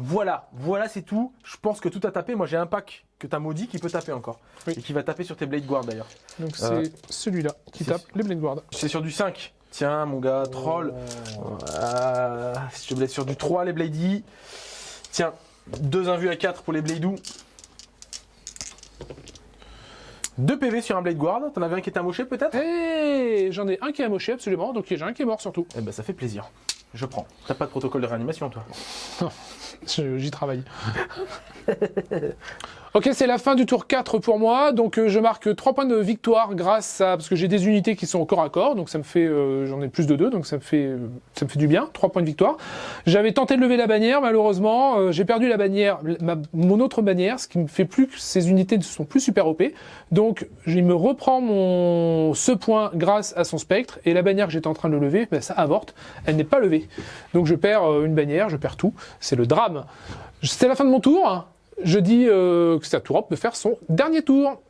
Speaker 1: Voilà, voilà, c'est tout. Je pense que tout a tapé. Moi, j'ai un pack que t'as maudit qui peut taper encore.
Speaker 2: Oui.
Speaker 1: Et qui va taper sur tes Blade Guard d'ailleurs.
Speaker 2: Donc c'est
Speaker 1: Euh,
Speaker 2: celui-là qui
Speaker 1: c'est-
Speaker 2: tape les Blade Guard.
Speaker 1: C'est sur du 5. Tiens, mon gars, troll. Euh, si je sur du 3, les Bladey. Tiens, deux invus à 4 pour les Bladou. 2 PV sur un Blade Guard. T'en avais un qui était amoché peut-être?
Speaker 2: Et j'en ai un qui est amoché absolument, donc j'ai un qui est mort surtout.
Speaker 1: Eh ben, ça fait plaisir. Je prends. T'as pas de protocole de réanimation, toi?
Speaker 2: J'y travaille. [laughs] ok, c'est la fin du tour 4 pour moi. Donc euh, je marque 3 points de victoire grâce à... Parce que j'ai des unités qui sont corps à corps. Donc ça me fait... euh, J'en ai plus de 2, donc ça me fait, euh, ça me fait du bien. 3 points de victoire. J'avais tenté de lever la bannière, malheureusement. euh, j'ai perdu la bannière, ma- mon autre bannière, ce qui me fait plus que ces unités ne sont plus super OP. Donc il me reprend mon, ce point grâce à son spectre. Et la bannière que j'étais en train de lever, ben, ça avorte. Elle n'est pas levée. Donc je perds euh, une bannière, je perds tout. C'est le drame. C'est la fin de mon tour. Je dis euh, que c'est à de faire son dernier tour.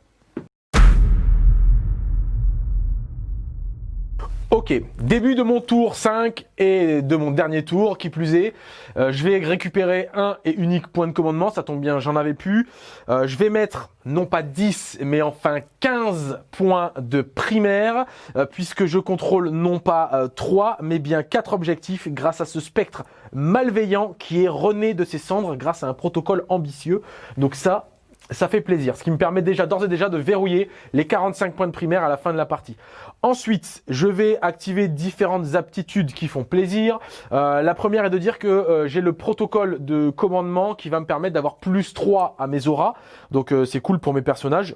Speaker 1: Ok, début de mon tour 5 et de mon dernier tour, qui plus est. Euh, je vais récupérer un et unique point de commandement, ça tombe bien, j'en avais plus. Euh, je vais mettre non pas 10, mais enfin 15 points de primaire, euh, puisque je contrôle non pas euh, 3, mais bien 4 objectifs grâce à ce spectre malveillant qui est rené de ses cendres grâce à un protocole ambitieux. Donc ça, ça fait plaisir, ce qui me permet déjà d'ores et déjà de verrouiller les 45 points de primaire à la fin de la partie. Ensuite, je vais activer différentes aptitudes qui font plaisir. Euh, la première est de dire que euh, j'ai le protocole de commandement qui va me permettre d'avoir plus 3 à mes auras. Donc euh, c'est cool pour mes personnages.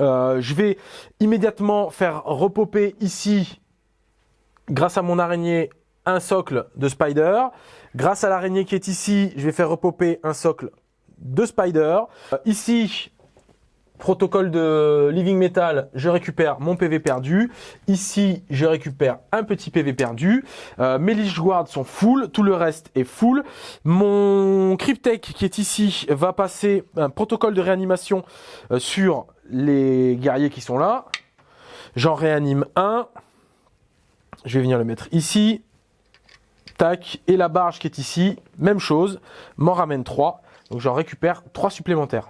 Speaker 1: Euh, je vais immédiatement faire repoper ici, grâce à mon araignée, un socle de spider. Grâce à l'araignée qui est ici, je vais faire repoper un socle de spider. Ici, protocole de living metal, je récupère mon PV perdu. Ici, je récupère un petit PV perdu. Euh, mes Lich Guard sont full, tout le reste est full. Mon Cryptech qui est ici va passer un protocole de réanimation euh, sur les guerriers qui sont là. J'en réanime un. Je vais venir le mettre ici. Tac. Et la barge qui est ici, même chose. M'en ramène 3. Donc j'en récupère 3 supplémentaires.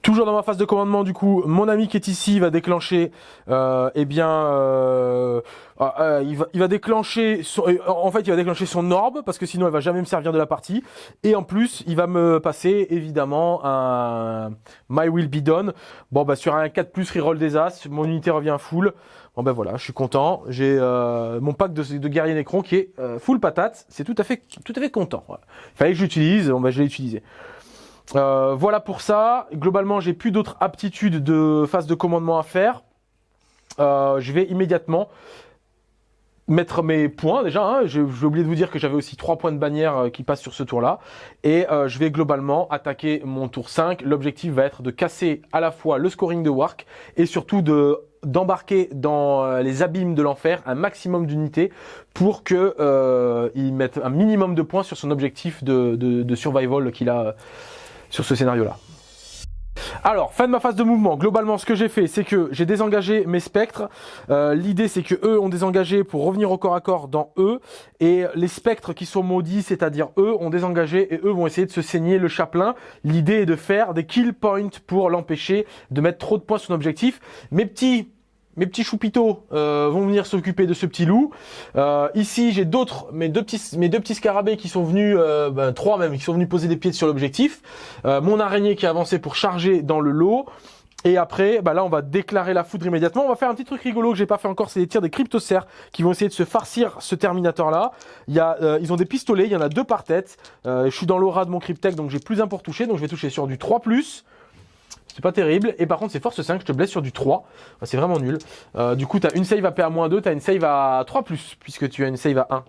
Speaker 1: Toujours dans ma phase de commandement, du coup, mon ami qui est ici va déclencher, euh, eh bien, euh, ah, euh, il, va, déclencher, son, en fait, il va déclencher son orbe parce que sinon, elle va jamais me servir de la partie. Et en plus, il va me passer évidemment un My Will Be Done. Bon, bah sur un 4 plus reroll des As, mon unité revient full. Bon ben voilà, je suis content. J'ai mon pack de, de guerrier Necron qui est full patate. C'est tout à fait, tout à fait content. Il fallait que j'utilise. Bon ben je l'ai utilisé. Euh, voilà pour ça. Globalement, j'ai plus d'autres aptitudes de phase de commandement à faire. Euh, je vais immédiatement mettre mes points déjà. Hein. J'ai oublié de vous dire que j'avais aussi trois points de bannière euh, qui passent sur ce tour-là. Et je vais globalement attaquer mon tour 5. L'objectif va être de casser à la fois le scoring de Wark et surtout de d'embarquer dans les abîmes de l'enfer un maximum d'unités pour que euh, il mette un minimum de points sur son objectif de survival qu'il a sur ce scénario-là. Alors, fin de ma phase de mouvement. Globalement, ce que j'ai fait, c'est que j'ai désengagé mes spectres. Euh, L'idée, c'est que eux ont désengagé pour revenir au corps à corps dans eux. Et les spectres qui sont maudits, c'est-à-dire eux, ont désengagé et eux vont essayer de se saigner le chaplain. L'idée est de faire des kill points pour l'empêcher de mettre trop de points sur son objectif. Mes petits mes petits choupitos euh, vont venir s'occuper de ce petit loup. Euh, ici, j'ai d'autres, mes deux petits, mes deux petits scarabées qui sont venus, euh, ben, trois même, qui sont venus poser des pieds sur l'objectif. Euh, mon araignée qui a avancé pour charger dans le lot. Et après, bah là, on va déclarer la foudre immédiatement. On va faire un petit truc rigolo que j'ai pas fait encore, c'est les tirs des cryptocères qui vont essayer de se farcir ce Terminator-là. Il ils ont des pistolets, il y en a deux par tête. Euh, je suis dans l'aura de mon Cryptech, donc j'ai plus un pour toucher, donc je vais toucher sur du 3+. C'est pas terrible. Et par contre, c'est force 5, je te blesse sur du 3. C'est vraiment nul. Euh, du coup, tu as une save à PA-2, tu as une save à 3, puisque tu as une save à 1.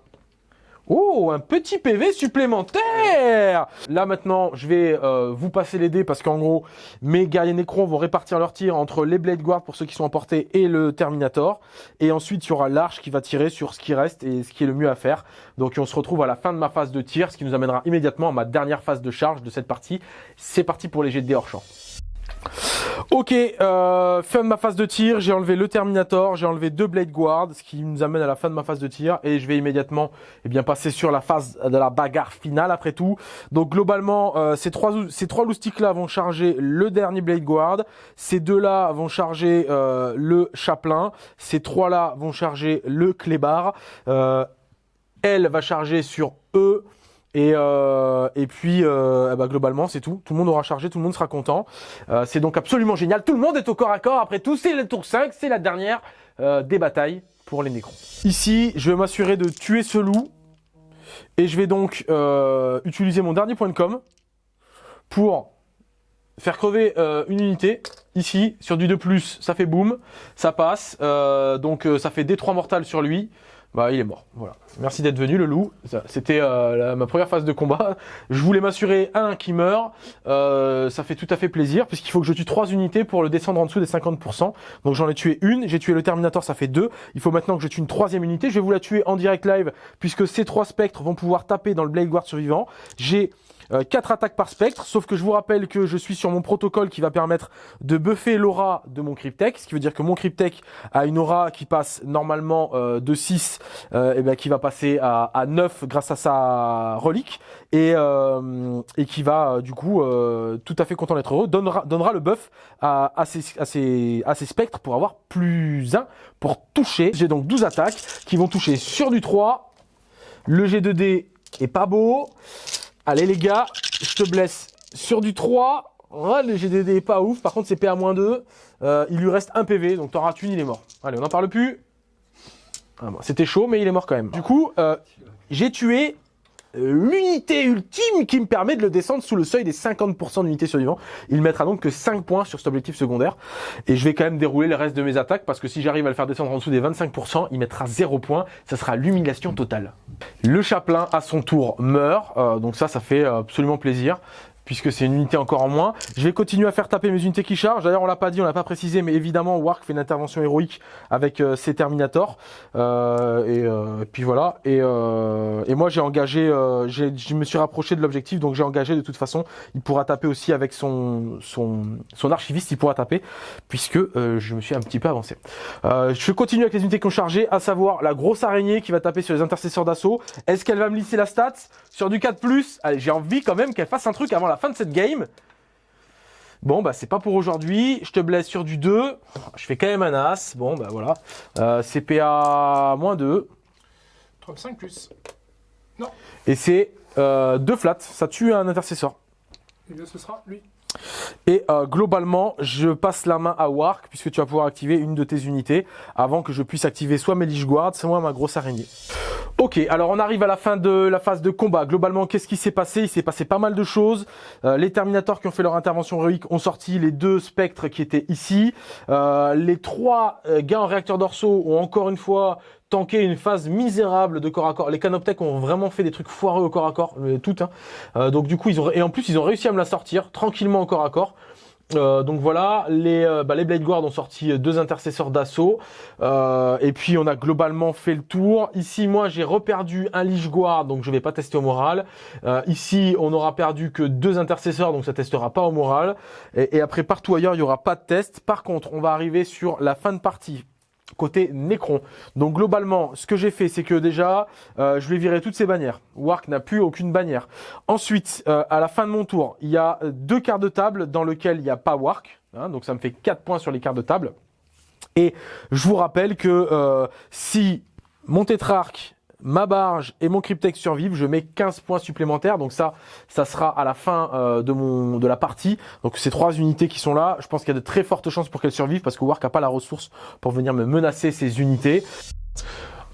Speaker 1: Oh, un petit PV supplémentaire Là maintenant, je vais euh, vous passer les dés parce qu'en gros, mes guerriers Necrons vont répartir leurs tirs entre les Blade Guard pour ceux qui sont emportés et le Terminator. Et ensuite, il y aura l'arche qui va tirer sur ce qui reste et ce qui est le mieux à faire. Donc on se retrouve à la fin de ma phase de tir, ce qui nous amènera immédiatement à ma dernière phase de charge de cette partie. C'est parti pour les jets de dés hors champ. Ok, euh, fin de ma phase de tir, j'ai enlevé le Terminator, j'ai enlevé deux Blade Guard, ce qui nous amène à la fin de ma phase de tir, et je vais immédiatement eh bien, passer sur la phase de la bagarre finale après tout. Donc globalement, euh, ces trois, ces trois loustiques là vont charger le dernier Blade Guard, ces deux là vont charger euh, le Chaplain, ces trois là vont charger le Clébar, euh, elle va charger sur eux, et, euh, et puis, euh, bah, globalement, c'est tout. Tout le monde aura chargé, tout le monde sera content. Euh, c'est donc absolument génial. Tout le monde est au corps à corps. Après tout, c'est le tour 5, c'est la dernière euh, des batailles pour les Nécrons. Ici, je vais m'assurer de tuer ce loup. Et je vais donc euh, utiliser mon dernier point de com pour faire crever euh, une unité. Ici, sur du 2+, ça fait boum, ça passe. Euh, donc ça fait D3 mortal sur lui bah il est mort. Voilà. Merci d'être venu le loup. C'était euh, ma première phase de combat. Je voulais m'assurer un qui meurt. Euh, ça fait tout à fait plaisir puisqu'il faut que je tue trois unités pour le descendre en dessous des 50%. Donc j'en ai tué une. J'ai tué le Terminator, ça fait deux. Il faut maintenant que je tue une troisième unité. Je vais vous la tuer en direct live puisque ces trois spectres vont pouvoir taper dans le Blade Guard survivant. J'ai euh, 4 attaques par spectre, sauf que je vous rappelle que je suis sur mon protocole qui va permettre de buffer l'aura de mon Cryptek, ce qui veut dire que mon Cryptek a une aura qui passe normalement euh, de 6, euh, et ben qui va passer à, à 9 grâce à sa relique, et, euh, et qui va euh, du coup, euh, tout à fait content d'être heureux, donnera, donnera le buff à, à, ces, à, ces, à ces spectres pour avoir plus 1 pour toucher. J'ai donc 12 attaques qui vont toucher sur du 3, le G2D est pas beau, Allez les gars, je te blesse sur du 3. Ouais, le GDD est pas ouf. Par contre, c'est PA-2. Euh, il lui reste un PV, donc t'en rates une, il est mort. Allez, on n'en parle plus. Ah C'était chaud, mais il est mort quand même. Du coup, euh, j'ai tué l'unité ultime qui me permet de le descendre sous le seuil des 50% d'unités survivantes. Il mettra donc que 5 points sur cet objectif secondaire. Et je vais quand même dérouler le reste de mes attaques parce que si j'arrive à le faire descendre en dessous des 25%, il mettra 0 points. Ça sera l'humiliation totale. Le chaplain à son tour meurt. Euh, donc ça, ça fait absolument plaisir puisque c'est une unité encore en moins. Je vais continuer à faire taper mes unités qui chargent. D'ailleurs, on l'a pas dit, on l'a pas précisé, mais évidemment, Wark fait une intervention héroïque avec euh, ses Terminators. Euh, et, euh, puis voilà. Et, euh, et moi, j'ai engagé, euh, je me suis rapproché de l'objectif, donc j'ai engagé de toute façon. Il pourra taper aussi avec son son son archiviste, il pourra taper, puisque euh, je me suis un petit peu avancé. je continue avec les unités qui ont chargé, à savoir la grosse araignée qui va taper sur les intercesseurs d'assaut. Est-ce qu'elle va me lisser la stat sur du 4+, allez, j'ai envie quand même qu'elle fasse un truc avant la fin de cette game. Bon, bah, c'est pas pour aujourd'hui. Je te blesse sur du 2. Je fais quand même un as. Bon, bah, voilà. Euh, CPA moins 2.
Speaker 2: 35 plus.
Speaker 1: Et c'est euh, 2 flats. Ça tue un intercesseur.
Speaker 2: Et bien ce sera lui.
Speaker 1: Et euh, globalement, je passe la main à Wark, puisque tu vas pouvoir activer une de tes unités, avant que je puisse activer soit mes Lich Guard, soit ma grosse araignée. Ok, alors on arrive à la fin de la phase de combat. Globalement, qu'est-ce qui s'est passé? Il s'est passé pas mal de choses. Euh, les Terminators qui ont fait leur intervention héroïque ont sorti les deux spectres qui étaient ici. Euh, les trois gars en réacteur dorsaux ont encore une fois tanké une phase misérable de corps à corps. Les Canoptech ont vraiment fait des trucs foireux au corps à corps, euh, tout. Hein. Euh, donc du coup, ils ont et en plus ils ont réussi à me la sortir tranquillement au corps à corps. Euh, donc voilà, les, euh, bah, les Blade Guard ont sorti euh, deux intercesseurs d'assaut. Euh, et puis on a globalement fait le tour. Ici, moi, j'ai reperdu un Lich Guard, donc je vais pas tester au moral. Ici, on aura perdu que deux intercesseurs, donc ça testera pas au moral. Et, et après, partout ailleurs, il y aura pas de test. Par contre, on va arriver sur la fin de partie côté Necron. Donc globalement, ce que j'ai fait, c'est que déjà, euh, je vais virer toutes ces bannières. Wark n'a plus aucune bannière. Ensuite, euh, à la fin de mon tour, il y a deux quarts de table dans lesquels il n'y a pas Wark. hein, donc ça me fait 4 points sur les quarts de table. Et je vous rappelle que euh, si mon tétrarque, ma barge et mon cryptex survivent, je mets 15 points supplémentaires. Donc ça, ça sera à la fin euh, de mon de la partie. Donc ces trois unités qui sont là, je pense qu'il y a de très fortes chances pour qu'elles survivent parce que Wark n'a pas la ressource pour venir me menacer ces unités.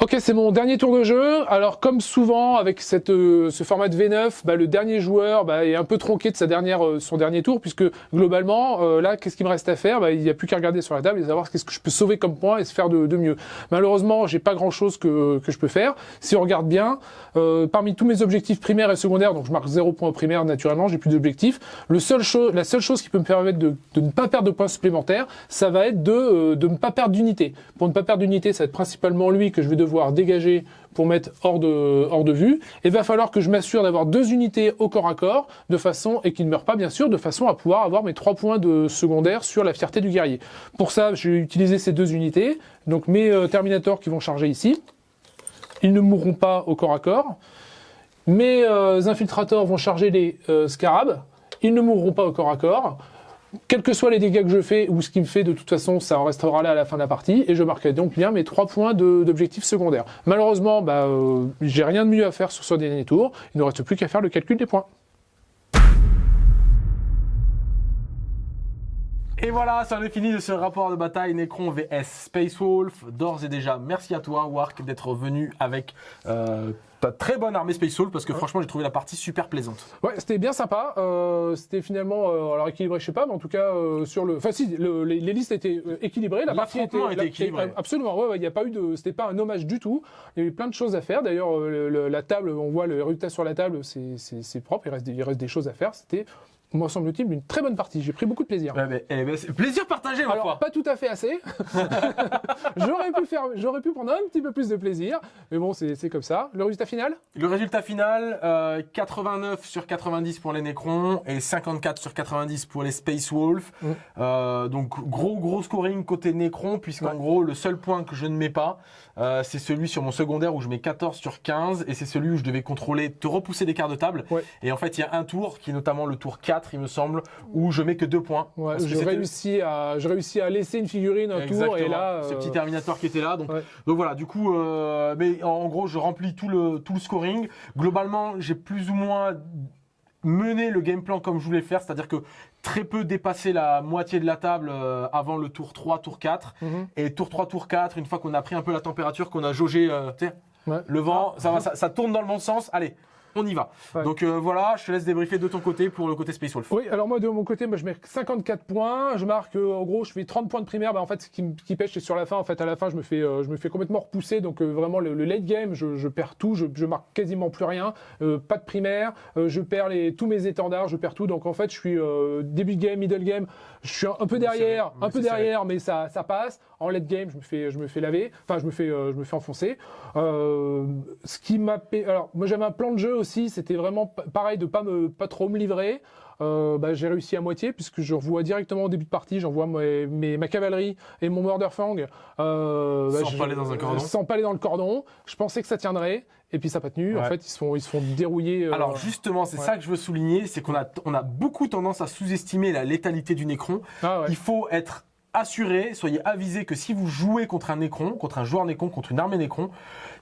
Speaker 2: Ok, c'est mon dernier tour de jeu. Alors, comme souvent avec cette, euh, ce format de V9, bah, le dernier joueur bah, est un peu tronqué de sa dernière, euh, son dernier tour, puisque globalement, euh, là, qu'est-ce qu'il me reste à faire? Bah, Il n'y a plus qu'à regarder sur la table et savoir qu'est-ce que je peux sauver comme point et se faire de, de mieux. Malheureusement, j'ai pas grand-chose que, que je peux faire. Si on regarde bien, euh, parmi tous mes objectifs primaires et secondaires, donc je marque 0 points primaire naturellement, j'ai plus d'objectifs. Seul la seule chose qui peut me permettre de, de ne pas perdre de points supplémentaires, ça va être de, euh, de ne pas perdre d'unité. Pour ne pas perdre d'unité, ça va être principalement lui que je vais devoir dégager pour mettre hors de, hors de vue. Et va falloir que je m'assure d'avoir deux unités au corps à corps, de façon, et qu'il ne meure pas bien sûr, de façon à pouvoir avoir mes trois points de secondaire sur la fierté du guerrier. Pour ça, j'ai utilisé ces deux unités, donc mes euh, Terminators qui vont charger ici. Ils ne mourront pas au corps à corps. Mes euh, infiltrators vont charger les euh, scarabs. Ils ne mourront pas au corps à corps. Quels que soient les dégâts que je fais ou ce qu'il me fait, de toute façon, ça en restera là à la fin de la partie. Et je marquerai donc bien mes trois points d'objectifs secondaires. Malheureusement, bah, euh, j'ai rien de mieux à faire sur ce dernier tour. Il ne reste plus qu'à faire le calcul des points.
Speaker 1: Et voilà, ça en est fini de ce rapport de bataille Necron vs Space Wolf. D'ores et déjà, merci à toi, Wark, d'être venu avec euh, ta très bonne armée Space Wolf parce que franchement, j'ai trouvé la partie super plaisante.
Speaker 2: Ouais, c'était bien sympa. Euh, c'était finalement, euh, alors équilibré, je sais pas, mais en tout cas sur le, enfin si, le- les, les listes étaient équilibrées. La partie était,
Speaker 1: était
Speaker 2: la-
Speaker 1: équilibré.
Speaker 2: Absolument, ouais, ouais, il n'y a pas eu de, c'était pas un hommage du tout. Il y a eu plein de choses à faire. D'ailleurs, le- le- la table, on voit le résultat sur la table, c'est- propre. Il reste, des, il reste des choses à faire. C'était, me semble-t-il, une très bonne partie. J'ai pris beaucoup de plaisir.
Speaker 1: Ouais, mais- eh plaisir partagé, ma
Speaker 2: Alors,
Speaker 1: foi.
Speaker 2: pas tout à fait assez. [laughs] j'aurais pu faire, j'aurais pu prendre un petit peu plus de plaisir, mais bon, c'est comme ça. Le résultat final?
Speaker 1: Le résultat final, euh, 89 sur 90 pour les Necrons et 54 sur 90 pour les Space Wolf.
Speaker 2: Mm.
Speaker 1: Euh, donc gros gros scoring côté Necron puisqu'en
Speaker 2: Ouais.
Speaker 1: gros le seul point que je ne mets pas, euh, c'est celui sur mon secondaire où je mets 14 sur 15 et c'est celui où je devais contrôler, te repousser des quarts de table.
Speaker 2: Ouais.
Speaker 1: Et en fait il y a un tour qui est notamment le tour 4 il me semble où je mets que deux points.
Speaker 2: Ouais,
Speaker 1: Parce que
Speaker 2: j'ai
Speaker 1: c'était-
Speaker 2: réussi à, laisser une figurine un tour et là,
Speaker 1: ce
Speaker 2: euh,
Speaker 1: petit Terminator qui était là. Donc,
Speaker 2: ouais.
Speaker 1: donc voilà, du coup, euh, mais en, en gros, je remplis tout le, tout le scoring. Globalement, j'ai plus ou moins mené le game plan comme je voulais le faire, c'est-à-dire que très peu dépassé la moitié de la table euh, avant le tour 3, tour 4.
Speaker 2: Mhm.
Speaker 1: Et tour 3, tour 4, une fois qu'on a pris un peu la température, qu'on a jaugé, euh,
Speaker 2: Ouais.
Speaker 1: le vent, ça, va, ça, ça tourne dans le bon sens. Allez, on y va.
Speaker 2: Ouais.
Speaker 1: Donc euh, voilà, je te laisse débriefer de ton côté pour le côté Space Wolf.
Speaker 2: Oui, alors moi de mon côté, moi, je mets 54 points. Je marque euh, en gros, je fais 30 points de primaire. Bah, en fait, ce qui, pêche, c'est sur la fin. En fait, à la fin, je me fais, euh, je me fais complètement repousser. Donc euh, vraiment le, le late game, je, je perds tout. Je, je marque quasiment plus rien. Euh, pas de primaire. Euh, je perds les, tous mes étendards. Je perds tout. Donc en fait, je suis euh, début de game, middle game. Je suis un, peu derrière, un peu derrière, mais ça, ça passe. en late game, je me fais, je me fais laver, enfin je me fais, euh, je me fais enfoncer. Euh, ce qui m'a, alors moi j'avais un plan de jeu aussi, c'était vraiment pareil de pas me, pas trop me livrer. Euh, bah, j'ai réussi à moitié puisque je revois directement au début de partie, j'envoie mes, ma cavalerie et mon Murderfang.
Speaker 1: Euh, bah, sans dans un cordon.
Speaker 2: Sans dans le cordon. Je pensais que ça tiendrait et puis ça n'a pas tenu. En fait, ils se font, ils se font dérouiller.
Speaker 1: Euh, Alors justement, c'est ça que je veux souligner, c'est qu'on a, on a beaucoup tendance à sous-estimer la létalité du Necron. Ah Il faut être assuré, soyez avisé que si vous jouez contre un Necron, contre un joueur Necron, contre une armée Necron,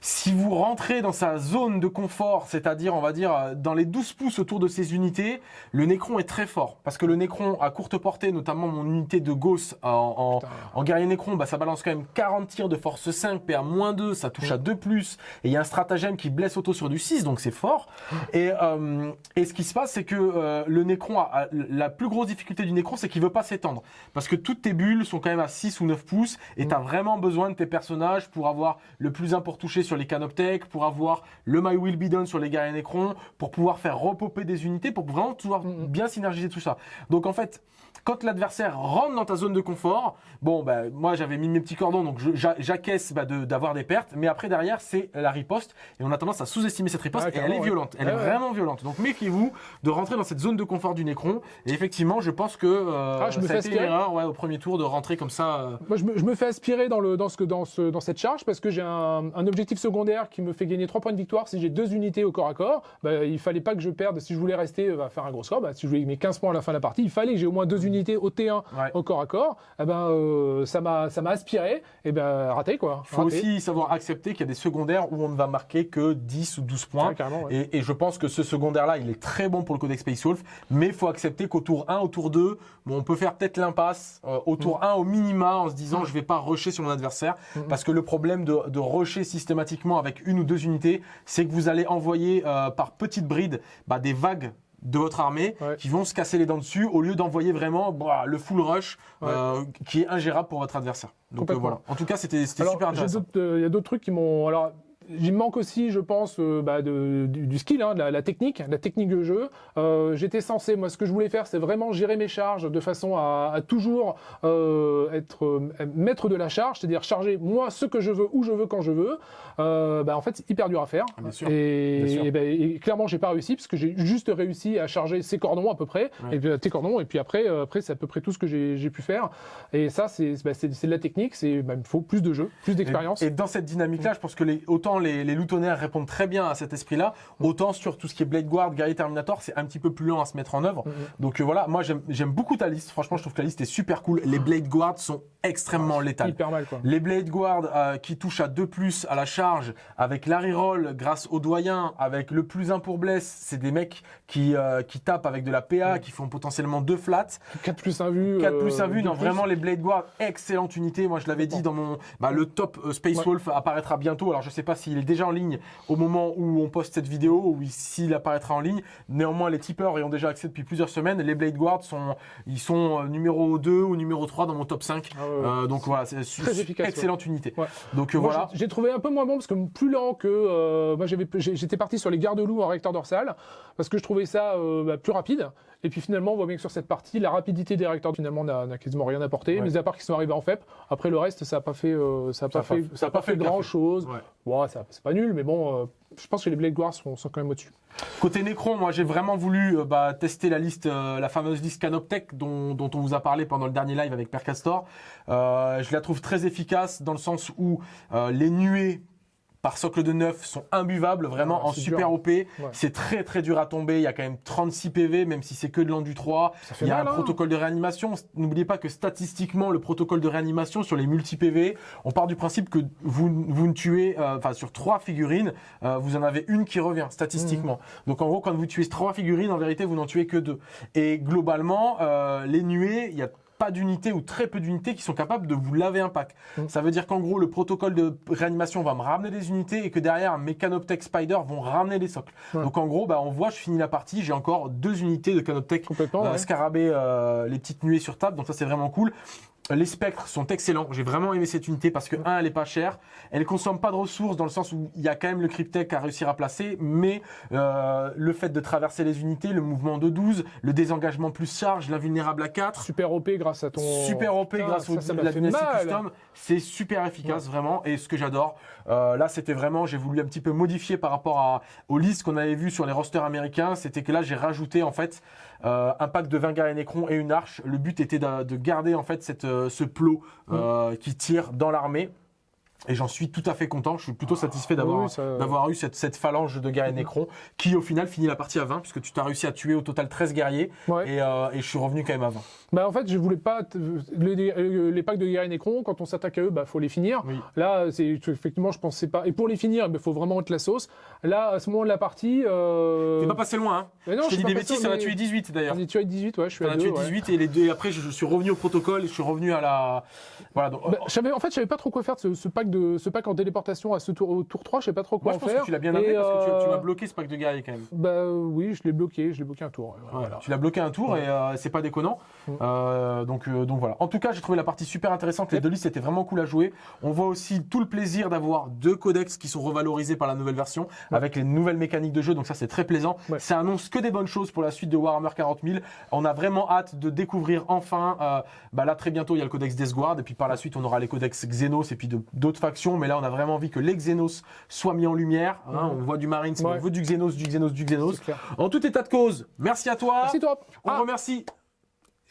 Speaker 1: si vous rentrez dans sa zone de confort, c'est-à-dire, on va dire, euh, dans les 12 pouces autour de ses unités, le Necron est très fort. Parce que le Necron, à courte portée, notamment mon unité de Gauss en, en, guerrier Necron, bah, ça balance quand même 40 tirs de force 5, PA moins 2, ça touche à 2+, plus, et il y a un stratagème qui blesse auto sur du 6, donc c'est fort. Et, euh, et ce qui se passe, c'est que euh, le Necron, a, la plus grosse difficulté du Necron, c'est qu'il veut pas s'étendre. Parce que toutes tes bulles sont quand même à 6 ou 9 pouces, et tu as vraiment besoin de tes personnages pour avoir le plus important touché sur sur les canoptech, pour avoir le My Will Be Done sur les guerriers Necron, pour pouvoir faire repopper des unités, pour vraiment pouvoir mm, mm. bien synergiser tout ça. Donc en fait, quand l'adversaire rentre dans ta zone de confort, bon, bah, moi j'avais mis mes petits cordons, donc j'acquiesce bah, d'avoir des pertes, mais après derrière c'est la riposte, et on a tendance à sous-estimer cette riposte, et elle est violente, elle est vraiment violente. Donc méfiez-vous de rentrer dans cette zone de confort du Necron, et effectivement je pense que euh, ah, je me ça a été une erreur ouais, au premier tour de rentrer comme ça. Euh.
Speaker 2: Moi je me, je me, fais aspirer dans, le, dans, ce, dans, ce, dans cette charge, parce que j'ai un, un, objectif secondaire qui me fait gagner 3 points de victoire. Si j'ai deux unités au corps à corps, bah, il fallait pas que je perde, si je voulais rester, euh, faire un gros score, bah, si je voulais mes 15 points à la fin de la partie, il fallait que j'ai au moins deux unités au T1 au corps à corps, eh ben, euh, ça m'a aspiré, et eh ben raté quoi.
Speaker 1: Il faut aussi savoir accepter qu'il y a des secondaires où on ne va marquer que 10 ou 12 points. et, et, je pense que ce secondaire-là, il est très bon pour le Codex Space Wolf, mais il faut accepter qu'au tour 1, au tour 2, bon, on peut faire peut-être l'impasse euh, au tour 1 mm. au minima en se disant mm. je vais pas rusher sur mon adversaire, mm, parce que le problème de, de rusher systématiquement avec une ou deux unités, c'est que vous allez envoyer euh, par petites brides bah, des vagues de votre armée qui vont se casser les dents dessus au lieu d'envoyer vraiment bah, le full rush euh, qui est ingérable pour votre adversaire. Donc euh, voilà. En tout cas, c'était super intéressant.
Speaker 2: Euh, il y a d'autres trucs qui m'ont. Alors, il manque aussi, je pense, euh, bah, de, du, skill, hein, de la, technique, la technique de jeu. Euh, J'étais censé, moi, ce que je voulais faire, c'est vraiment gérer mes charges de façon à, à toujours euh, être euh, maître de la charge, c'est-à-dire charger moi ce que je veux, où je veux, quand je veux. Euh, bah, en fait, c'est hyper dur à faire.
Speaker 1: Bien sûr.
Speaker 2: Et,
Speaker 1: Bien sûr.
Speaker 2: et, bah, et clairement, j'ai pas réussi parce que j'ai juste réussi à charger ces cordons à peu près, et puis tes cordons, et puis après, après, c'est à peu près tout ce que j'ai pu faire. Et ça, c'est bah, de la technique. C'est, bah, il faut plus de jeu, plus d'expérience.
Speaker 1: Et, et, dans cette dynamique-là, je pense que les, autant les, les loutonnaires répondent très bien à cet esprit-là. Autant sur tout ce qui est Blade Guard, Guerrier Terminator, c'est un petit peu plus lent à se mettre en œuvre. Mm-hmm. Donc euh, voilà, moi j'aime beaucoup ta liste. Franchement, je trouve que la liste est super cool. Les Blade Guard sont extrêmement ah, létales.
Speaker 2: Hyper mal, quoi.
Speaker 1: Les Blade Guard euh, qui touchent à 2 plus à la charge, avec la reroll grâce au doyen, avec le plus 1 pour bless, c'est des mecs qui, euh, qui tapent avec de la PA, qui font potentiellement 2 flats.
Speaker 2: 4 plus 1 vu.
Speaker 1: 4 plus 1 vu, non, vraiment les Blade Guard, excellente unité. Moi je l'avais dit dans mon. Bah, le top Space Wolf apparaîtra bientôt. Alors je sais pas s'il est déjà en ligne au moment où on poste cette vidéo ou s'il apparaîtra en ligne. Néanmoins, les tipeurs ayant déjà accès depuis plusieurs semaines, les Blade Guards sont, ils sont euh, numéro 2 ou numéro 3 dans mon top 5. Ah euh, donc voilà, c'est
Speaker 2: efficace.
Speaker 1: Excellente unité. Donc euh, voilà.
Speaker 2: J'ai trouvé un peu moins bon parce que plus lent que moi j'étais parti sur les garde-loups en recteur dorsal parce que je trouvais ça bah, plus rapide. Et puis finalement, on voit bien que sur cette partie, la rapidité des réacteurs finalement n'a quasiment rien apporté, mais à part qu'ils sont arrivés en FEP. Après le reste, ça n'a pas fait, ça a pas, fait, ça a pas fait grand chose. Ouais. c'est pas nul, mais bon, je pense que les Blade sont, quand même au-dessus.
Speaker 1: Côté Necron, moi j'ai vraiment voulu euh, bah, tester la liste, euh, la fameuse liste Canoptech dont, dont, on vous a parlé pendant le dernier live avec Percastor. Euh, je la trouve très efficace dans le sens où les nuées par socle de 9 sont imbuvables, vraiment en super OP. C'est très très dur à tomber. Il y a quand même 36 PV, même si c'est que de l'endu 3. Il y a un hein. protocole de réanimation. N'oubliez pas que statistiquement, le protocole de réanimation sur les multi-PV, on part du principe que vous, vous ne tuez, euh, enfin sur trois figurines, euh, vous en avez une qui revient statistiquement. Mmh. Donc en gros, quand vous tuez trois figurines, en vérité, vous n'en tuez que deux. Et globalement, euh, les nuées, il y a pas d'unités ou très peu d'unités qui sont capables de vous laver un pack. Mm. Ça veut dire qu'en gros, le protocole de réanimation va me ramener des unités et que derrière, mes Canoptech Spider vont ramener des socles. Donc en gros, bah, on voit, je finis la partie, j'ai encore deux unités de Canoptech
Speaker 2: euh,
Speaker 1: Scarabée, euh, les petites nuées sur table. Donc ça, c'est vraiment cool. Les spectres sont excellents. J'ai vraiment aimé cette unité parce que, un, elle est pas chère. Elle consomme pas de ressources dans le sens où il y a quand même le cryptech à réussir à placer. Mais euh, le fait de traverser les unités, le mouvement de 12, le désengagement plus charge, l'invulnérable à 4.
Speaker 2: Super OP grâce à ton.
Speaker 1: Super OP
Speaker 2: Putain,
Speaker 1: grâce
Speaker 2: ça,
Speaker 1: au
Speaker 2: ça
Speaker 1: la custom. C'est super efficace vraiment. Et ce que j'adore, euh, là c'était vraiment, j'ai voulu un petit peu modifier par rapport à, aux listes qu'on avait vues sur les rosters américains. C'était que là j'ai rajouté en fait euh, un pack de 20 guerriers Necron et une arche. Le but était de, de garder en fait cette, euh, ce plot euh, qui tire dans l'armée. Et j'en suis tout à fait content. Je suis plutôt satisfait d'avoir
Speaker 2: oui, ça-
Speaker 1: d'avoir eu cette, cette phalange de guerriers Necron qui au final finit la partie à 20 puisque tu t'as réussi à tuer au total 13 guerriers
Speaker 2: Ouais.
Speaker 1: et, euh, et je suis revenu quand même à 20.
Speaker 2: Bah en fait, je voulais pas te- les, packs de guerrier Necron quand on s'attaque à eux, bah faut les finir.
Speaker 1: Oui.
Speaker 2: Là, c'est effectivement, je pensais pas. Et pour les finir, il faut vraiment être la sauce. Là, à ce moment de la partie, euh...
Speaker 1: T'es pas passé loin, hein
Speaker 2: mais non,
Speaker 1: Je
Speaker 2: pas
Speaker 1: des bêtises, ça
Speaker 2: mais-
Speaker 1: tuer 18 d'ailleurs.
Speaker 2: Ai tué 18, ouais, je suis
Speaker 1: as
Speaker 2: deux,
Speaker 1: tué
Speaker 2: ouais.
Speaker 1: 18 et les deux, et après je, je suis revenu au protocole, je suis revenu à la. Voilà, donc.
Speaker 2: Bah, en fait, je savais pas trop quoi faire de ce, ce pack de ce pack en téléportation à ce tour au tour 3, je sais pas trop quoi
Speaker 1: moi je
Speaker 2: en
Speaker 1: pense
Speaker 2: faire.
Speaker 1: que tu l'as bien amené parce que tu, tu
Speaker 2: euh,
Speaker 1: m'as bloqué ce pack de guerriers quand même.
Speaker 2: Bah euh, oui, je l'ai bloqué, je l'ai bloqué un tour. voilà.
Speaker 1: Tu l'as bloqué un tour et euh, c'est pas déconnant. Euh, donc, euh, donc voilà. En tout cas, j'ai trouvé la partie super intéressante. Les
Speaker 2: Yep.
Speaker 1: deux listes étaient vraiment cool à jouer. On voit aussi tout le plaisir d'avoir deux codex qui sont revalorisés par la nouvelle version avec les nouvelles mécaniques de jeu. Donc ça, c'est très plaisant.
Speaker 2: Ouais.
Speaker 1: Ça annonce que des bonnes choses pour la suite de Warhammer 40 000. On a vraiment hâte de découvrir enfin. euh, bah là, très bientôt, il y a le codex Deathguard et puis par la suite, on aura les codex Xenos et puis d'autres factions. Mais là, on a vraiment envie que les Xenos soient mis en lumière. hein. On voit du Marines, mais on veut du Xenos, du Xenos, du Xenos. En tout état de cause, merci à toi.
Speaker 2: Merci toi.
Speaker 1: On
Speaker 2: Ah,
Speaker 1: remercie.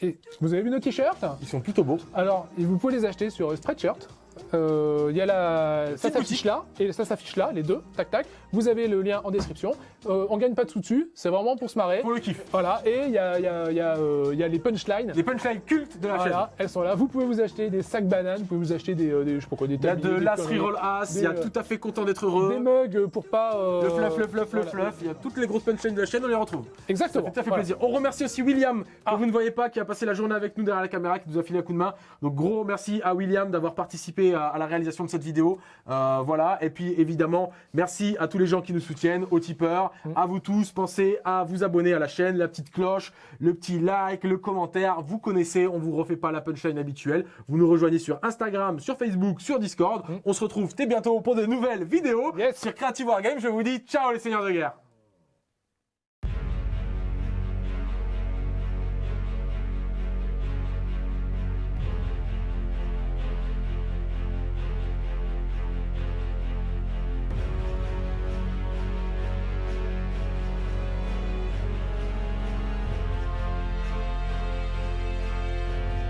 Speaker 2: Et vous avez vu nos t-shirts?
Speaker 1: Ils sont plutôt beaux.
Speaker 2: Alors, vous pouvez les acheter sur Spreadshirt. Euh, Il y a la, ça s'affiche là et ça s'affiche là, les deux, tac tac. Vous avez le lien en description. Euh, on gagne pas de sous dessus, c'est vraiment pour se marrer.
Speaker 1: Pour le kiff.
Speaker 2: Voilà, et il y a, il y a- il y a, euh, il y a les punchlines.
Speaker 1: Les punchlines cultes de la
Speaker 2: Voilà, elles sont là. Vous pouvez vous acheter des sacs bananes, vous pouvez vous acheter des, euh, des je sais pas quoi, des
Speaker 1: chaîne. Il y a de l'as reroll as, il y a
Speaker 2: euh,
Speaker 1: tout à fait content d'être heureux.
Speaker 2: des mugs pour pas. euh,
Speaker 1: Le fluff, le fluff, le fluff. Il y a toutes les grosses punchlines de la chaîne, on les retrouve. Ça
Speaker 2: Exactement.
Speaker 1: fait tout à fait
Speaker 2: Voilà.
Speaker 1: plaisir. On remercie aussi William, que
Speaker 2: Ah.
Speaker 1: vous ne voyez pas, qui a passé la journée avec nous derrière la caméra, qui nous a filé un coup de main. Donc gros merci à William d'avoir participé à, à la réalisation de cette vidéo. Euh, voilà. Et puis évidemment, merci à tous les gens qui nous soutiennent, aux tipeurs,
Speaker 2: Mm.
Speaker 1: à vous tous. Pensez à vous abonner à la chaîne, la petite cloche, le petit like, le commentaire. Vous connaissez, on vous refait pas la punchline habituelle. Vous nous rejoignez sur Instagram, sur Facebook, sur Discord.
Speaker 2: Mm.
Speaker 1: On se retrouve très bientôt pour de nouvelles vidéos
Speaker 2: Yes.
Speaker 1: sur Creative Wargame. Je vous dis ciao les seigneurs de guerre.